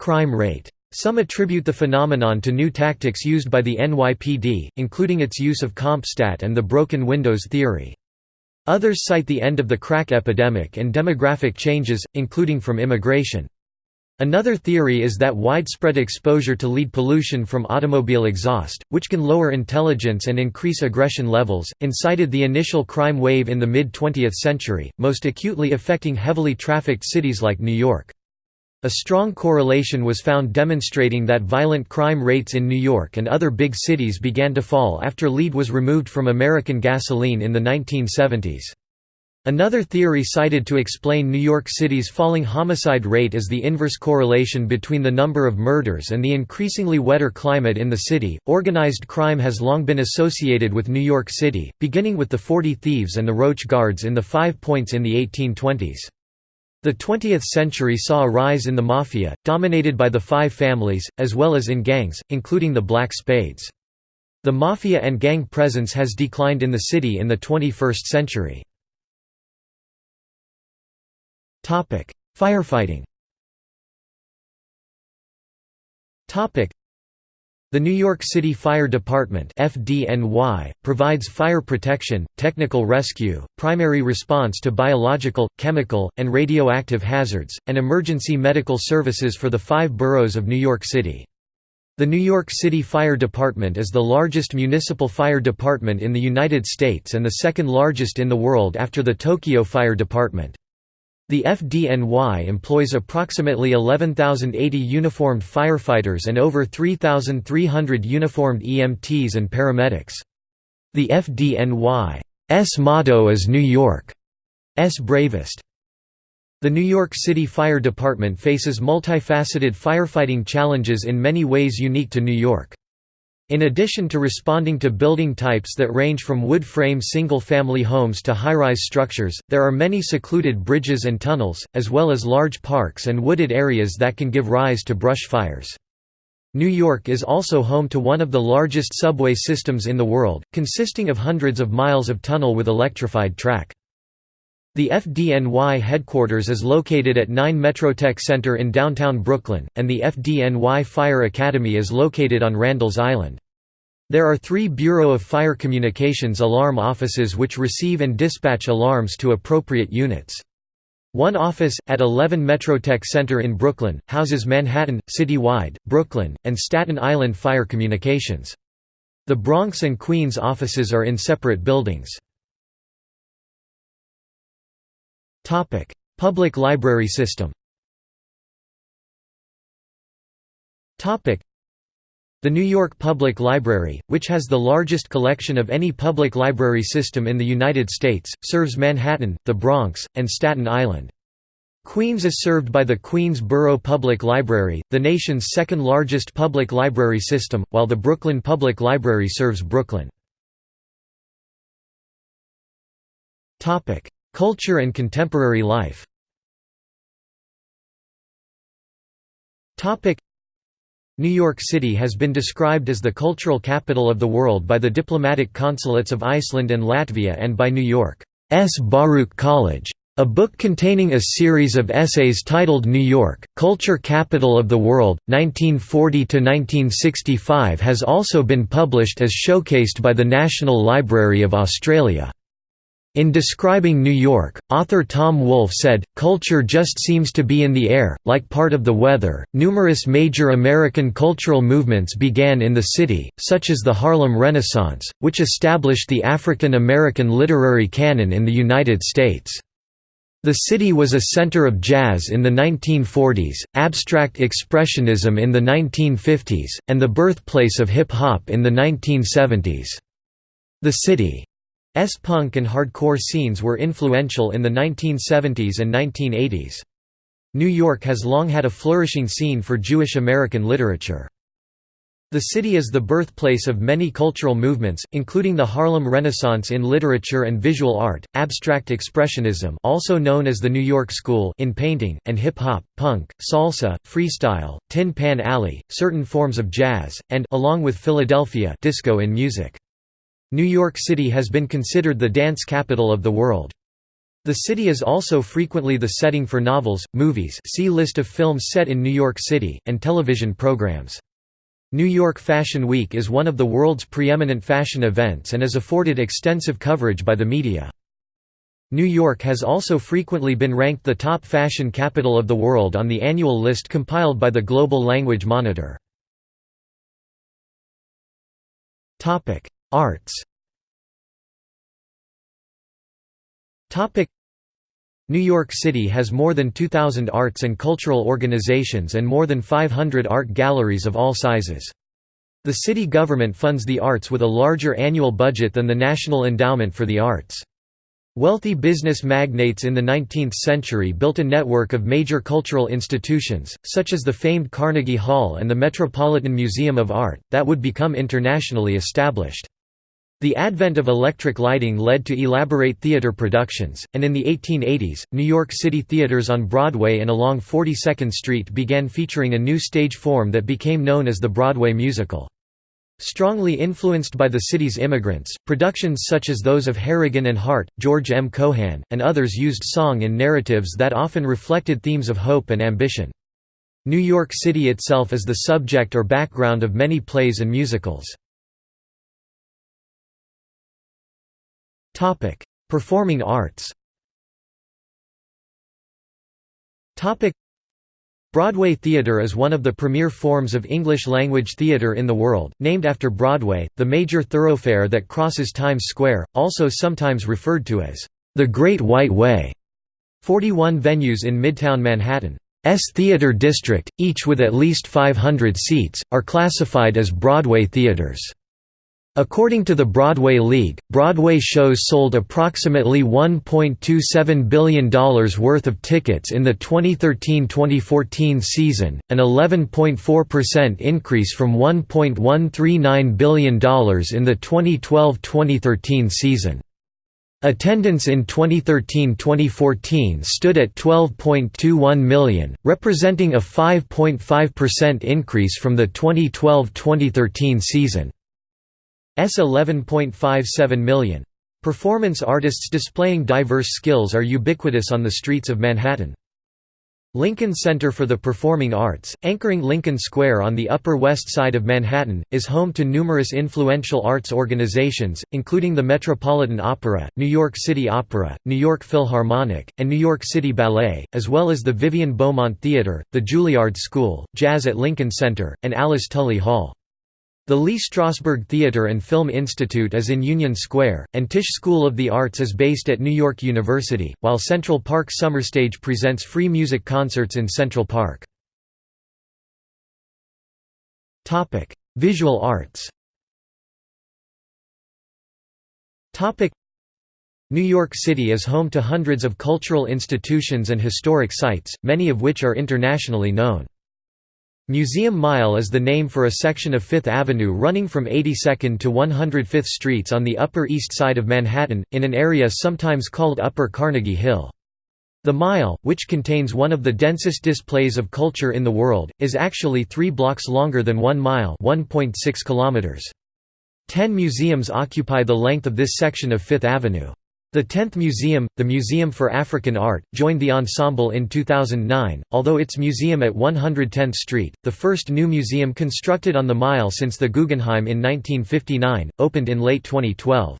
crime rate. Some attribute the phenomenon to new tactics used by the NYPD, including its use of CompStat and the broken windows theory. Others cite the end of the crack epidemic and demographic changes, including from immigration. Another theory is that widespread exposure to lead pollution from automobile exhaust, which can lower intelligence and increase aggression levels, incited the initial crime wave in the mid-20th century, most acutely affecting heavily trafficked cities like New York. A strong correlation was found demonstrating that violent crime rates in New York and other big cities began to fall after lead was removed from American gasoline in the 1970s. Another theory cited to explain New York City's falling homicide rate is the inverse correlation between the number of murders and the increasingly wetter climate in the city. Organized crime has long been associated with New York City, beginning with the Forty Thieves and the Roach Guards in the Five Points in the 1820s. The 20th century saw a rise in the mafia, dominated by the five families, as well as in gangs, including the Black Spades. The mafia and gang presence has declined in the city in the 21st century. Firefighting the New York City Fire Department FDNY, provides fire protection, technical rescue, primary response to biological, chemical, and radioactive hazards, and emergency medical services for the five boroughs of New York City. The New York City Fire Department is the largest municipal fire department in the United States and the second largest in the world after the Tokyo Fire Department. The FDNY employs approximately 11,080 uniformed firefighters and over 3,300 uniformed EMTs and paramedics. The FDNY's motto is New York's bravest. The New York City Fire Department faces multifaceted firefighting challenges in many ways unique to New York. In addition to responding to building types that range from wood-frame single-family homes to high-rise structures, there are many secluded bridges and tunnels, as well as large parks and wooded areas that can give rise to brush fires. New York is also home to one of the largest subway systems in the world, consisting of hundreds of miles of tunnel with electrified track. The FDNY headquarters is located at 9 Metrotech Center in downtown Brooklyn, and the FDNY Fire Academy is located on Randall's Island. There are three Bureau of Fire Communications alarm offices which receive and dispatch alarms to appropriate units. One office, at 11 Metrotech Center in Brooklyn, houses Manhattan, Citywide, Brooklyn, and Staten Island Fire Communications. The Bronx and Queens offices are in separate buildings. Public library system the New York Public Library, which has the largest collection of any public library system in the United States, serves Manhattan, the Bronx, and Staten Island. Queens is served by the Queens Borough Public Library, the nation's second largest public library system, while the Brooklyn Public Library serves Brooklyn. Culture and contemporary life New York City has been described as the cultural capital of the world by the diplomatic consulates of Iceland and Latvia and by New York's Baruch College. A book containing a series of essays titled New York, Culture Capital of the World, 1940–1965 has also been published as showcased by the National Library of Australia. In describing New York, author Tom Wolfe said, Culture just seems to be in the air, like part of the weather. Numerous major American cultural movements began in the city, such as the Harlem Renaissance, which established the African American literary canon in the United States. The city was a center of jazz in the 1940s, abstract expressionism in the 1950s, and the birthplace of hip hop in the 1970s. The city S punk and hardcore scenes were influential in the 1970s and 1980s. New York has long had a flourishing scene for Jewish American literature. The city is the birthplace of many cultural movements, including the Harlem Renaissance in literature and visual art, abstract expressionism also known as the New York School in painting, and hip-hop, punk, salsa, freestyle, Tin Pan Alley, certain forms of jazz, and along with Philadelphia disco in music. New York City has been considered the dance capital of the world. The city is also frequently the setting for novels, movies see list of films set in New York City, and television programs. New York Fashion Week is one of the world's preeminent fashion events and is afforded extensive coverage by the media. New York has also frequently been ranked the top fashion capital of the world on the annual list compiled by the Global Language Monitor. Arts New York City has more than 2,000 arts and cultural organizations and more than 500 art galleries of all sizes. The city government funds the arts with a larger annual budget than the National Endowment for the Arts. Wealthy business magnates in the 19th century built a network of major cultural institutions, such as the famed Carnegie Hall and the Metropolitan Museum of Art, that would become internationally established. The advent of electric lighting led to elaborate theater productions, and in the 1880s, New York City theaters on Broadway and along 42nd Street began featuring a new stage form that became known as the Broadway musical. Strongly influenced by the city's immigrants, productions such as those of Harrigan and Hart, George M. Cohan, and others used song in narratives that often reflected themes of hope and ambition. New York City itself is the subject or background of many plays and musicals. Topic: Performing arts. Topic: Broadway theatre is one of the premier forms of English-language theatre in the world, named after Broadway, the major thoroughfare that crosses Times Square, also sometimes referred to as the Great White Way. 41 venues in Midtown Manhattan's theatre district, each with at least 500 seats, are classified as Broadway theatres. According to the Broadway League, Broadway shows sold approximately $1.27 billion worth of tickets in the 2013–2014 season, an 11.4% increase from $1.139 billion in the 2012–2013 season. Attendance in 2013–2014 stood at 12.21 million, representing a 5.5% increase from the 2012–2013 season. S 11.57 million. Performance artists displaying diverse skills are ubiquitous on the streets of Manhattan. Lincoln Center for the Performing Arts, anchoring Lincoln Square on the Upper West Side of Manhattan, is home to numerous influential arts organizations, including the Metropolitan Opera, New York City Opera, New York Philharmonic, and New York City Ballet, as well as the Vivian Beaumont Theater, the Juilliard School, Jazz at Lincoln Center, and Alice Tully Hall. The Lee Strasberg Theatre and Film Institute is in Union Square, and Tisch School of the Arts is based at New York University, while Central Park Summerstage presents free music concerts in Central Park. Visual arts New York City is home to hundreds of cultural institutions and historic sites, many of which are internationally known. Museum Mile is the name for a section of Fifth Avenue running from 82nd to 105th Streets on the Upper East Side of Manhattan, in an area sometimes called Upper Carnegie Hill. The Mile, which contains one of the densest displays of culture in the world, is actually three blocks longer than one mile kilometers. Ten museums occupy the length of this section of Fifth Avenue. The 10th Museum, the Museum for African Art, joined the ensemble in 2009, although its museum at 110th Street, the first new museum constructed on the Mile since the Guggenheim in 1959, opened in late 2012.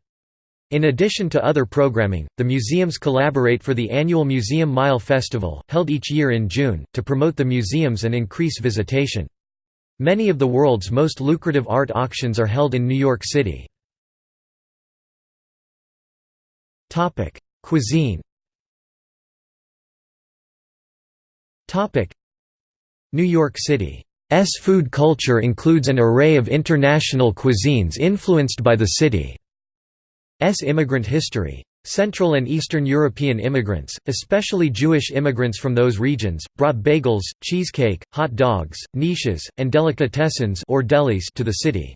In addition to other programming, the museums collaborate for the annual Museum Mile Festival, held each year in June, to promote the museums and increase visitation. Many of the world's most lucrative art auctions are held in New York City. Topic: Cuisine. Topic: New York City's food culture includes an array of international cuisines influenced by the city's immigrant history. Central and Eastern European immigrants, especially Jewish immigrants from those regions, brought bagels, cheesecake, hot dogs, knishes, and delicatessens or delis to the city.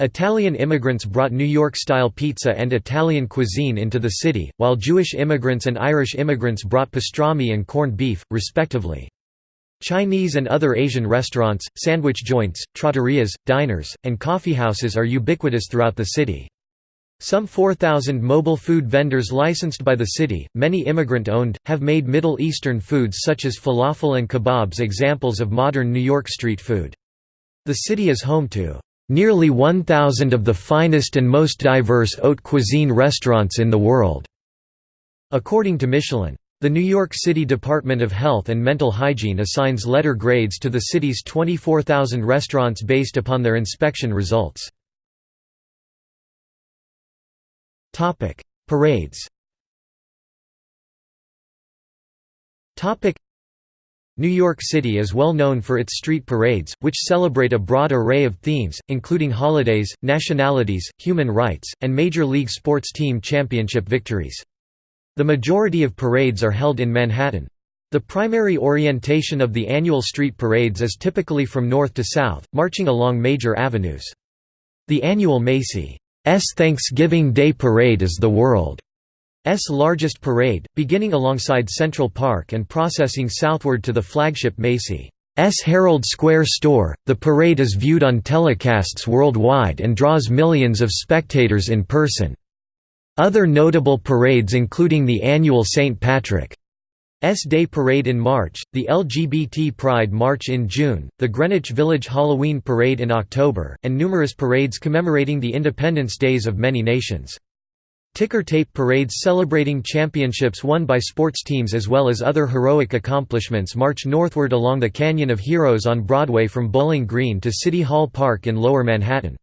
Italian immigrants brought New York-style pizza and Italian cuisine into the city, while Jewish immigrants and Irish immigrants brought pastrami and corned beef, respectively. Chinese and other Asian restaurants, sandwich joints, trattorias, diners, and coffeehouses are ubiquitous throughout the city. Some 4,000 mobile food vendors licensed by the city, many immigrant-owned, have made Middle Eastern foods such as falafel and kebabs examples of modern New York street food. The city is home to Nearly 1,000 of the finest and most diverse haute cuisine restaurants in the world. According to Michelin. The New York City Department of Health and Mental Hygiene assigns letter grades to the city's 24,000 restaurants based upon their inspection results. Parades New York City is well known for its street parades, which celebrate a broad array of themes, including holidays, nationalities, human rights, and Major League sports team championship victories. The majority of parades are held in Manhattan. The primary orientation of the annual street parades is typically from north to south, marching along major avenues. The annual Macy's Thanksgiving Day Parade is the world S largest parade, beginning alongside Central Park and processing southward to the flagship Macy's Herald Square store. The parade is viewed on telecasts worldwide and draws millions of spectators in person. Other notable parades including the annual St. Patrick's Day Parade in March, the LGBT Pride March in June, the Greenwich Village Halloween Parade in October, and numerous parades commemorating the independence days of many nations. Ticker tape parades celebrating championships won by sports teams as well as other heroic accomplishments march northward along the Canyon of Heroes on Broadway from Bowling Green to City Hall Park in Lower Manhattan.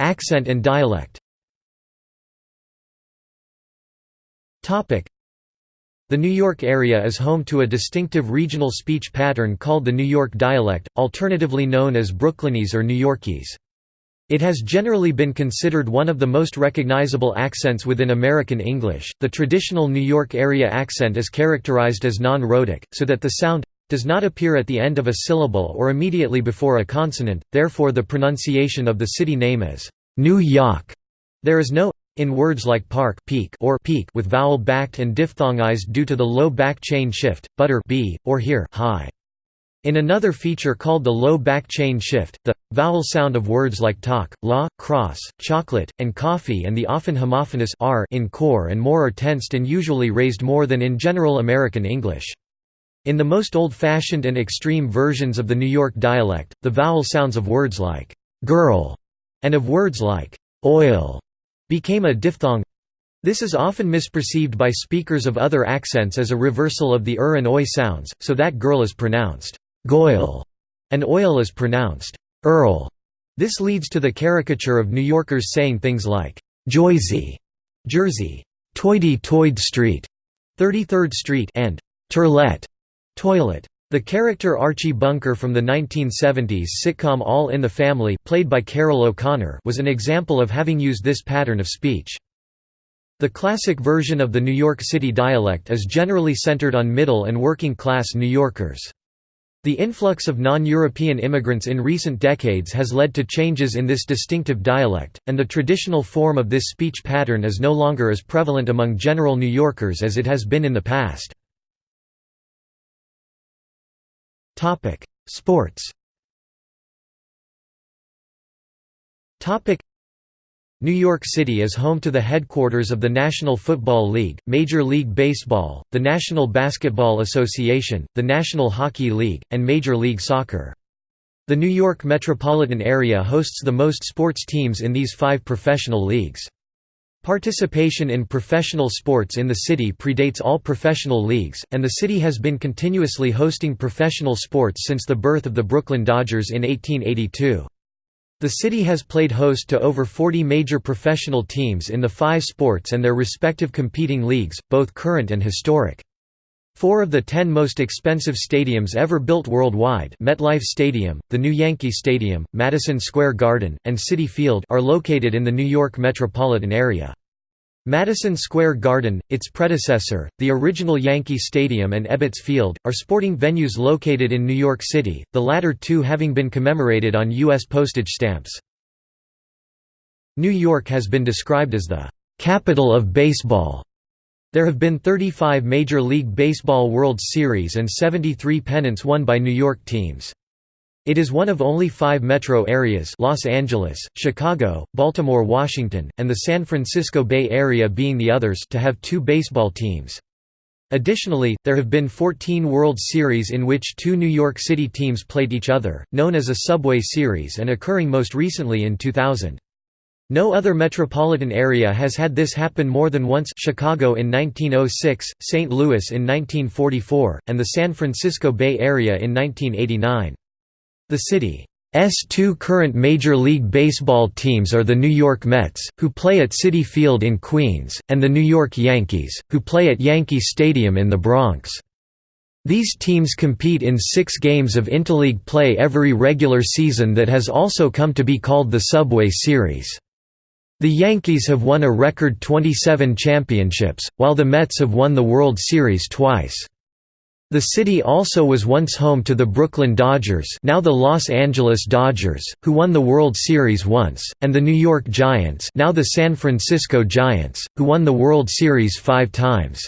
Accent and dialect The New York area is home to a distinctive regional speech pattern called the New York dialect, alternatively known as Brooklynese or New Yorkese. It has generally been considered one of the most recognizable accents within American English. The traditional New York area accent is characterized as non rhotic, so that the sound does not appear at the end of a syllable or immediately before a consonant, therefore, the pronunciation of the city name is New York. There is no in words like park peak or peak with vowel backed and diphthongized due to the low back chain shift, butter b, or here high. In another feature called the low back chain shift, the vowel sound of words like talk, law, cross, chocolate, and coffee and the often homophonous r in core and more are tensed and usually raised more than in general American English. In the most old-fashioned and extreme versions of the New York dialect, the vowel sounds of words like girl and of words like oil became a diphthong. This is often misperceived by speakers of other accents as a reversal of the er and oi sounds, so that girl is pronounced Goyle, and oil is pronounced Earl. This leads to the caricature of New Yorkers saying things like Joysey, Jersey, Toity Toyd Street, 33rd Street, and Turlet, toilet. The character Archie Bunker from the 1970s sitcom All in the Family, played by Carroll O'Connor, was an example of having used this pattern of speech. The classic version of the New York City dialect is generally centered on middle and working class New Yorkers. The influx of non-European immigrants in recent decades has led to changes in this distinctive dialect, and the traditional form of this speech pattern is no longer as prevalent among general New Yorkers as it has been in the past. Sports New York City is home to the headquarters of the National Football League, Major League Baseball, the National Basketball Association, the National Hockey League, and Major League Soccer. The New York metropolitan area hosts the most sports teams in these five professional leagues. Participation in professional sports in the city predates all professional leagues, and the city has been continuously hosting professional sports since the birth of the Brooklyn Dodgers in 1882. The city has played host to over 40 major professional teams in the five sports and their respective competing leagues, both current and historic. Four of the ten most expensive stadiums ever built worldwide MetLife Stadium, the new Yankee Stadium, Madison Square Garden, and Citi Field are located in the New York metropolitan area. Madison Square Garden, its predecessor, the original Yankee Stadium and Ebbets Field, are sporting venues located in New York City, the latter two having been commemorated on U.S. postage stamps. New York has been described as the «capital of baseball». There have been 35 Major League Baseball World Series and 73 pennants won by New York teams. It is one of only five metro areas Los Angeles, Chicago, Baltimore Washington, and the San Francisco Bay Area being the others to have two baseball teams. Additionally, there have been 14 World Series in which two New York City teams played each other, known as a Subway Series and occurring most recently in 2000. No other metropolitan area has had this happen more than once Chicago in 1906, St. Louis in 1944, and the San Francisco Bay Area in 1989. The city's two current Major League Baseball teams are the New York Mets, who play at Citi Field in Queens, and the New York Yankees, who play at Yankee Stadium in the Bronx. These teams compete in six games of interleague play every regular season that has also come to be called the Subway Series. The Yankees have won a record 27 championships, while the Mets have won the World Series twice. The city also was once home to the Brooklyn Dodgers now the Los Angeles Dodgers, who won the World Series once, and the New York Giants now the San Francisco Giants, who won the World Series five times.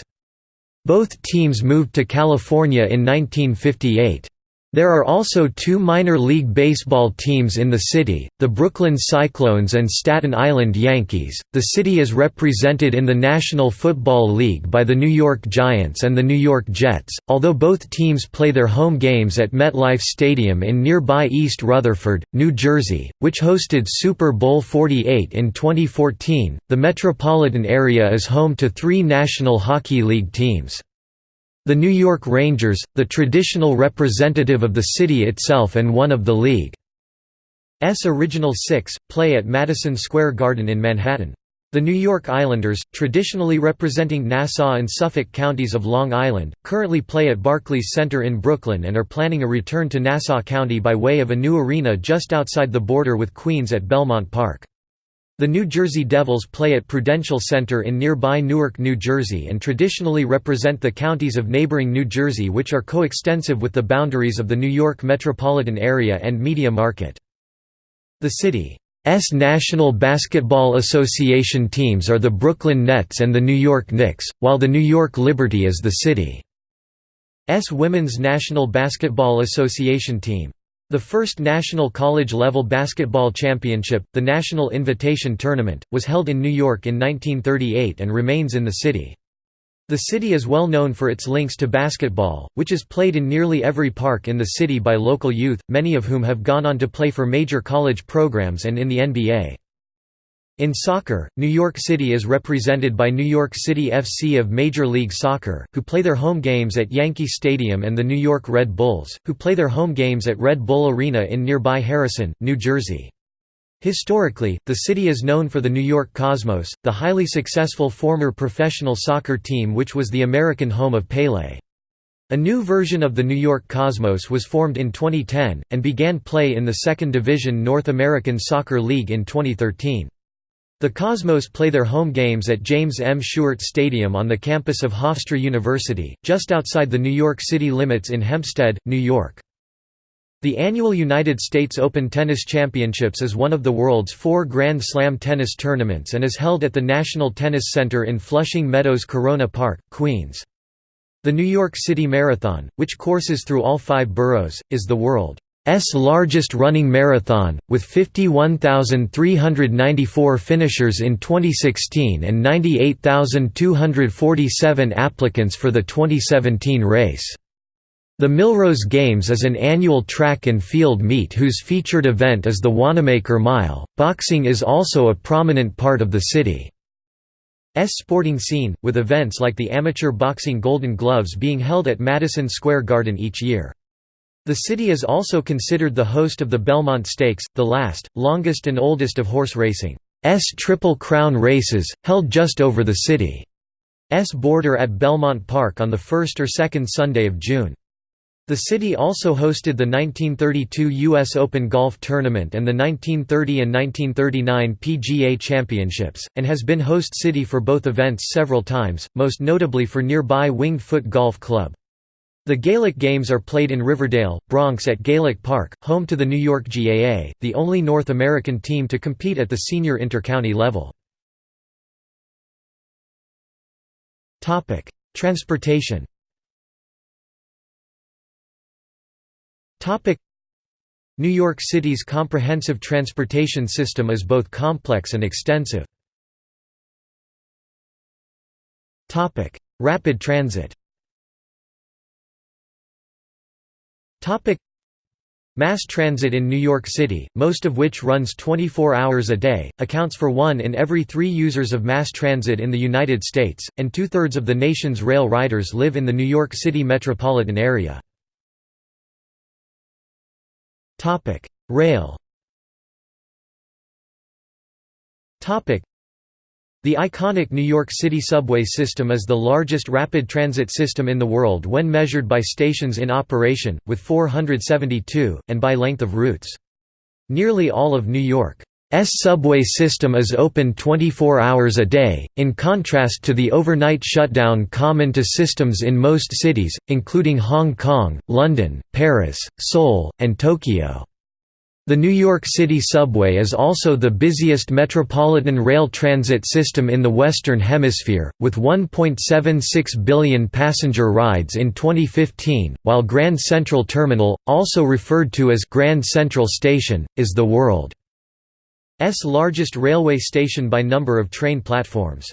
Both teams moved to California in 1958. There are also two minor league baseball teams in the city, the Brooklyn Cyclones and Staten Island Yankees. The city is represented in the National Football League by the New York Giants and the New York Jets, although both teams play their home games at MetLife Stadium in nearby East Rutherford, New Jersey, which hosted Super Bowl 48 in 2014. The metropolitan area is home to three National Hockey League teams. The New York Rangers, the traditional representative of the city itself and one of the league's original six, play at Madison Square Garden in Manhattan. The New York Islanders, traditionally representing Nassau and Suffolk counties of Long Island, currently play at Barclays Center in Brooklyn and are planning a return to Nassau County by way of a new arena just outside the border with Queens at Belmont Park. The New Jersey Devils play at Prudential Center in nearby Newark, New Jersey and traditionally represent the counties of neighboring New Jersey which are coextensive with the boundaries of the New York metropolitan area and media market. The city's National Basketball Association teams are the Brooklyn Nets and the New York Knicks, while the New York Liberty is the city's Women's National Basketball Association team. The first national college-level basketball championship, the National Invitation Tournament, was held in New York in 1938 and remains in the city. The city is well known for its links to basketball, which is played in nearly every park in the city by local youth, many of whom have gone on to play for major college programs and in the NBA. In soccer, New York City is represented by New York City FC of Major League Soccer, who play their home games at Yankee Stadium and the New York Red Bulls, who play their home games at Red Bull Arena in nearby Harrison, New Jersey. Historically, the city is known for the New York Cosmos, the highly successful former professional soccer team which was the American home of Pelé. A new version of the New York Cosmos was formed in 2010, and began play in the Second Division North American Soccer League in 2013. The Cosmos play their home games at James M. Stewart Stadium on the campus of Hofstra University, just outside the New York City limits in Hempstead, New York. The annual United States Open Tennis Championships is one of the world's four Grand Slam tennis tournaments and is held at the National Tennis Center in Flushing Meadows Corona Park, Queens. The New York City Marathon, which courses through all five boroughs, is the world S largest running marathon, with 51,394 finishers in 2016 and 98,247 applicants for the 2017 race. The Millrose Games is an annual track and field meet whose featured event is the Wanamaker Mile. Boxing is also a prominent part of the city's sporting scene, with events like the Amateur Boxing Golden Gloves being held at Madison Square Garden each year. The city is also considered the host of the Belmont Stakes, the last, longest and oldest of horse racing's Triple Crown races, held just over the city's border at Belmont Park on the first or second Sunday of June. The city also hosted the 1932 U.S. Open Golf Tournament and the 1930 and 1939 PGA Championships, and has been host city for both events several times, most notably for nearby Winged Foot Golf Club. The Gaelic Games are played in Riverdale, Bronx at Gaelic Park, home to the New York GAA, the only North American team to compete at the senior intercounty level. Transportation New York City's comprehensive transportation system is both complex and extensive. Rapid transit Mass transit in New York City, most of which runs 24 hours a day, accounts for one in every three users of mass transit in the United States, and two-thirds of the nation's rail riders live in the New York City metropolitan area. Rail the iconic New York City subway system is the largest rapid transit system in the world when measured by stations in operation, with 472, and by length of routes. Nearly all of New York's subway system is open 24 hours a day, in contrast to the overnight shutdown common to systems in most cities, including Hong Kong, London, Paris, Seoul, and Tokyo. The New York City subway is also the busiest metropolitan rail transit system in the Western Hemisphere, with 1.76 billion passenger rides in 2015, while Grand Central Terminal, also referred to as Grand Central Station, is the world's largest railway station by number of train platforms.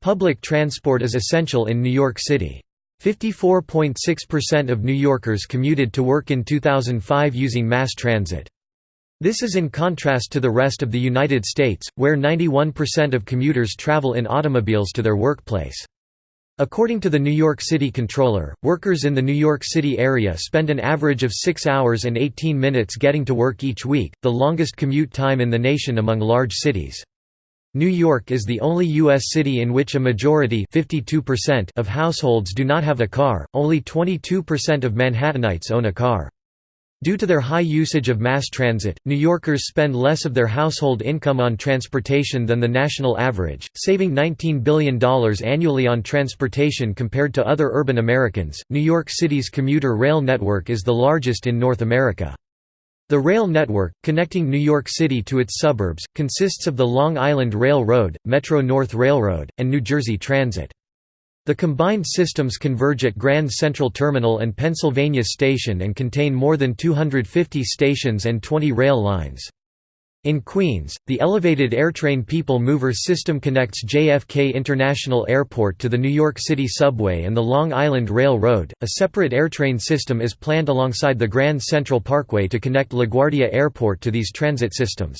Public transport is essential in New York City. 54.6% of New Yorkers commuted to work in 2005 using mass transit. This is in contrast to the rest of the United States, where 91% of commuters travel in automobiles to their workplace. According to the New York City Comptroller, workers in the New York City area spend an average of 6 hours and 18 minutes getting to work each week, the longest commute time in the nation among large cities. New York is the only U.S. city in which a majority of households do not have a car, only 22% of Manhattanites own a car. Due to their high usage of mass transit, New Yorkers spend less of their household income on transportation than the national average, saving $19 billion annually on transportation compared to other urban Americans. New York City's commuter rail network is the largest in North America. The rail network, connecting New York City to its suburbs, consists of the Long Island Rail Road, Metro-North Railroad, and New Jersey Transit. The combined systems converge at Grand Central Terminal and Pennsylvania Station and contain more than 250 stations and 20 rail lines. In Queens, the elevated AirTrain People Mover system connects JFK International Airport to the New York City subway and the Long Island Railroad. A separate AirTrain system is planned alongside the Grand Central Parkway to connect LaGuardia Airport to these transit systems.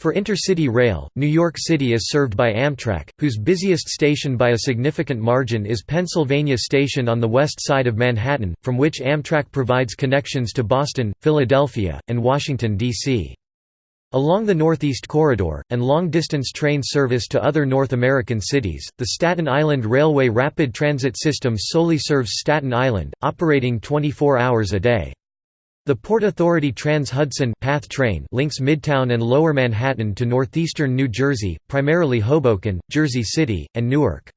For intercity rail, New York City is served by Amtrak, whose busiest station by a significant margin is Pennsylvania Station on the west side of Manhattan, from which Amtrak provides connections to Boston, Philadelphia, and Washington, D.C. Along the Northeast Corridor, and long-distance train service to other North American cities, the Staten Island Railway Rapid Transit System solely serves Staten Island, operating 24 hours a day. The Port Authority Trans-Hudson PATH train links Midtown and Lower Manhattan to northeastern New Jersey, primarily Hoboken, Jersey City, and Newark.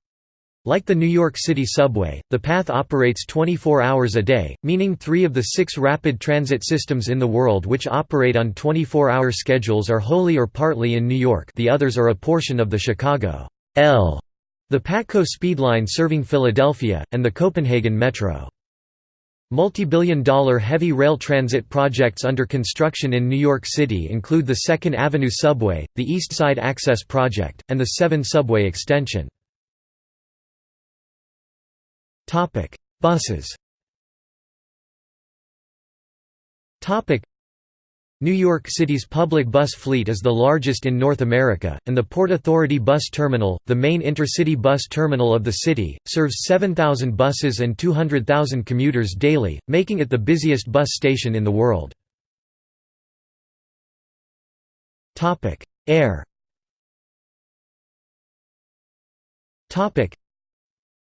Like the New York City subway, the PATH operates 24 hours a day, meaning three of the six rapid transit systems in the world which operate on 24-hour schedules are wholly or partly in New York the others are a portion of the Chicago L, the PATCO Speedline serving Philadelphia, and the Copenhagen Metro. Multi-billion dollar heavy rail transit projects under construction in New York City include the 2nd Avenue Subway, the East Side Access Project, and the 7 Subway extension. Topic: Buses. Topic: New York City's public bus fleet is the largest in North America, and the Port Authority Bus Terminal, the main intercity bus terminal of the city, serves 7,000 buses and 200,000 commuters daily, making it the busiest bus station in the world. Air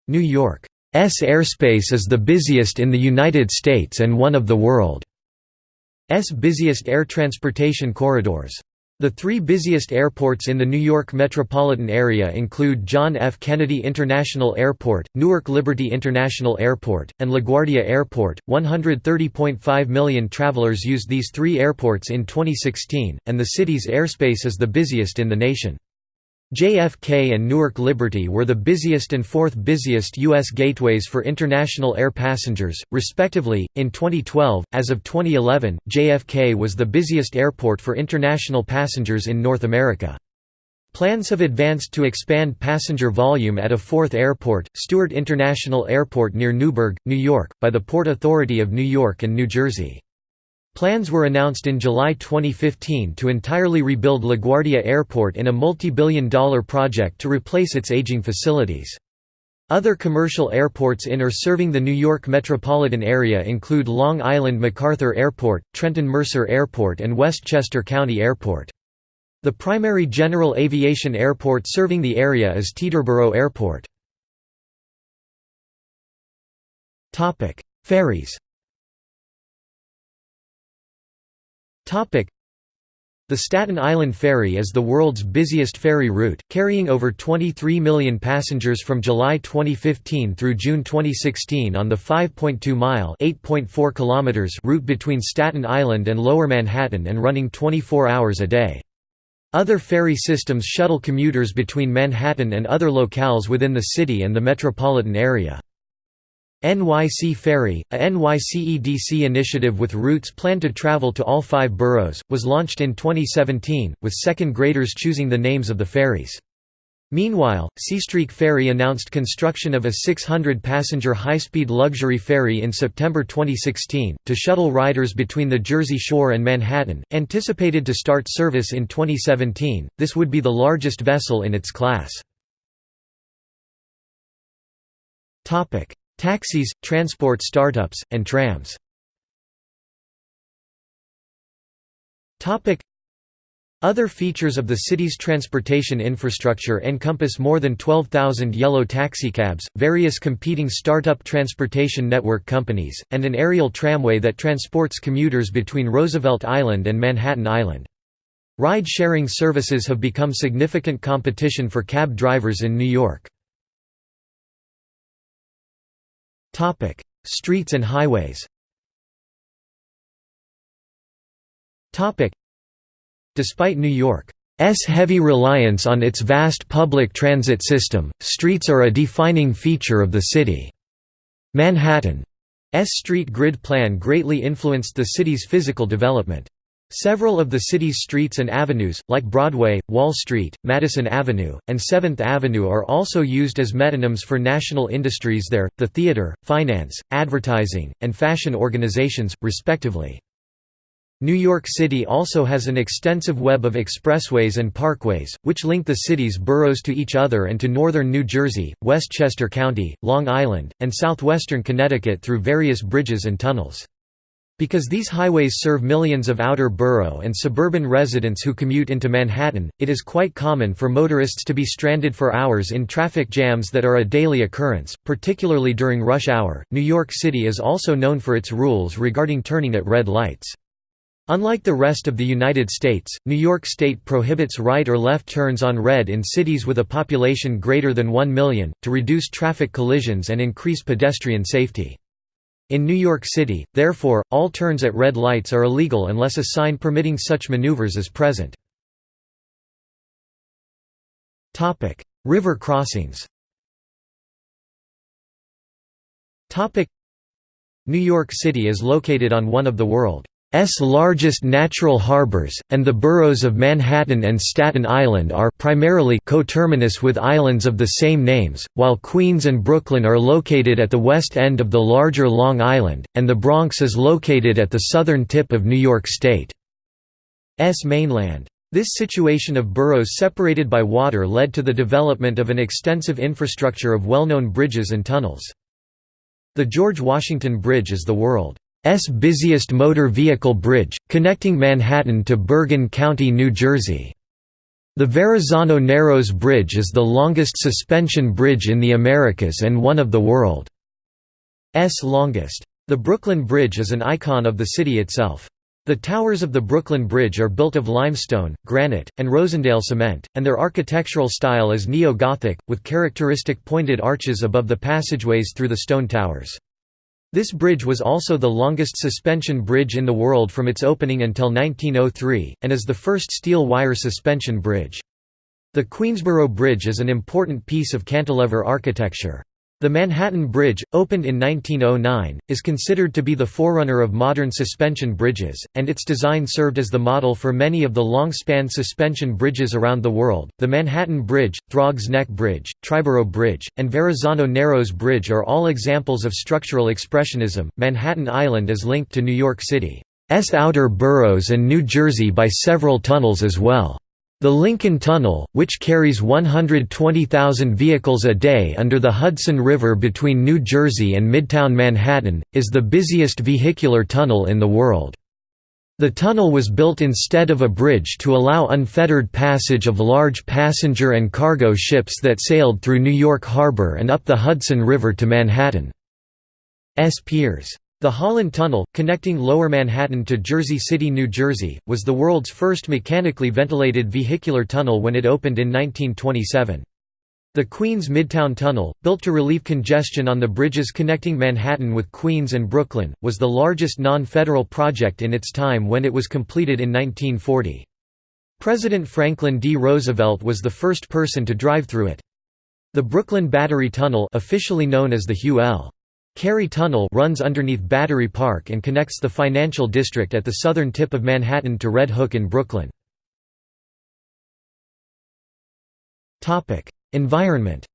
New York airspace is the busiest in the United States and one of the world's busiest air transportation corridors. The three busiest airports in the New York metropolitan area include John F. Kennedy International Airport, Newark Liberty International Airport, and LaGuardia Airport. 130.5 million travelers used these three airports in 2016, and the city's airspace is the busiest in the nation. JFK and Newark Liberty were the busiest and fourth busiest U.S. gateways for international air passengers, respectively. In 2012, as of 2011, JFK was the busiest airport for international passengers in North America. Plans have advanced to expand passenger volume at a fourth airport, Stewart International Airport near Newburgh, New York, by the Port Authority of New York and New Jersey. Plans were announced in July 2015 to entirely rebuild LaGuardia Airport in a multi-billion dollar project to replace its aging facilities. Other commercial airports in or serving the New York metropolitan area include Long Island MacArthur Airport, Trenton Mercer Airport and Westchester County Airport. The primary general aviation airport serving the area is Teterboro Airport. Ferries The Staten Island Ferry is the world's busiest ferry route, carrying over 23 million passengers from July 2015 through June 2016 on the 5.2-mile route between Staten Island and Lower Manhattan and running 24 hours a day. Other ferry systems shuttle commuters between Manhattan and other locales within the city and the metropolitan area. NYC Ferry, a NYCEDC initiative with routes planned to travel to all five boroughs, was launched in 2017, with second graders choosing the names of the ferries. Meanwhile, Seastreak Ferry announced construction of a 600-passenger high-speed luxury ferry in September 2016, to shuttle riders between the Jersey Shore and Manhattan, anticipated to start service in 2017, this would be the largest vessel in its class. Taxis, transport startups, and trams other features of the city's transportation infrastructure encompass more than 12,000 yellow taxicabs, various competing startup transportation network companies, and an aerial tramway that transports commuters between Roosevelt Island and Manhattan Island. Ride-sharing services have become significant competition for cab drivers in New York. Topic: Streets and highways. Topic: Despite New York heavy reliance on its vast public transit system, streets are a defining feature of the city. Manhattan's street grid plan greatly influenced the city's physical development. Several of the city's streets and avenues, like Broadway, Wall Street, Madison Avenue, and 7th Avenue are also used as metonyms for national industries there, the theater, finance, advertising, and fashion organizations, respectively. New York City also has an extensive web of expressways and parkways, which link the city's boroughs to each other and to northern New Jersey, Westchester County, Long Island, and southwestern Connecticut through various bridges and tunnels. Because these highways serve millions of outer borough and suburban residents who commute into Manhattan, it is quite common for motorists to be stranded for hours in traffic jams that are a daily occurrence, particularly during rush hour. New York City is also known for its rules regarding turning at red lights. Unlike the rest of the United States, New York State prohibits right or left turns on red in cities with a population greater than 1 million, to reduce traffic collisions and increase pedestrian safety. In New York City, therefore, all turns at red lights are illegal unless a sign permitting such maneuvers is present. River crossings New York City is located on one of the world S largest natural harbors, and the boroughs of Manhattan and Staten Island are primarily coterminous with islands of the same names, while Queens and Brooklyn are located at the west end of the larger Long Island, and the Bronx is located at the southern tip of New York State's mainland. This situation of boroughs separated by water led to the development of an extensive infrastructure of well-known bridges and tunnels. The George Washington Bridge is the world S busiest motor vehicle bridge, connecting Manhattan to Bergen County, New Jersey. The Verrazano Narrows Bridge is the longest suspension bridge in the Americas and one of the world's longest. The Brooklyn Bridge is an icon of the city itself. The towers of the Brooklyn Bridge are built of limestone, granite, and Rosendale cement, and their architectural style is neo-Gothic, with characteristic pointed arches above the passageways through the stone towers. This bridge was also the longest suspension bridge in the world from its opening until 1903, and is the first steel wire suspension bridge. The Queensboro Bridge is an important piece of cantilever architecture. The Manhattan Bridge, opened in 1909, is considered to be the forerunner of modern suspension bridges, and its design served as the model for many of the long-span suspension bridges around the world. The Manhattan Bridge, Throgs Neck Bridge, Triborough Bridge, and Verrazano Narrows Bridge are all examples of structural expressionism. Manhattan Island is linked to New York City's outer boroughs and New Jersey by several tunnels as well. The Lincoln Tunnel, which carries 120,000 vehicles a day under the Hudson River between New Jersey and Midtown Manhattan, is the busiest vehicular tunnel in the world. The tunnel was built instead of a bridge to allow unfettered passage of large passenger and cargo ships that sailed through New York Harbor and up the Hudson River to Manhattan's piers. The Holland Tunnel, connecting Lower Manhattan to Jersey City, New Jersey, was the world's first mechanically ventilated vehicular tunnel when it opened in 1927. The Queens Midtown Tunnel, built to relieve congestion on the bridges connecting Manhattan with Queens and Brooklyn, was the largest non-federal project in its time when it was completed in 1940. President Franklin D. Roosevelt was the first person to drive through it. The Brooklyn Battery Tunnel officially known as the Hugh L. Carey Tunnel runs underneath Battery Park and connects the financial district at the southern tip of Manhattan to Red Hook in Brooklyn. Environment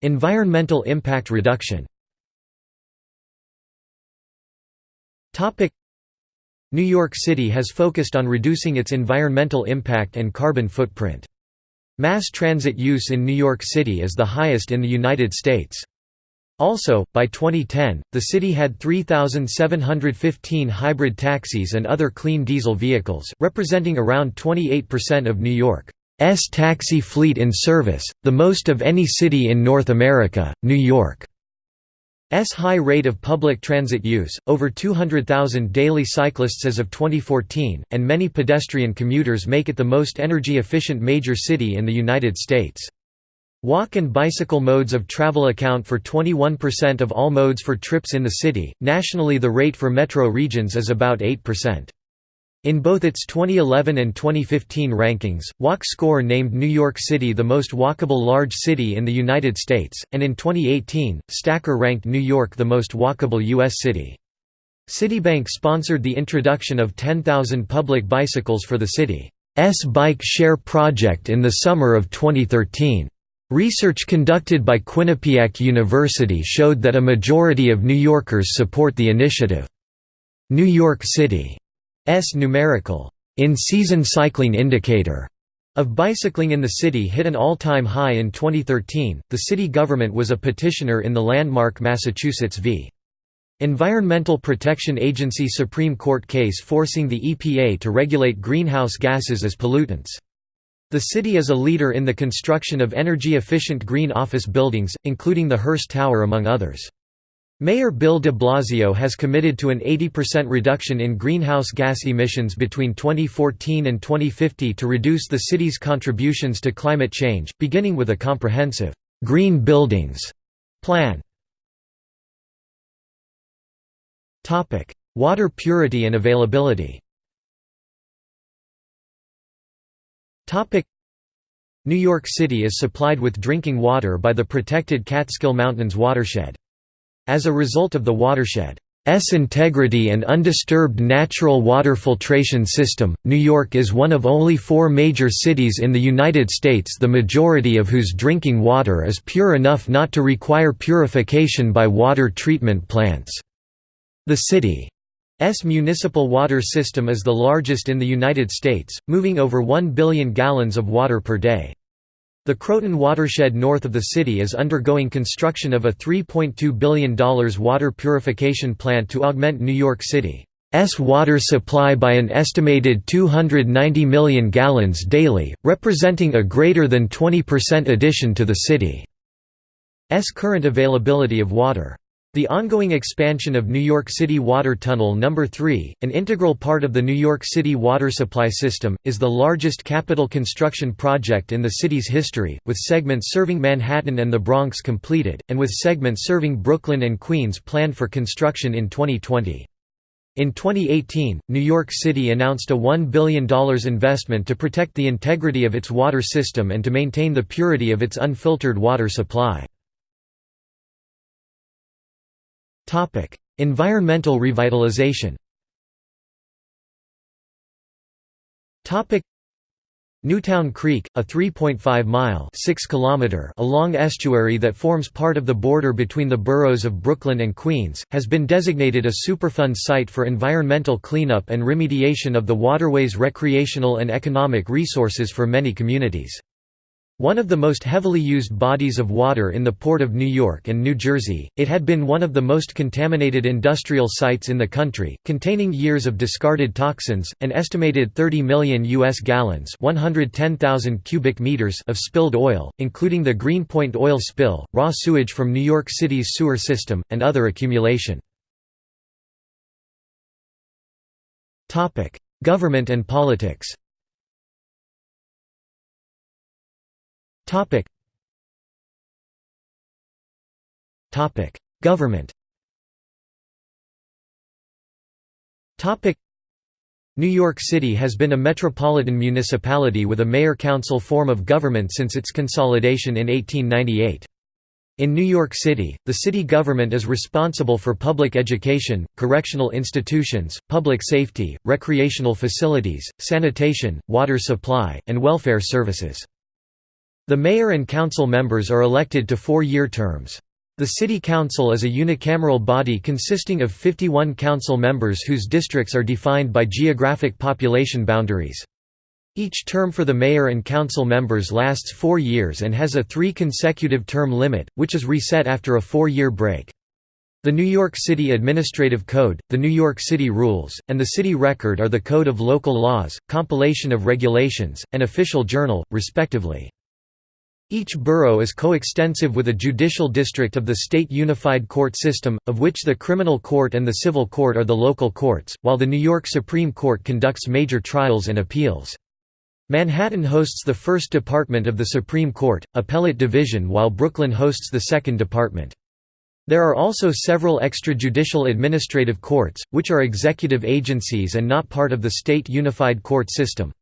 Environmental impact reduction New York City has focused on reducing its environmental impact and carbon footprint. Mass transit use in New York City is the highest in the United States. Also, by 2010, the city had 3,715 hybrid taxis and other clean diesel vehicles, representing around 28% of New York's taxi fleet in service, the most of any city in North America. New York S high rate of public transit use, over 200,000 daily cyclists as of 2014, and many pedestrian commuters make it the most energy-efficient major city in the United States. Walk and bicycle modes of travel account for 21% of all modes for trips in the city. Nationally, the rate for metro regions is about 8%. In both its 2011 and 2015 rankings, Walk Score named New York City the most walkable large city in the United States, and in 2018, Stacker ranked New York the most walkable U.S. city. Citibank sponsored the introduction of 10,000 public bicycles for the city's Bike Share project in the summer of 2013. Research conducted by Quinnipiac University showed that a majority of New Yorkers support the initiative. New York City's numerical in-season cycling indicator of bicycling in the city hit an all-time high in 2013. The city government was a petitioner in the landmark Massachusetts v. Environmental Protection Agency Supreme Court case forcing the EPA to regulate greenhouse gases as pollutants. The city is a leader in the construction of energy-efficient green office buildings, including the Hearst Tower among others. Mayor Bill de Blasio has committed to an 80% reduction in greenhouse gas emissions between 2014 and 2050 to reduce the city's contributions to climate change, beginning with a comprehensive «green buildings» plan. Water purity and availability New York City is supplied with drinking water by the protected Catskill Mountains watershed. As a result of the watershed's integrity and undisturbed natural water filtration system, New York is one of only four major cities in the United States the majority of whose drinking water is pure enough not to require purification by water treatment plants. The city S municipal water system is the largest in the United States, moving over 1 billion gallons of water per day. The Croton watershed north of the city is undergoing construction of a $3.2 billion water purification plant to augment New York City's water supply by an estimated 290 million gallons daily, representing a greater than 20% addition to the city's current availability of water. The ongoing expansion of New York City Water Tunnel No. 3, an integral part of the New York City water supply system, is the largest capital construction project in the city's history, with segments serving Manhattan and the Bronx completed, and with segments serving Brooklyn and Queens planned for construction in 2020. In 2018, New York City announced a $1 billion investment to protect the integrity of its water system and to maintain the purity of its unfiltered water supply. Topic: Environmental revitalization. Topic: Newtown Creek, a 3.5-mile (6 km) long estuary that forms part of the border between the boroughs of Brooklyn and Queens, has been designated a Superfund site for environmental cleanup and remediation of the waterway's recreational and economic resources for many communities. One of the most heavily used bodies of water in the Port of New York and New Jersey, it had been one of the most contaminated industrial sites in the country, containing years of discarded toxins, an estimated 30 million U.S. gallons 110,000 cubic meters of spilled oil, including the Greenpoint oil spill, raw sewage from New York City's sewer system, and other accumulation. Government and politics Topic. Topic: Government. Topic: New York City has been a metropolitan municipality with a mayor-council form of government since its consolidation in 1898. In New York City, the city government is responsible for public education, correctional institutions, public safety, recreational facilities, sanitation, water supply, and welfare services. The mayor and council members are elected to four-year terms. The city council is a unicameral body consisting of 51 council members whose districts are defined by geographic population boundaries. Each term for the mayor and council members lasts four years and has a three consecutive term limit, which is reset after a four-year break. The New York City Administrative Code, the New York City Rules, and the City Record are the Code of Local Laws, compilation of regulations, and official journal, respectively. Each borough is coextensive with a judicial district of the state unified court system, of which the criminal court and the civil court are the local courts, while the New York Supreme Court conducts major trials and appeals. Manhattan hosts the first department of the Supreme Court, Appellate Division while Brooklyn hosts the second department. There are also several extrajudicial administrative courts, which are executive agencies and not part of the state unified court system.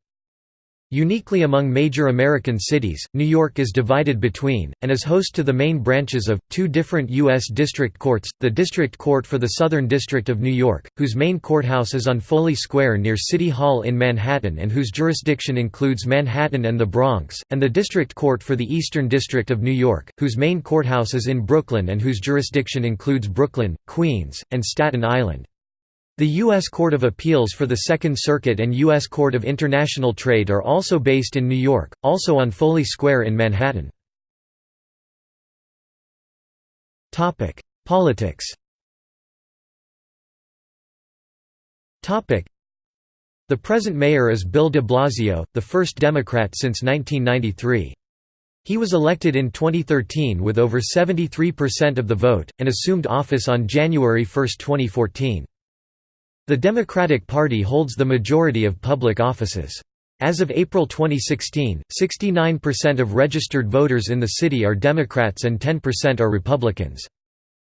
Uniquely among major American cities, New York is divided between, and is host to the main branches of, two different U.S. district courts, the District Court for the Southern District of New York, whose main courthouse is on Foley Square near City Hall in Manhattan and whose jurisdiction includes Manhattan and the Bronx, and the District Court for the Eastern District of New York, whose main courthouse is in Brooklyn and whose jurisdiction includes Brooklyn, Queens, and Staten Island. The U.S. Court of Appeals for the Second Circuit and U.S. Court of International Trade are also based in New York, also on Foley Square in Manhattan. Politics The present mayor is Bill de Blasio, the first Democrat since 1993. He was elected in 2013 with over 73% of the vote, and assumed office on January 1, 2014. The Democratic Party holds the majority of public offices. As of April 2016, 69% of registered voters in the city are Democrats and 10% are Republicans.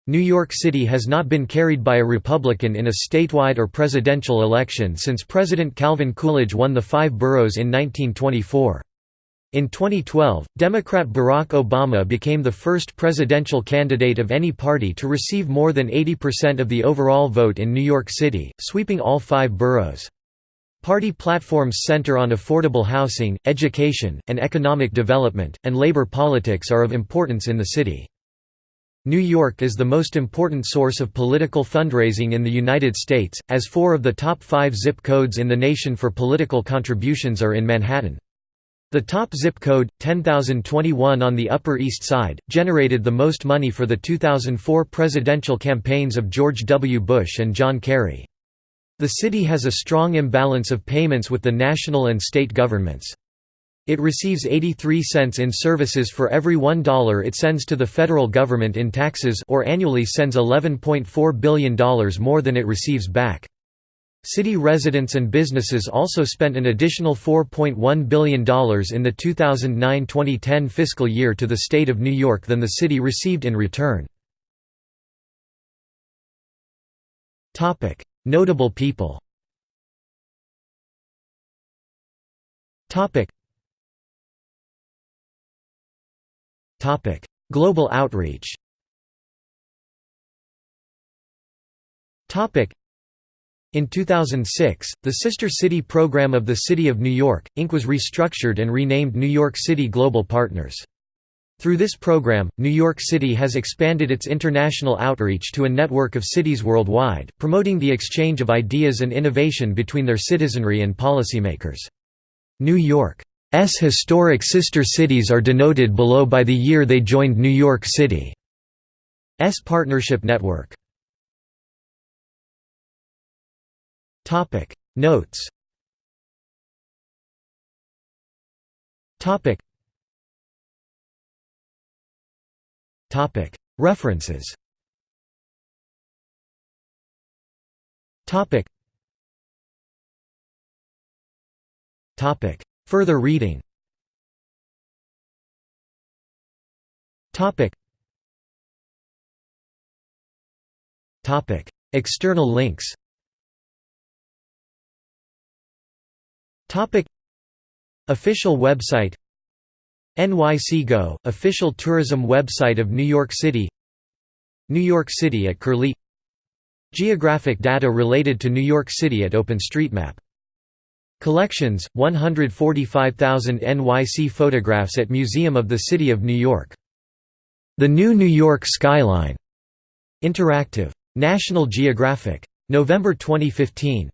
New York City has not been carried by a Republican in a statewide or presidential election since President Calvin Coolidge won the five boroughs in 1924. In 2012, Democrat Barack Obama became the first presidential candidate of any party to receive more than 80% of the overall vote in New York City, sweeping all five boroughs. Party platforms center on affordable housing, education, and economic development, and labor politics are of importance in the city. New York is the most important source of political fundraising in the United States, as four of the top five zip codes in the nation for political contributions are in Manhattan. The top zip code, 10021 on the Upper East Side, generated the most money for the 2004 presidential campaigns of George W. Bush and John Kerry. The city has a strong imbalance of payments with the national and state governments. It receives 83 cents in services for every $1 it sends to the federal government in taxes or annually sends $11.4 billion more than it receives back. City residents and businesses also spent an additional $4.1 billion in the 2009–2010 fiscal year to the state of New York than the city received in return. Notable people Global outreach in 2006, the Sister City program of the City of New York, Inc. was restructured and renamed New York City Global Partners. Through this program, New York City has expanded its international outreach to a network of cities worldwide, promoting the exchange of ideas and innovation between their citizenry and policymakers. New York's historic sister cities are denoted below by the year they joined New York City's partnership network. Topic. Notes. Topic. Topic. References. Topic. Topic. Further reading. Topic. Topic. External links Official website NYC Go, official tourism website of New York City New York City at Curlie Geographic data related to New York City at OpenStreetMap Collections, 145,000 NYC photographs at Museum of the City of New York. The New New York Skyline. Interactive. National Geographic. November 2015.